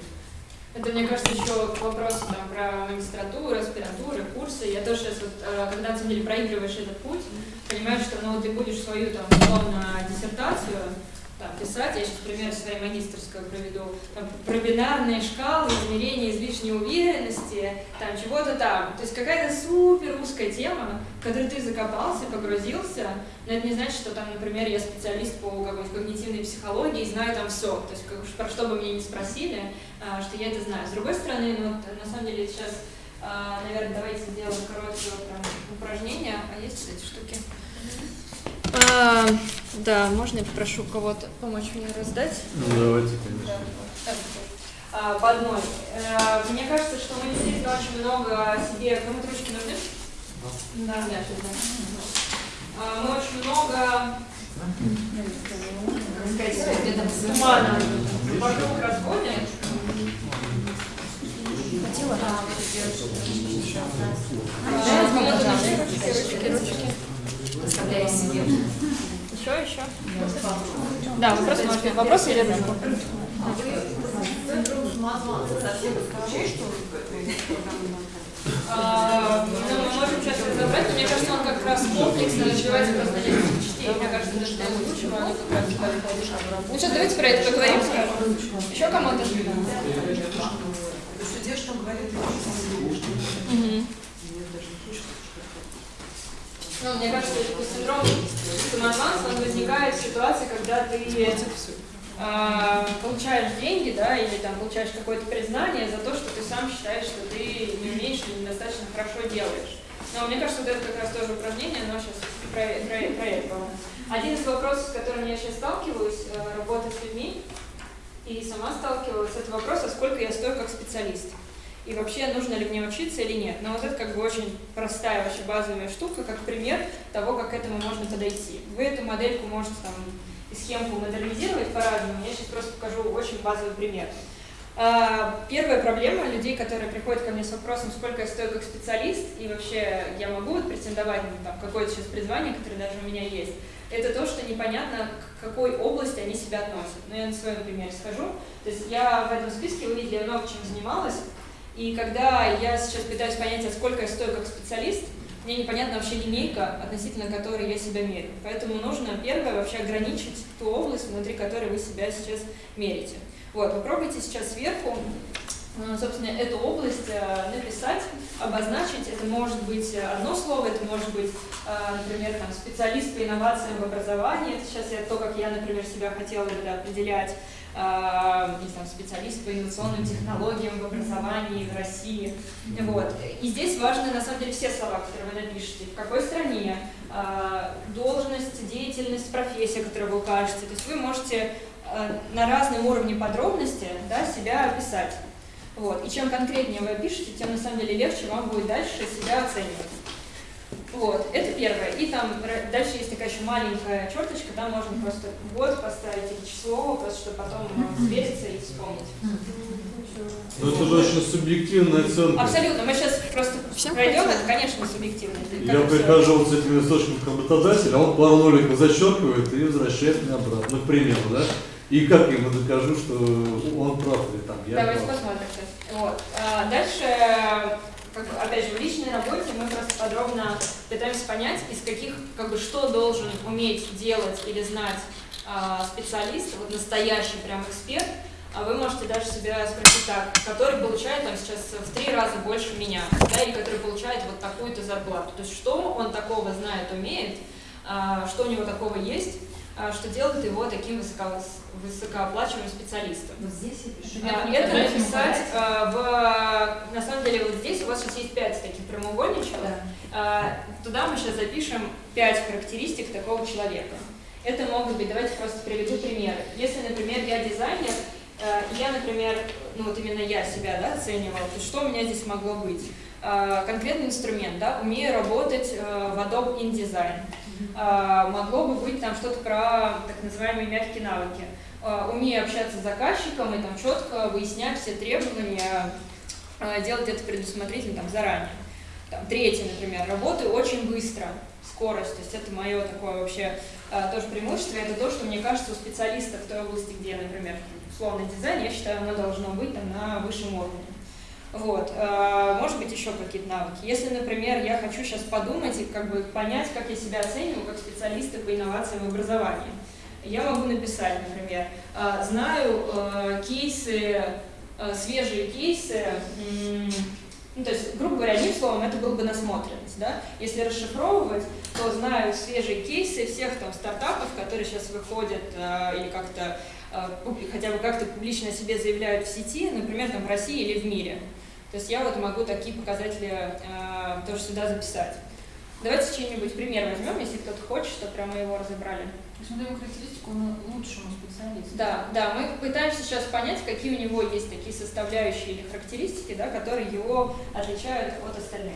Это, мне кажется, еще к вопросу там, про магистратуру, аспирантуры, курсы. Я тоже сейчас, вот, э, когда, на самом деле, проигрываешь этот путь, понимаешь, что ну, ты будешь свою, там, условно, диссертацию там, писать, я сейчас пример своей магистрской проведу, там, про бинарные шкалы, измерения излишней уверенности, там, чего-то там. То есть какая-то супер узкая тема, в которой ты закопался, погрузился, но это не значит, что там, например, я специалист по какой-нибудь когнитивной психологии и знаю там все. То есть как, про что бы меня не спросили, а, что я это знаю. С другой стороны, ну, на самом деле сейчас, а, наверное, давайте сделаем короткое упражнение. А есть эти штуки? А, да, можно я попрошу кого-то помочь мне раздать? Ну, давайте, конечно. Да, а, по одной. А, мне кажется, что мы действительно очень много себе... Кому-то ручки нужны? Да, да, а, Мы очень много как сказать, где-то тумана вокруг разводим. Хватило? Да, кому-то нужны ручки, ручки, ручки. Оставляю себе. Еще, еще? Да, вопрос можете. Вопрос или? А, ну, мы можем сейчас разобрать, но мне кажется, он как раз комплексно развивается просто несколько частей. Мне кажется, даже для лучшего оно как раз Ну что, давайте про это поговорим. Еще кому-то? Судья что говорит, Мгм. Ну, мне кажется, что синдром самозванца, он возникает в ситуации, когда ты э, получаешь деньги, да, или там получаешь какое-то признание за то, что ты сам считаешь, что ты не умеешь или недостаточно хорошо делаешь. Но мне кажется, вот это как раз тоже упражнение, оно сейчас про, про. Один из вопросов, с которым я сейчас сталкиваюсь, э, работая с людьми, и сама сталкивалась, это вопрос, а сколько я стою как специалист и вообще нужно ли мне учиться или нет. Но вот это как бы очень простая, вообще базовая штука, как пример того, как к этому можно подойти. Вы эту модельку можете там и схемку модернизировать по-разному, я сейчас просто покажу очень базовый пример. А, первая проблема людей, которые приходят ко мне с вопросом, сколько я стою как специалист, и вообще я могу претендовать на какое-то сейчас призвание, которое даже у меня есть, это то, что непонятно, к какой области они себя относят. Но я на своем примере скажу. То есть я в этом списке, вы видели, я много чем занималась, и когда я сейчас пытаюсь понять, а сколько я стою как специалист, мне непонятна вообще линейка, относительно которой я себя меряю. Поэтому нужно первое вообще ограничить ту область, внутри которой вы себя сейчас мерите. Вот, попробуйте сейчас сверху, э, собственно, эту область э, написать, обозначить. Это может быть одно слово, это может быть, э, например, там, специалист по инновациям в образовании. Это сейчас я то, как я, например, себя хотела бы да, определять не знаю, специалист по инновационным технологиям в образовании в России. Вот. И здесь важны, на самом деле, все слова, которые вы напишете. В какой стране, должность, деятельность, профессия, которую вы укажете. То есть вы можете на разном уровне подробности да, себя описать. Вот. И чем конкретнее вы пишете, тем на самом деле легче вам будет дальше себя оценивать. Вот, это первое. И там дальше есть такая еще маленькая черточка, там можно просто год поставить или число, просто чтобы потом свериться и вспомнить. Ну это же очень субъективная оценка. Абсолютно. Мы сейчас просто Всем пройдем, это, конечно, субъективно. Я прихожу вот с этим источником а он пару ноликов зачеркивает и возвращает меня обратно, ну, к примеру, да? И как я ему докажу, что он прав или там я Давайте прав. посмотрим сейчас. Вот. А дальше как бы, опять же, в личной работе мы просто подробно пытаемся понять, из каких, как бы, что должен уметь делать или знать э, специалист, вот настоящий прям эксперт, а вы можете даже себя спросить так, который получает там сейчас в три раза больше меня, да, или который получает вот такую-то зарплату. То есть что он такого знает, умеет, э, что у него такого есть, что делает его таким высоко, высокооплачиваемым специалистом. Вот здесь я пишу. А, Это написать а, в... На самом деле вот здесь у вас сейчас есть пять таких прямоугольничков. Да. А, Туда мы сейчас запишем пять характеристик такого человека. Это могут быть, давайте просто приведу примеры. Если, например, я дизайнер, я, например, ну вот именно я себя да, оценивала, то что у меня здесь могло быть? Конкретный инструмент, да, умею работать в Adobe InDesign. Могло бы быть там что-то про так называемые мягкие навыки Э, умею общаться с заказчиком и там четко выяснять все требования, э, делать это предусмотрительно там, заранее. Там, третье, например, работаю очень быстро, скорость, то есть это мое такое вообще тоже преимущество, это то, что мне кажется у специалиста в той области, где, например, условный дизайн, я считаю, оно должно быть там, на высшем уровне. Вот, может быть, еще какие-то навыки. Если, например, я хочу сейчас подумать и как бы понять, как я себя оцениваю как специалиста по инновациям в образовании, я могу написать, например, а, знаю э, кейсы, э, свежие кейсы, ну, то есть, грубо говоря, одним словом, это был бы насмотренность, да? Если расшифровывать, то знаю свежие кейсы всех там стартапов, которые сейчас выходят э, или как-то хотя бы как-то публично о себе заявляют в сети, например, там в России или в мире. То есть я вот могу такие показатели э, тоже сюда записать. Давайте чей-нибудь пример возьмем, если кто-то хочет, чтобы прямо его разобрали. То есть мы даем характеристику лучшему специалисту. Да, да, мы пытаемся сейчас понять, какие у него есть такие составляющие или характеристики, да, которые его отличают от остальных.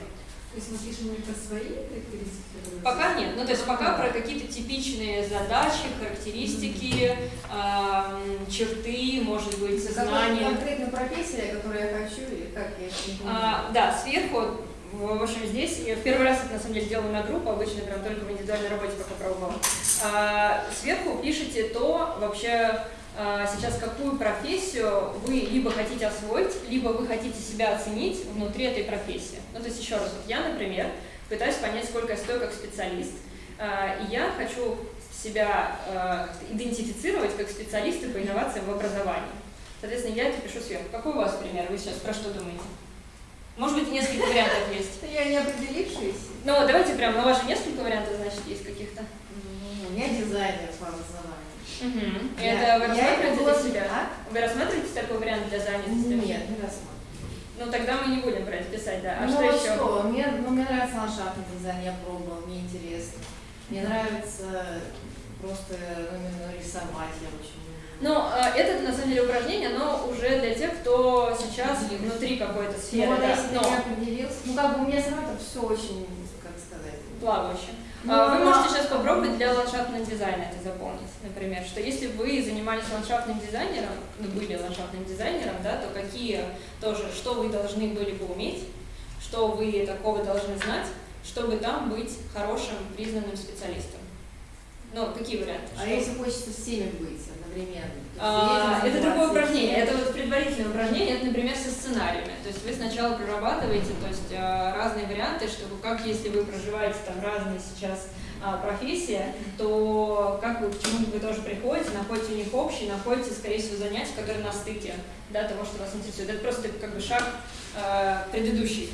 То есть мы пишем про свои характеристики? Пока нет. Ну, то есть пока про какие-то типичные задачи, характеристики, э, черты, может быть, знания. Конкретно профессия, которую я хочу, или как я. А, да, сверху в общем, здесь я в первый раз это на самом деле делала на группу, обычно прям только в индивидуальной работе пока пробовала. А, сверху пишите то вообще сейчас какую профессию вы либо хотите освоить, либо вы хотите себя оценить внутри этой профессии. Ну, то есть еще раз, вот я, например, пытаюсь понять, сколько я стою как специалист, а, и я хочу себя идентифицировать как специалиста по инновациям в образовании. Соответственно, я это пишу сверху. Какой у вас пример? Вы сейчас про что думаете? Может быть, несколько вариантов есть. Я не определившаяся. Ну, давайте прям, на ваши несколько вариантов, значит, есть каких-то. У меня дизайнер по образованию. Угу. И это вы рассматриваете для себя? А? Вы рассматриваете такой вариант для занятости? Нет, не рассматриваю. Ну, тогда мы не будем это писать, да. А ну, что еще? Что? Мне, ну, мне нравится ландшафтный дизайн, я пробовала, мне интересно. Мне нравится просто ну, именно рисовать, я очень но э, это, на самом деле, упражнение, но уже для тех, кто сейчас внутри какой-то сферы. Ну, да, если но... не определился. Ну, как бы у меня сама это все очень, как сказать... Плавающе. Но, ну, вы можете сейчас попробовать для ландшафтного дизайна это заполнить, например, что если вы занимались ландшафтным дизайнером, ну, были ландшафтным дизайнером, да, то какие тоже, что вы должны были бы уметь, что вы такого должны знать, чтобы там быть хорошим, признанным специалистом. Ну, какие варианты? А что? если хочется всеми быть? Например? А, это другое упражнение. Это вот предварительное упражнение, это, например, со сценариями. То есть вы сначала прорабатываете то есть, а, разные варианты, чтобы как если вы проживаете там разные сейчас а, профессии, то как вы, к чему вы тоже приходите, находите у них общий, находите, скорее всего, занятия, которые на стыке да, того, что вас интересует. Это просто как бы шаг э, предыдущий.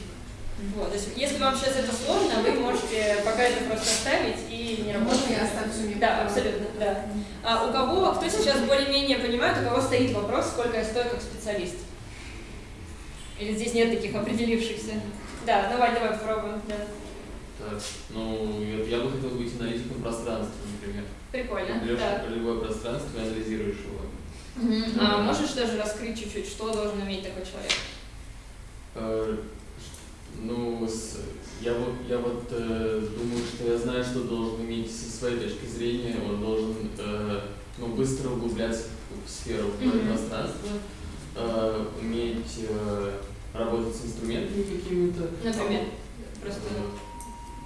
Вот, то есть, если вам сейчас это сложно, вы можете пока это просто оставить и не работать. Можно я оставлю Да, абсолютно, да. А у кого, кто сейчас более-менее понимает, у кого стоит вопрос, сколько я стою как специалист? Или здесь нет таких определившихся? Да, давай, давай попробуем. Да. Так, ну, я, я бы хотел быть аналитиком пространства, например. Прикольно, Берешь да. любое пространство и анализируешь его. Угу. А можешь тоже раскрыть чуть-чуть, что должен уметь такой человек? Э, ну, с, я вот, я вот э, думаю, что я знаю, что должен иметь со своей точки зрения. Он должен э, ну, быстро углубляться в сферу mm-hmm. пространства, э, уметь э, работать с инструментами какими-то. Например, просто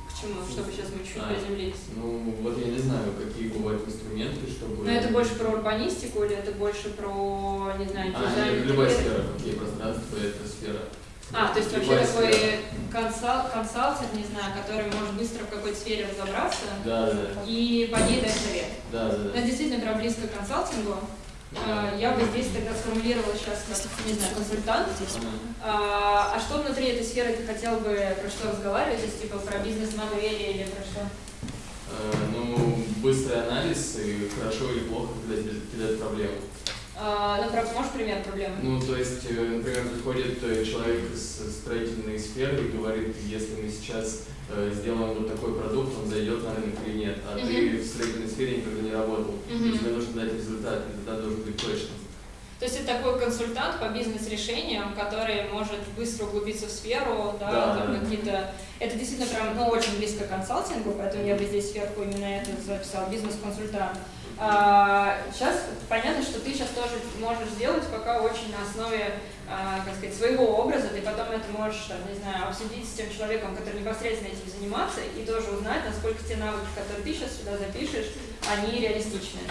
к чему, чтобы сейчас мы чуть а, приземлились? Ну, вот я не знаю, какие бывают инструменты, чтобы... Но это больше про урбанистику или это больше про, не знаю, дизайн? А, любая сфера, какие пространства, это сфера. А, то есть вообще такой консал, консалтинг, не знаю, который может быстро в какой-то сфере разобраться да, да. и по ней дать совет. Да, да, да. Это действительно прям близко к консалтингу. А, я бы здесь тогда сформулировала сейчас как, не знаю, консультант. А, а что внутри этой сферы ты хотел бы про что разговаривать? Есть типа про бизнес-модели или про что? Э, ну, быстрый анализ и хорошо или плохо кидать проблему. Ну, можешь пример проблемы? Ну, то есть, э, например, приходит э, человек из строительной сферы и говорит, если мы сейчас э, сделаем вот такой продукт, он зайдет на рынок или нет, а uh -huh. ты в строительной сфере никогда не работал, uh -huh. тебе нужно дать результат, результат должен быть точным. То есть это такой консультант по бизнес-решениям, который может быстро углубиться в сферу, да, да. какие-то... Это действительно прям, ну, очень близко к консалтингу, поэтому я бы здесь сверху именно это записал, бизнес-консультант. А, сейчас понятно, что ты сейчас тоже можешь сделать пока очень на основе, а, как сказать, своего образа, ты потом это можешь, там, не знаю, обсудить с тем человеком, который непосредственно этим заниматься, и тоже узнать, насколько те навыки, которые ты сейчас сюда запишешь, они реалистичны.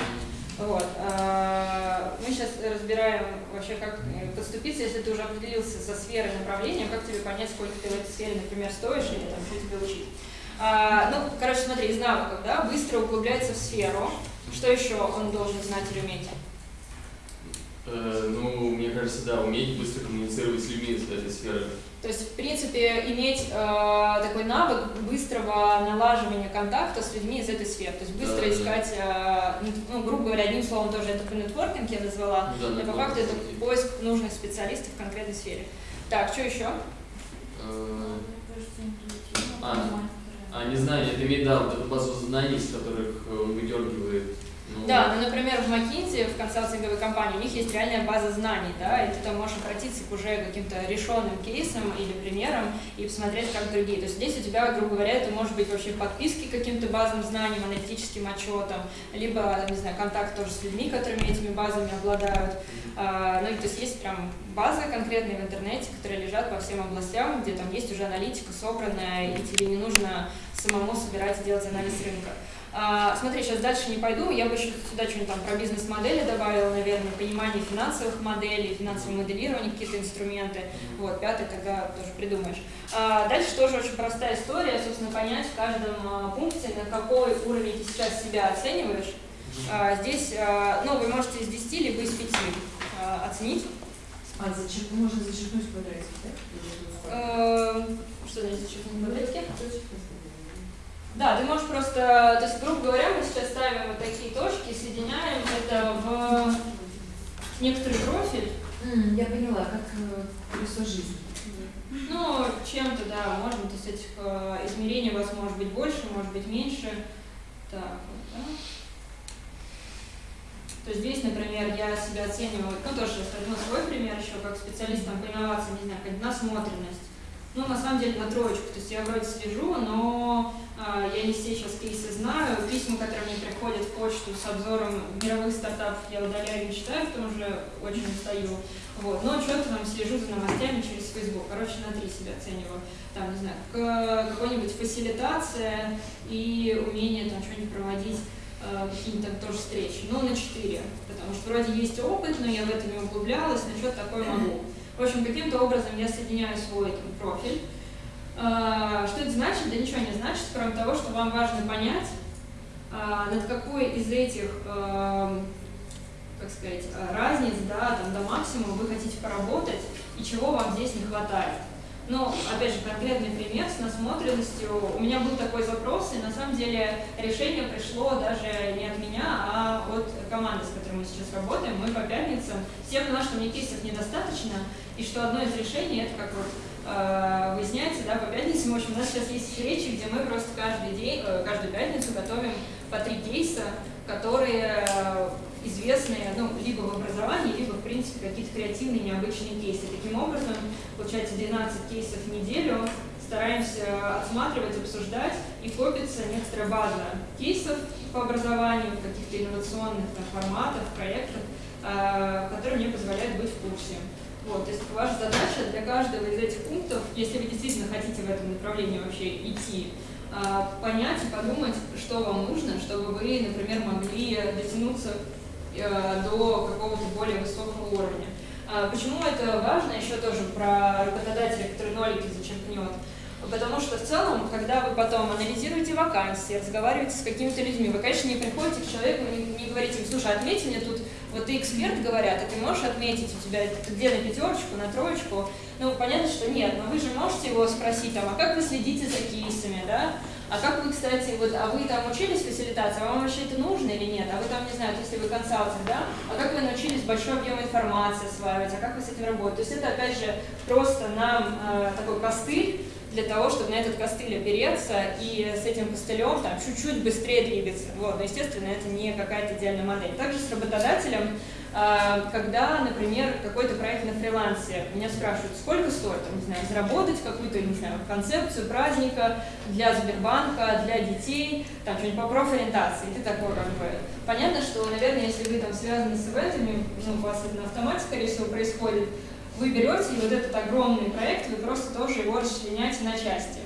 Вот. А, мы сейчас разбираем вообще, как поступиться, если ты уже определился со сферой направления, как тебе понять, сколько ты в этой сфере, например, стоишь, или там, что тебе учить. А, ну, короче, смотри, из навыков, да, быстро углубляется в сферу. Что еще он должен знать или уметь? Э, ну, мне кажется, да, уметь быстро коммуницировать с людьми из этой сферы. То есть, в принципе, иметь э, такой навык быстрого налаживания контакта с людьми из этой сферы. То есть быстро Да, да, да. искать, э, ну, грубо говоря, одним словом тоже это по нетворкинг я назвала, Ну да, но по факту это поиск нужных специалистов в конкретной сфере. Так, что еще? Э, А, а, не знаю, это имеет, да, вот эту базу знаний, из которых э, он выдергивает. Ну, Да, ну, например, в McKinsey, в консалтинговой компании, у них есть реальная база знаний, да, и ты там можешь обратиться к уже каким-то решенным кейсам или примерам и посмотреть, как другие. То есть здесь у тебя, грубо говоря, это может быть вообще подписки к каким-то базам знаний, аналитическим отчетам, либо, не знаю, контакт тоже с людьми, которыми этими базами обладают. А, ну, и то есть есть прям базы конкретные в интернете, которые лежат по всем областям, где там есть уже аналитика собранная, и тебе не нужно самому собирать и делать анализ рынка. А, смотри, сейчас дальше не пойду, я бы еще сюда что-нибудь там про бизнес-модели добавила, наверное, понимание финансовых моделей, финансовое моделирование, какие-то инструменты. Вот, пятый тогда тоже придумаешь. А, дальше тоже очень простая история, собственно, понять в каждом а, пункте, на какой уровень ты сейчас себя оцениваешь. А, здесь, а, ну, вы можете из 10 либо из 5 а, оценить. А, зачерк... можно зачеркнуть квадратик, да? Эм, Что значит зачеркнуть квадратики? Да, ты можешь просто, то есть, грубо говоря, мы сейчас ставим вот такие точки, соединяем это в некоторый профиль. М, Я поняла, как э, колесо жизни. Ну, чем-то, да, можно, то есть этих э, измерений у вас может быть больше, может быть меньше. Так, вот, да. То есть здесь, например, я себя оцениваю, ну тоже возьму свой пример еще, как специалист там, по инновациям, не знаю, как насмотренность. Ну, на самом деле, на троечку. То есть я вроде слежу, но а, я не все сейчас кейсы знаю. Письма, которые мне приходят в почту с обзором мировых стартапов, я удаляю и читаю, потому что очень устаю. Вот. Но что-то там слежу за новостями через Facebook. Короче, на три себя оцениваю. Там, не знаю, к- какой-нибудь фасилитация и умение там что-нибудь проводить э, какие-то тоже встречи. Ну, на 4, потому что вроде есть опыт, но я в это не углублялась, но что-то такое могу. В общем, каким-то образом я соединяю свой там, профиль. Э, Что это значит? Да ничего не значит, кроме того, что вам важно понять, э, над какой из этих, э, как сказать, разниц, да, там, до максимума вы хотите поработать и чего вам здесь не хватает. Ну, опять же, конкретный пример с насмотренностью. У меня был такой запрос, и на самом деле решение пришло даже не от меня, а от команды, с которой мы сейчас работаем. Мы по пятницам. Все поняла, что мне кейсов недостаточно, и что одно из решений, это как вот э, выясняется, да, по пятницам. В общем, у нас сейчас есть встречи, где мы просто каждый день, э, каждую пятницу готовим по три кейса, которые э, известные, ну, либо в образовании, либо, в принципе, какие-то креативные, необычные кейсы. Таким образом, получается 12 кейсов в неделю, стараемся отсматривать, обсуждать, и копится некоторая база кейсов по образованию, каких-то инновационных там, форматов, проектов, которые мне позволяют быть в курсе. Вот, то есть ваша задача для каждого из этих пунктов, если вы действительно хотите в этом направлении вообще идти, а, понять и подумать, что вам нужно, чтобы вы, например, могли дотянуться э, до какого-то более высокого уровня. А Почему это важно? Еще тоже про работодателя, который нолики зачеркнет. Потому что в целом, когда вы потом анализируете вакансии, разговариваете с какими-то людьми, вы, конечно, не приходите к человеку не, не говорите, им, слушай, отметь мне тут, вот ты эксперт, говорят, а ты можешь отметить у тебя где на пятерочку, на троечку? Ну, понятно, что нет, но вы же можете его спросить, там, а как вы следите за кейсами, да? А как вы, кстати, вот, а вы там учились фасилитации, а вам вообще это нужно или нет? А вы там, не знаю, если вы консалтинг, да? А как вы научились большой объем информации осваивать? А как вы с этим работаете? То есть это, опять же, просто нам э, такой костыль для того, чтобы на этот костыль опереться и с этим костылем там чуть-чуть быстрее двигаться. Вот, но, естественно, это не какая-то идеальная модель. Также с работодателем, э, когда, например, какой-то проект на фрилансе, меня спрашивают, сколько стоит, не знаю, заработать какую-то, не знаю, концепцию праздника для Сбербанка, для детей, там, что-нибудь по профориентации, ты такой, как бы, понятно, что, наверное, если вы там связаны с ивентами, ну, у вас это на автомате, скорее всего, происходит, вы берете и вот этот огромный проект, вы просто тоже его расчленяете на части.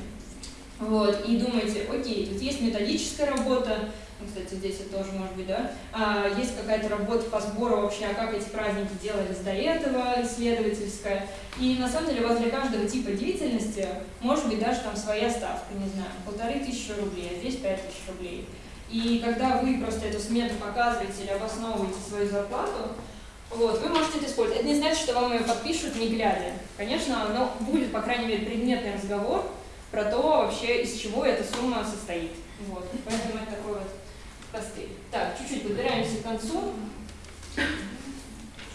Вот, и думаете, окей, тут есть методическая работа, ну, кстати, здесь это тоже может быть, да, а, есть какая-то работа по сбору вообще, а как эти праздники делались до этого, исследовательская. И на самом деле возле каждого типа деятельности может быть даже там своя ставка, не знаю, полторы тысячи рублей, а здесь пять тысяч рублей. И когда вы просто эту смету показываете или обосновываете свою зарплату, вот, вы можете это использовать. Это не значит, что вам ее подпишут не глядя. Конечно, но будет, по крайней мере, предметный разговор про то вообще, из чего эта сумма состоит. Вот, поэтому это такой вот костыль. Так, чуть-чуть подбираемся к концу.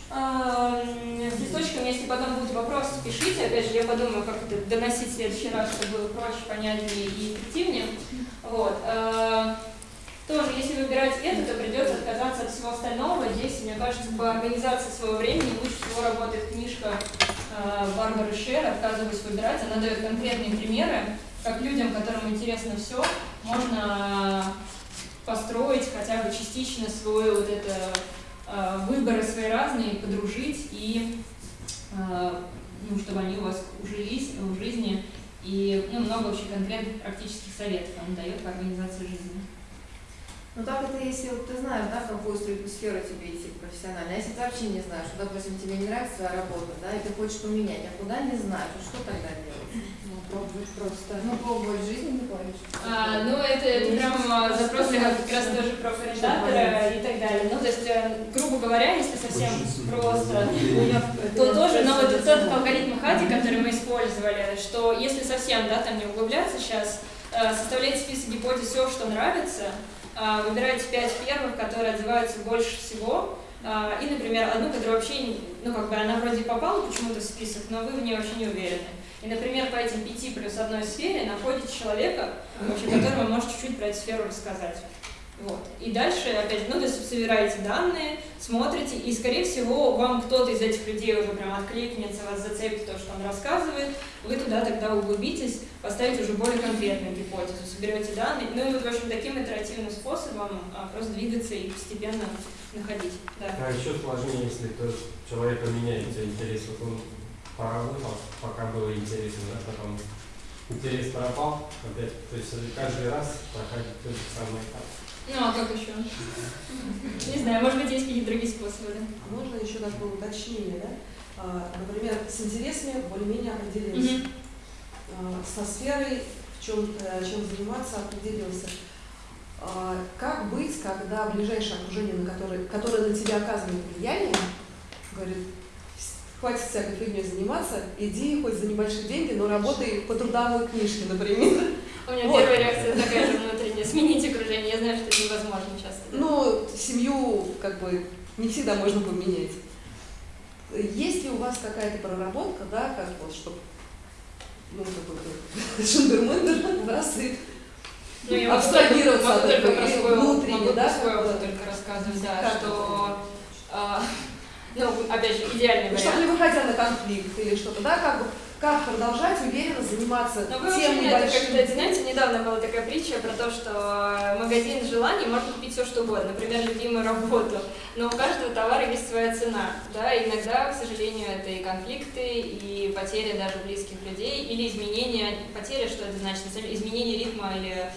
А, С листочками, если потом будут вопросы, пишите. Опять же, я подумаю, как это доносить в следующий раз, чтобы было проще, понятнее и эффективнее. Вот. Тоже, если выбирать это, то придется отказаться от всего остального. Здесь, мне кажется, по организации своего времени лучше всего работает книжка а, Барбары Шер «Отказываюсь выбирать». Она дает конкретные примеры, как людям, которым интересно все, можно построить хотя бы частично свой вот это э, выборы свои разные, подружить и э, ну, чтобы они у вас ужились в жизни и ну, много вообще конкретных практических советов он дает по организации жизни. Ну так это если вот ты знаешь, да, в какую сферу тебе идти профессионально. А если ты вообще не знаешь, что, допустим, тебе не нравится твоя работа, да, и ты хочешь поменять, а куда не знаешь, что тогда делать? Ну, пробовать просто. Ну, пробовать в жизни не хочешь. А, ну, это, это прям а, запрос для как раз тоже про координатора и так далее. Ну, то есть, э, грубо говоря, если совсем просто, то тоже, но вот тот алгоритм Хади, который мы использовали, что если совсем, да, там не углубляться сейчас, э, составляйте список гипотез, все, что нравится, а, выбирайте пять первых, которые отзываются больше всего, а, и, например, одну, которая вообще, ну, как бы она вроде попала почему-то в список, но вы в ней вообще не уверены. И, например, по этим пяти плюс одной сфере находите человека, вообще, которому может чуть-чуть про эту сферу рассказать. Вот. И дальше, опять, ну, то есть собираете данные, смотрите, и, скорее всего, вам кто-то из этих людей уже прям откликнется, вас зацепит то, что он рассказывает, вы туда тогда углубитесь, поставите уже более конкретную гипотезу, соберете данные, ну и в общем, таким итеративным способом а, просто двигаться и постепенно находить. Да. А еще сложнее, если то человека меняется интерес, вот он поработал, пока было интересно, да, потом интерес пропал, опять, то есть каждый раз проходит тот же самый этап. Ну, а как еще? Не знаю, может быть, есть какие-то другие способы, да? А можно еще такое уточнение, да? А, например, с интересами более-менее определился. А, Со сферой, в чем, чем заниматься, определился. А, Как быть, когда ближайшее окружение, на которое, которое на тебя оказывает влияние, говорит, хватит всякой фигней заниматься, иди хоть за небольшие деньги, но работай по трудовой книжке, например. У меня Вот. первая реакция такая же. Сменить окружение. Я знаю, что это невозможно часто. Ну, семью как бы не всегда можно поменять. Есть ли у вас какая-то проработка, да, как вот, чтобы, ну, какой-то шендермендер, раз и Ну, я могу абстрагироваться от могу этого только про и свой внутренне, могу да? свой опыт только рассказывать, да, Как что, а, ну, опять же, идеальный Ну, чтобы не вариант. выходя на конфликт или что-то, да, как бы, как продолжать уверенно заниматься Но вы тем небольшим. кстати, знаете, недавно была такая притча про то, что магазин желаний можно купить все что угодно, например, любимую работу, но у каждого товара есть своя цена, да, и иногда, к сожалению, это и конфликты, и потеря даже близких людей, или изменение, потеря, что это значит, изменение ритма или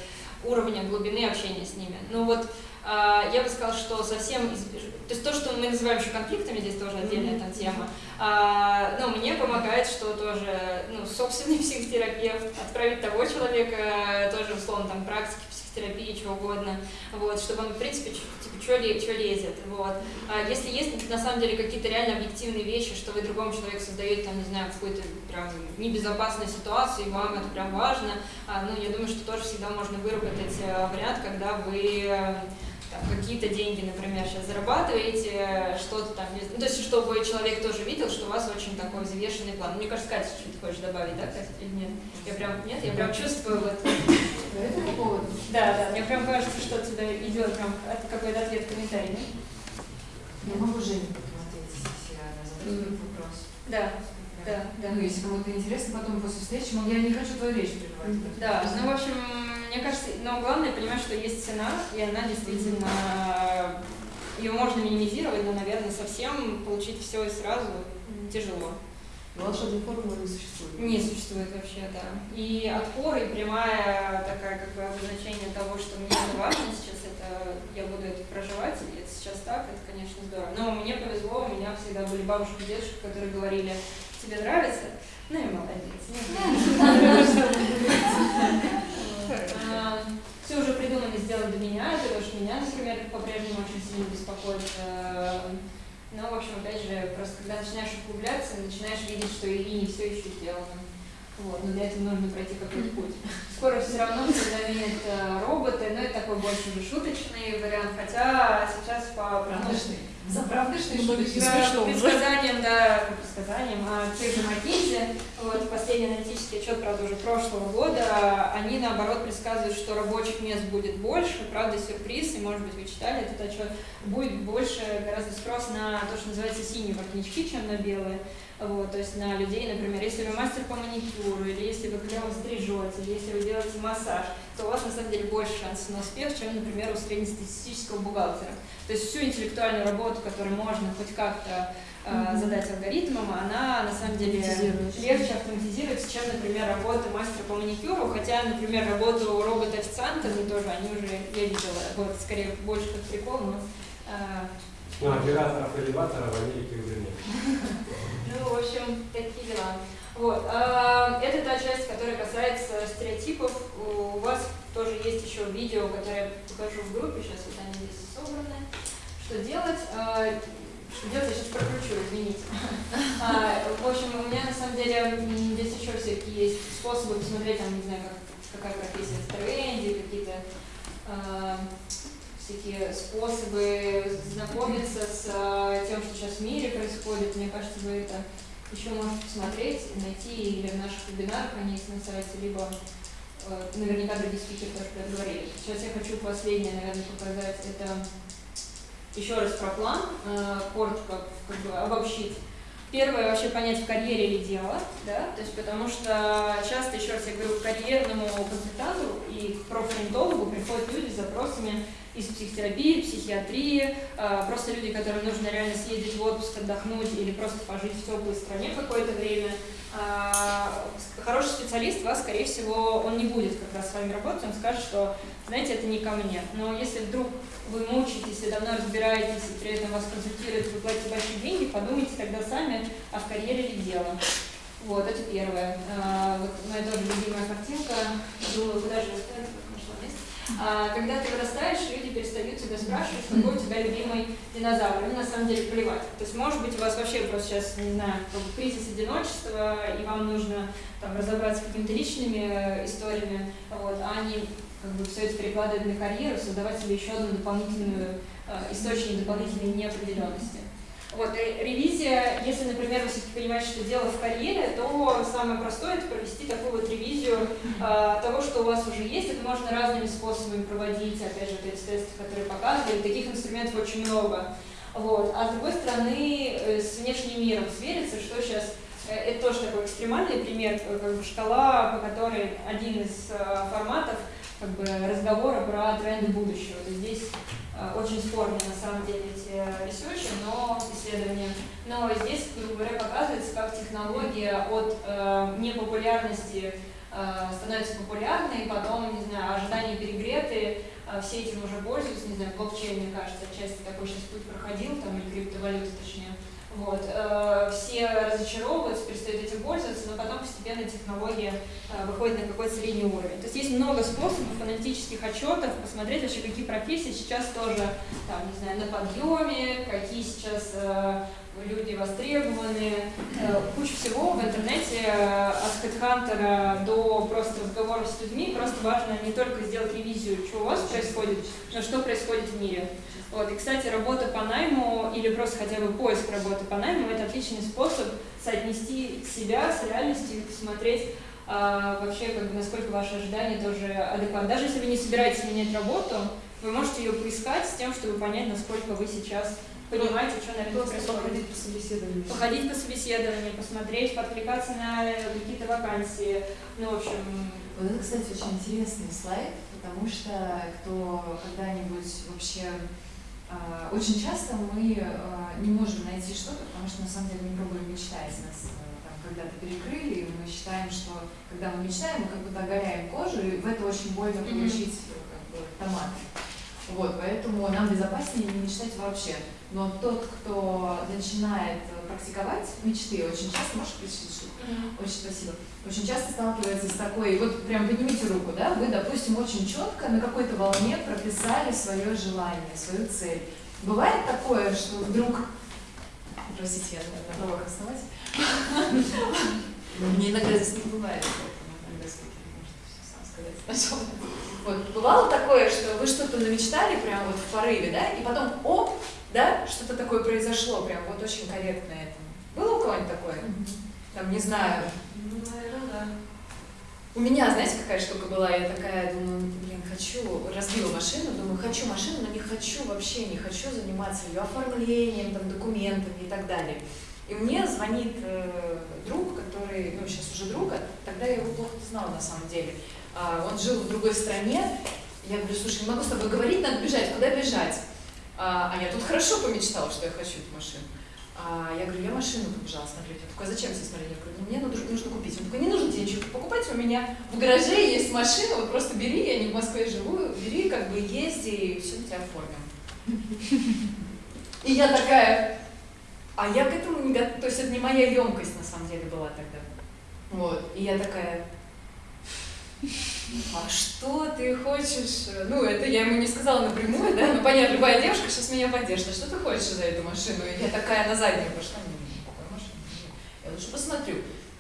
уровня глубины общения с ними. Ну вот, я бы сказала, что совсем, то есть то, что мы называем еще конфликтами, здесь тоже отдельная там тема, а, ну, мне помогает, что тоже, ну, собственный психотерапевт, отправить того человека, тоже, условно, там, практики психотерапии, чего угодно, вот, чтобы он, в принципе, типа, что лезет, вот. А если есть, на самом деле, какие-то реально объективные вещи, что вы другому человеку создаете, там, не знаю, какую-то прям небезопасную ситуацию, и вам это прям важно, а, ну, я думаю, что тоже всегда можно выработать э, вариант, когда вы э, какие-то деньги, например, сейчас зарабатываете, что-то там, ну, то есть, чтобы человек тоже видел, что у вас очень такой взвешенный план. Мне кажется, Катя, что-то хочешь добавить, да, Катя, или нет? Я прям, нет, я прям чувствую вот... Да, да, мне прям кажется, что отсюда идет прям какой-то ответ, комментарий, Я могу Жене потом ответить, если она задает этот вопрос. Да, да, да. Ну, если кому-то интересно, потом после встречи, мол, я не хочу твою речь прерывать. Да, ну, в общем, мне кажется, но главное понимать, что есть цена, и она действительно, ее можно минимизировать, но, наверное, совсем получить все и сразу тяжело. Но волшебной формулы не существует. Не существует вообще, да. И отпор, и прямая такая как бы обозначение того, что мне это важно сейчас, это я буду это проживать, и это сейчас так, это, конечно, здорово. Но мне повезло, у меня всегда были бабушки и дедушки, которые говорили, тебе нравится? Ну и молодец. Все уже придумали сделать для меня, потому что меня, например, по-прежнему очень сильно беспокоит но, в общем, опять же, просто когда начинаешь углубляться, начинаешь видеть, что и не все еще сделано. Вот, но для этого нужно пройти какой-то путь. Скоро все равно заменят э, роботы, но это такой больше уже шуточный вариант, хотя сейчас по Правдышный. За правдышный по предсказаниям, да, по предсказаниям, а тех же McKinsey, вот, последний аналитический отчет, правда, уже прошлого года, они, наоборот, предсказывают, что рабочих мест будет больше, правда, сюрприз, и, может быть, вы читали этот отчет, будет больше гораздо спрос на то, что называется синие воротнички, чем на белые, вот, то есть на людей, например, если вы мастер по маникюру, или если вы клево стрижете, или если вы делаете массаж, то у вас на самом деле больше шансов на успех, чем, например, у среднестатистического бухгалтера. То есть всю интеллектуальную работу, которую можно хоть как-то э, задать алгоритмам, она на самом деле легче автоматизируется, чем, например, работа мастера по маникюру, хотя, например, работу робота-официантами тоже, они уже, я видела, вот скорее больше как прикол, но э, ну, операторов элеватора в Америке уже нет. Ну, в общем, такие дела. Вот. А, это та часть, которая касается стереотипов. У вас тоже есть еще видео, которое я покажу в группе. Сейчас вот они здесь собраны. Что делать? А, что делать, я сейчас прокручу, извините. А, в общем, у меня на самом деле здесь еще всякие есть способы посмотреть, там, не знаю, как, какая профессия в тренде, какие-то всякие способы знакомиться с э, тем, что сейчас в мире происходит. Мне кажется, вы это еще можете посмотреть, найти или в наших вебинарах, они есть на сайте, либо э, наверняка другие спикеры тоже говорили. Сейчас я хочу последнее, наверное, показать. Это еще раз про план, э, коротко как бы обобщить. Первое, вообще понять, в карьере или дело, да, то есть потому что часто, еще раз я говорю, к карьерному консультанту и к профориентологу приходят люди с запросами из психотерапии, психиатрии, а, просто люди, которым нужно реально съездить в отпуск, отдохнуть или просто пожить в теплой стране какое-то время. А, хороший специалист вас, скорее всего, он не будет как раз с вами работать, он скажет, что, знаете, это не ко мне. Но если вдруг вы мучаетесь и давно разбираетесь, и при этом вас консультируют, вы платите большие деньги, подумайте тогда сами, а в карьере ли дело. Вот, это первое. А, вот моя тоже любимая картинка. Думаю, куда же когда ты вырастаешь, люди перестают тебя спрашивать, какой у тебя любимый динозавр. Им на самом деле плевать. То есть, может быть, у вас вообще просто сейчас, не знаю, кризис одиночества, и вам нужно там, разобраться с какими-то личными э, историями, вот, а они как бы все это перекладывать на карьеру, создавать себе еще одну дополнительную э, источник дополнительной неопределенности. Вот, ревизия, если, например, вы все-таки понимаете, что дело в карьере, то самое простое – это провести такую вот ревизию э, того, что у вас уже есть. Это можно разными способами проводить, опять же, эти тесты, которые показывали. Таких инструментов очень много. Вот. А с другой стороны, э, с внешним миром свериться, что сейчас э, это тоже такой экстремальный пример, э, как бы шкала, по которой один из форматов как бы разговора про тренды будущего. То здесь Э, очень спорные на самом деле эти ресерчи, но исследования. Но здесь, грубо говоря, показывается, как технология от э, непопулярности э, становится популярной, потом, не знаю, ожидания перегреты, э, все этим уже пользуются, не знаю, блокчейн, мне кажется, отчасти такой сейчас путь проходил, там, или криптовалюты, точнее. Вот. Э, все разочаровываются, перестают этим пользоваться, но потом постепенно технология э, выходит на какой-то средний уровень. То есть есть много способов аналитических отчетов, посмотреть вообще, какие профессии сейчас тоже, там, не знаю, на подъеме, какие сейчас э, люди востребованы. Куча всего в интернете, от хедхантера до просто разговоров с людьми. Просто важно не только сделать ревизию, что у вас происходит, но что происходит в мире. Вот. И, кстати, работа по найму или просто хотя бы поиск работы по найму – это отличный способ соотнести себя с реальностью и посмотреть, а, вообще, как бы, насколько ваши ожидания тоже адекватны. Даже если вы не собираетесь менять работу, вы можете ее поискать с тем, чтобы понять, насколько вы сейчас понимаете, что на рынке происходит. Походить по собеседованию. Походить по собеседованию, посмотреть, подкликаться на какие-то вакансии. Ну, в общем... Вот это, кстати, очень интересный слайд, потому что кто когда-нибудь вообще а, очень часто мы а, не можем найти что-то, потому что на самом деле мы пробуем мечтать, нас там когда-то перекрыли, и мы считаем, что когда мы мечтаем, мы как будто оголяем кожу, и в это очень больно получить как бы, томаты. Вот, поэтому нам безопаснее не мечтать вообще. Но тот, кто начинает практиковать мечты, очень часто, можешь включить штуку? Очень спасибо. Очень часто сталкивается с такой, вот прям поднимите руку, да, вы, допустим, очень четко на какой-то волне прописали свое желание, свою цель. Бывает такое, что вдруг, простите, я на новых основатель, мне иногда здесь не бывает, поэтому иногда спикер может все сам сказать сначала. Вот, бывало такое, что вы что-то намечтали прям вот в порыве, да, и потом, оп, да, что-то такое произошло, прям вот очень корректно этому. Было у кого-нибудь такое? Там, не знаю. Ну, наверное, да. У меня, знаете, какая штука была? Я такая, думаю, блин, хочу, разбила машину, думаю, хочу машину, но не хочу вообще, не хочу заниматься ее оформлением, там, документами и так далее. И мне звонит э, друг, который, ну, сейчас уже друг, а тогда я его плохо знала на самом деле. А, он жил в другой стране. Я говорю, слушай, не могу с тобой говорить, надо бежать, куда бежать? А, а я тут хорошо помечтала, что я хочу эту машину. А я говорю, я машину побежала смотреть. Он такой, а зачем тебе смотреть? Я говорю, ну мне нужно, нужно купить. Он такой, не нужно тебе ничего покупать, у меня в гараже есть машина, вот просто бери, я не в Москве живу, бери, как бы езди, и все тебя оформим. И я такая, а я к этому не готова, то есть это не моя емкость на самом деле была тогда. Вот, и я такая, а что ты хочешь? Ну, это я ему не сказала напрямую, да? Ну, понятно, любая девушка сейчас меня поддержит. А что ты хочешь за эту машину? Я такая на заднюю пошла? Я лучше посмотрю.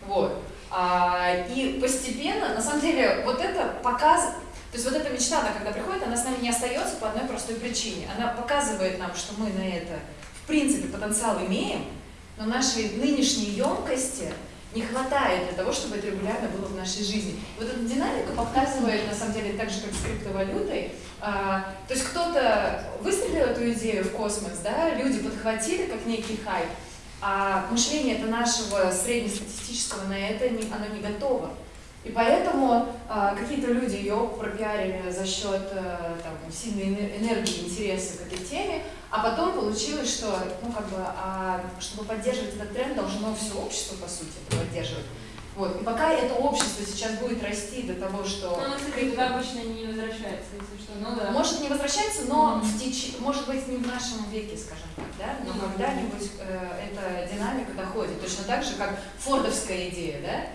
Вот. А, и постепенно, на самом деле, вот это показывает, то есть вот эта мечта, она когда приходит, она с нами не остается по одной простой причине. Она показывает нам, что мы на это, в принципе, потенциал имеем, но нашей нынешней емкости не хватает для того, чтобы это регулярно было в нашей жизни. Вот эта динамика показывает, на самом деле, так же, как с криптовалютой. А, то есть кто-то выстрелил эту идею в космос, да, люди подхватили как некий хайп, а мышление это нашего среднестатистического на это не, оно не готово. И поэтому а, какие-то люди ее пропиарили за счет а, там, сильной энергии, интереса к этой теме, а потом получилось, что, ну, как бы, а, чтобы поддерживать этот тренд, должно все общество, по сути, поддерживать. Вот. И пока это общество сейчас будет расти до того, что... Ну, кстати, туда обычно не возвращается, если что. Ну, да. Может не возвращается, но mm-hmm. в теч... может быть не в нашем веке, скажем так, да? Но mm-hmm. когда-нибудь э, эта динамика доходит. Точно так же, как фордовская идея, да?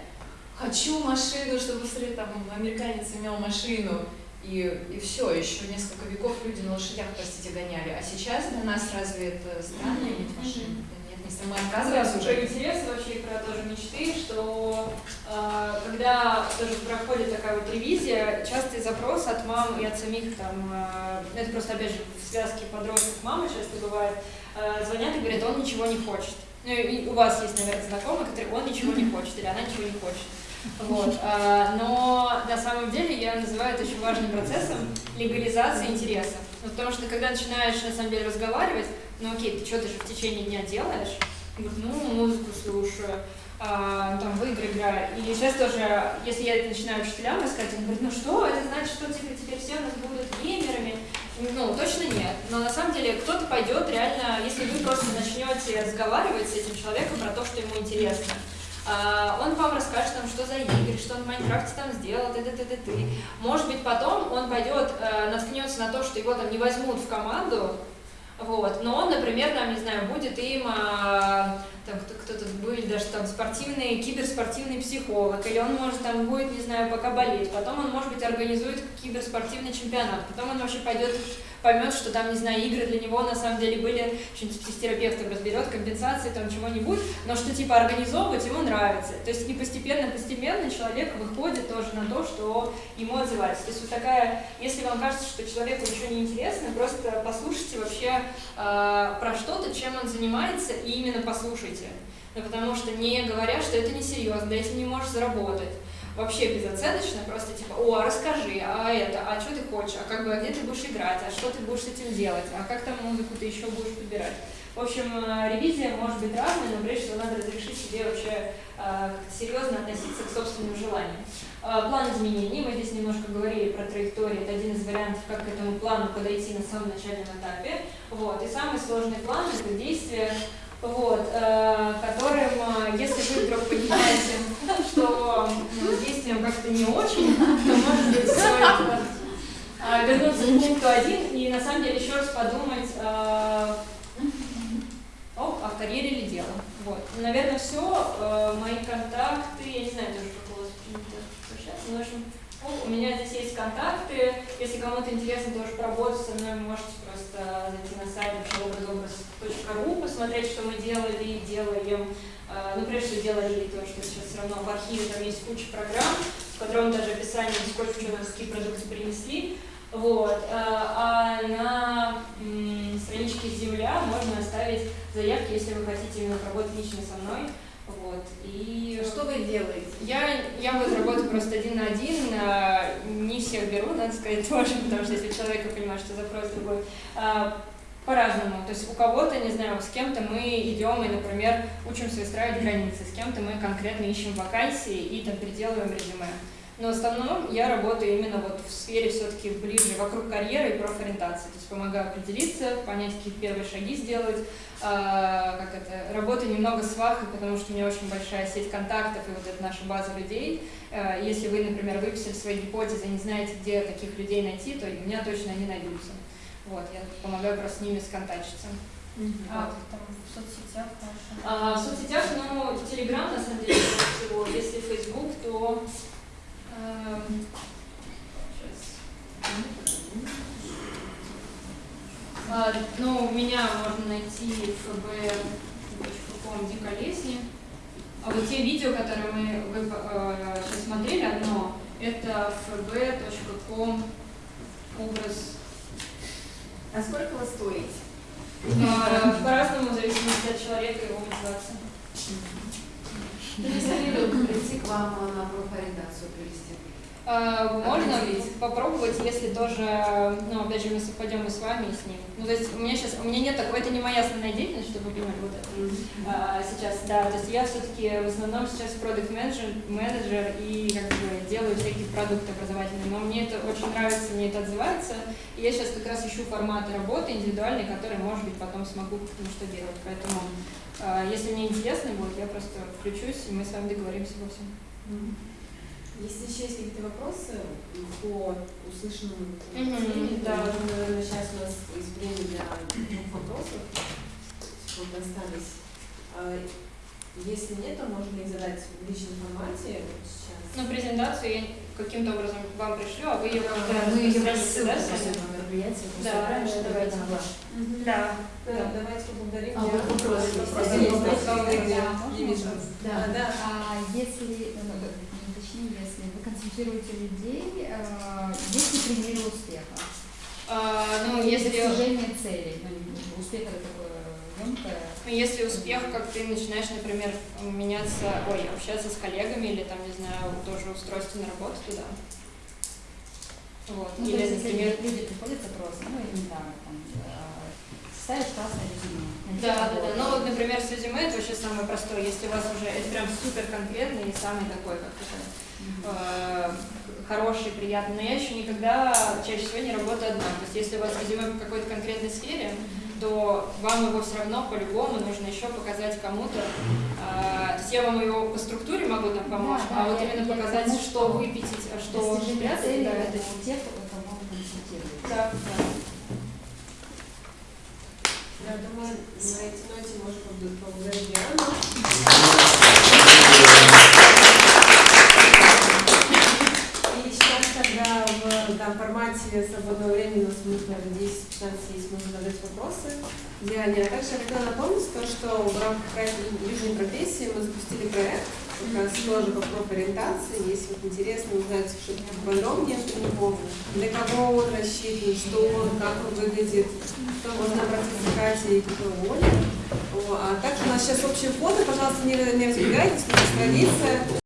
Хочу машину, чтобы там американец имел машину. И, и все, еще несколько веков люди на лошадях, простите, гоняли. А сейчас для нас разве это странно иметь машину? Нет, если мы отказываемся уже. Про интерес вообще про тоже мечты, что э, когда тоже проходит такая вот ревизия, частый запрос от мам и от самих там, э, это просто опять же в связке подростков мамы часто бывает, э, звонят и говорят, он ничего не хочет. Ну и у вас есть, наверное, знакомый, который он ничего не хочет или она ничего не хочет. Вот. А, но на самом деле я называю это очень важным процессом легализации интересов. Ну, потому что когда начинаешь на самом деле разговаривать, ну окей, ты что, ты же в течение дня делаешь? Ну, музыку слушаю, а, там, в игры играю. И сейчас тоже, если я это начинаю учителям рассказать, он говорит, ну что, это значит, что теперь, теперь все у нас будут геймерами? Ну, точно нет. Но на самом деле кто-то пойдет реально, если вы просто начнете разговаривать с этим человеком про то, что ему интересно. А, он вам расскажет, там, что за игры, что он в Майнкрафте там сделал, т, т, т, т, т. Может быть, потом он пойдет, э, наткнется на то, что его там не возьмут в команду, вот, но он, например, там, не знаю, будет им, а, там, кто-то будет даже там спортивный, киберспортивный психолог, или он может там будет, не знаю, пока болеть, потом он, может быть, организует киберспортивный чемпионат, потом он вообще пойдет поймет, что там, не знаю, игры для него на самом деле были, что-нибудь психотерапевтом разберет, компенсации, там чего-нибудь, но что типа организовывать ему нравится. То есть и постепенно-постепенно человек выходит тоже на то, что ему отзывается. То есть вот такая, если вам кажется, что человеку ничего не интересно, просто послушайте вообще э, про что-то, чем он занимается, и именно послушайте. Ну, потому что не говоря, что это несерьезно, да если не можешь заработать вообще безоценочно, просто типа, о, а расскажи, а это, а что ты хочешь, а как бы, а где ты будешь играть, а что ты будешь с этим делать, а как там музыку ты еще будешь подбирать. В общем, э, ревизия может быть разной, но прежде всего надо разрешить себе вообще э, серьезно относиться к собственным желаниям. Э, план изменений, мы здесь немножко говорили про траекторию, это один из вариантов, как к этому плану подойти на самом начальном этапе. Вот. И самый сложный план – это действие вот, э, которым, э, если вы вдруг понимаете, что действием как-то не очень, то, может быть, стоит э, вернуться к пункту один и, на самом деле, еще раз подумать о, о карьере или дело. Вот. Наверное, все. Мои контакты, я не знаю тоже, как у вас принято общаться, но, в общем, у меня здесь есть контакты. Если кому-то интересно тоже поработать со мной, можете просто зайти на сайт образобраз.ру, посмотреть, что мы делали и делаем. Э, Ну, прежде всего, делали то, что сейчас все равно в архиве там есть куча программ, в котором даже описание, сколько у нас какие продукты принесли. Вот. э, А на страничке Земля можно оставить заявки, если вы хотите именно работать лично со мной. Вот. И Что вы делаете? я, я вот работаю просто один на один, а, не всех беру, надо сказать тоже, потому что если человек я понимаю, что запрос другой, а, по-разному. То есть у кого-то, не знаю, с кем-то мы идем и, например, учимся выстраивать границы, с кем-то мы конкретно ищем вакансии и там переделываем резюме. Но в основном я работаю именно вот в сфере все-таки ближе вокруг карьеры и профориентации. То есть помогаю определиться, понять, какие первые шаги сделать. А, как это, работаю немного с Вахой, потому что у меня очень большая сеть контактов и вот это наша база людей. А, Если вы, например, выписали свои гипотезы и не знаете, где таких людей найти, то у меня точно они найдутся. Вот, я помогаю просто с ними сконтачиться. А, Вот. там в соцсетях ваши? А, в соцсетях, ну, Телеграм, на самом деле, больше всего. Если Facebook, то... эм. А, ну, меня можно найти fb.com Диколесни. А вот те видео, которые мы вы, э, сейчас смотрели, одно, это fb.com образ А сколько вы стоите? А, По-разному, в зависимости от человека и его мотивации. Прийти к вам на профориентацию привести. А, Можно Определить. попробовать, если тоже, ну, опять же, мы совпадем и с вами, и с ним. Ну, то есть у меня сейчас, у меня нет такой, это не моя основная деятельность, чтобы вы понимали, вот это. А, сейчас, да, то есть я все-таки в основном сейчас продукт менеджер менеджер и как бы делаю всякие продукты образовательные, но мне это очень нравится, мне это отзывается, и я сейчас как раз ищу форматы работы индивидуальные, которые, может быть, потом смогу ну, что делать, поэтому если мне интересно будет, я просто включусь, и мы с вами договоримся во всем. Если еще есть какие-то вопросы по услышанному Мгм, мнению, да. то, наверное, сейчас у нас есть время для двух вопросов. Вот остались. А, Если нет, то можно их задать в личном формате сейчас. Ну, презентацию я каким-то образом вам пришлю, а вы ее как-то Да, мы ее да, рассылку мероприятие. Да, раньше давайте. Да. Да, давайте поблагодарим. А, вот вопрос есть. Да? Да, да. А если, ну, ну, точнее, если вы консультируете людей, э, есть ли примеры успеха? А, ну, если, достижение целей. Ну, успех это. Если успех, как ты начинаешь, например, меняться, ой, общаться с коллегами или там, не знаю, тоже устройство на работу туда. Вот. Ну, то или, есть, если например, люди приходят запросы, ну, я не знаю, там, э, ставишь классное резюме. Да, да, да. Ну вот, например, с резюме это вообще самое простое. Если у вас уже это прям супер конкретный и самый такой, как это, э, хороший, приятный. Но я еще никогда чаще всего не работаю одна. То есть если у вас резюме в какой-то конкретной сфере, то вам его все равно по-любому нужно еще показать кому-то. А, то есть я вам его по структуре могу там помочь, Да, да, а вот я- именно я показать, потому что выпятить, а что цели да, это это у тех, кого вы консультируете. да, да. Я думаю, на этой ноте можно поблагодарить поблагодарить Диану. И сейчас, когда да, формате свободного времени у нас наверное, 10-15 есть, можно задать вопросы Диане. А также я хотела напомнить то, что в рамках «Южной профессии» мы запустили проект, как раз тоже по профориентации. Если вот интересно узнать что-то подробнее про него, для кого он рассчитан, что он, как он выглядит, то можно обратиться к Кате и к Оле. А также у нас сейчас общее фото, пожалуйста, не, не разбегайтесь, у нас традиция.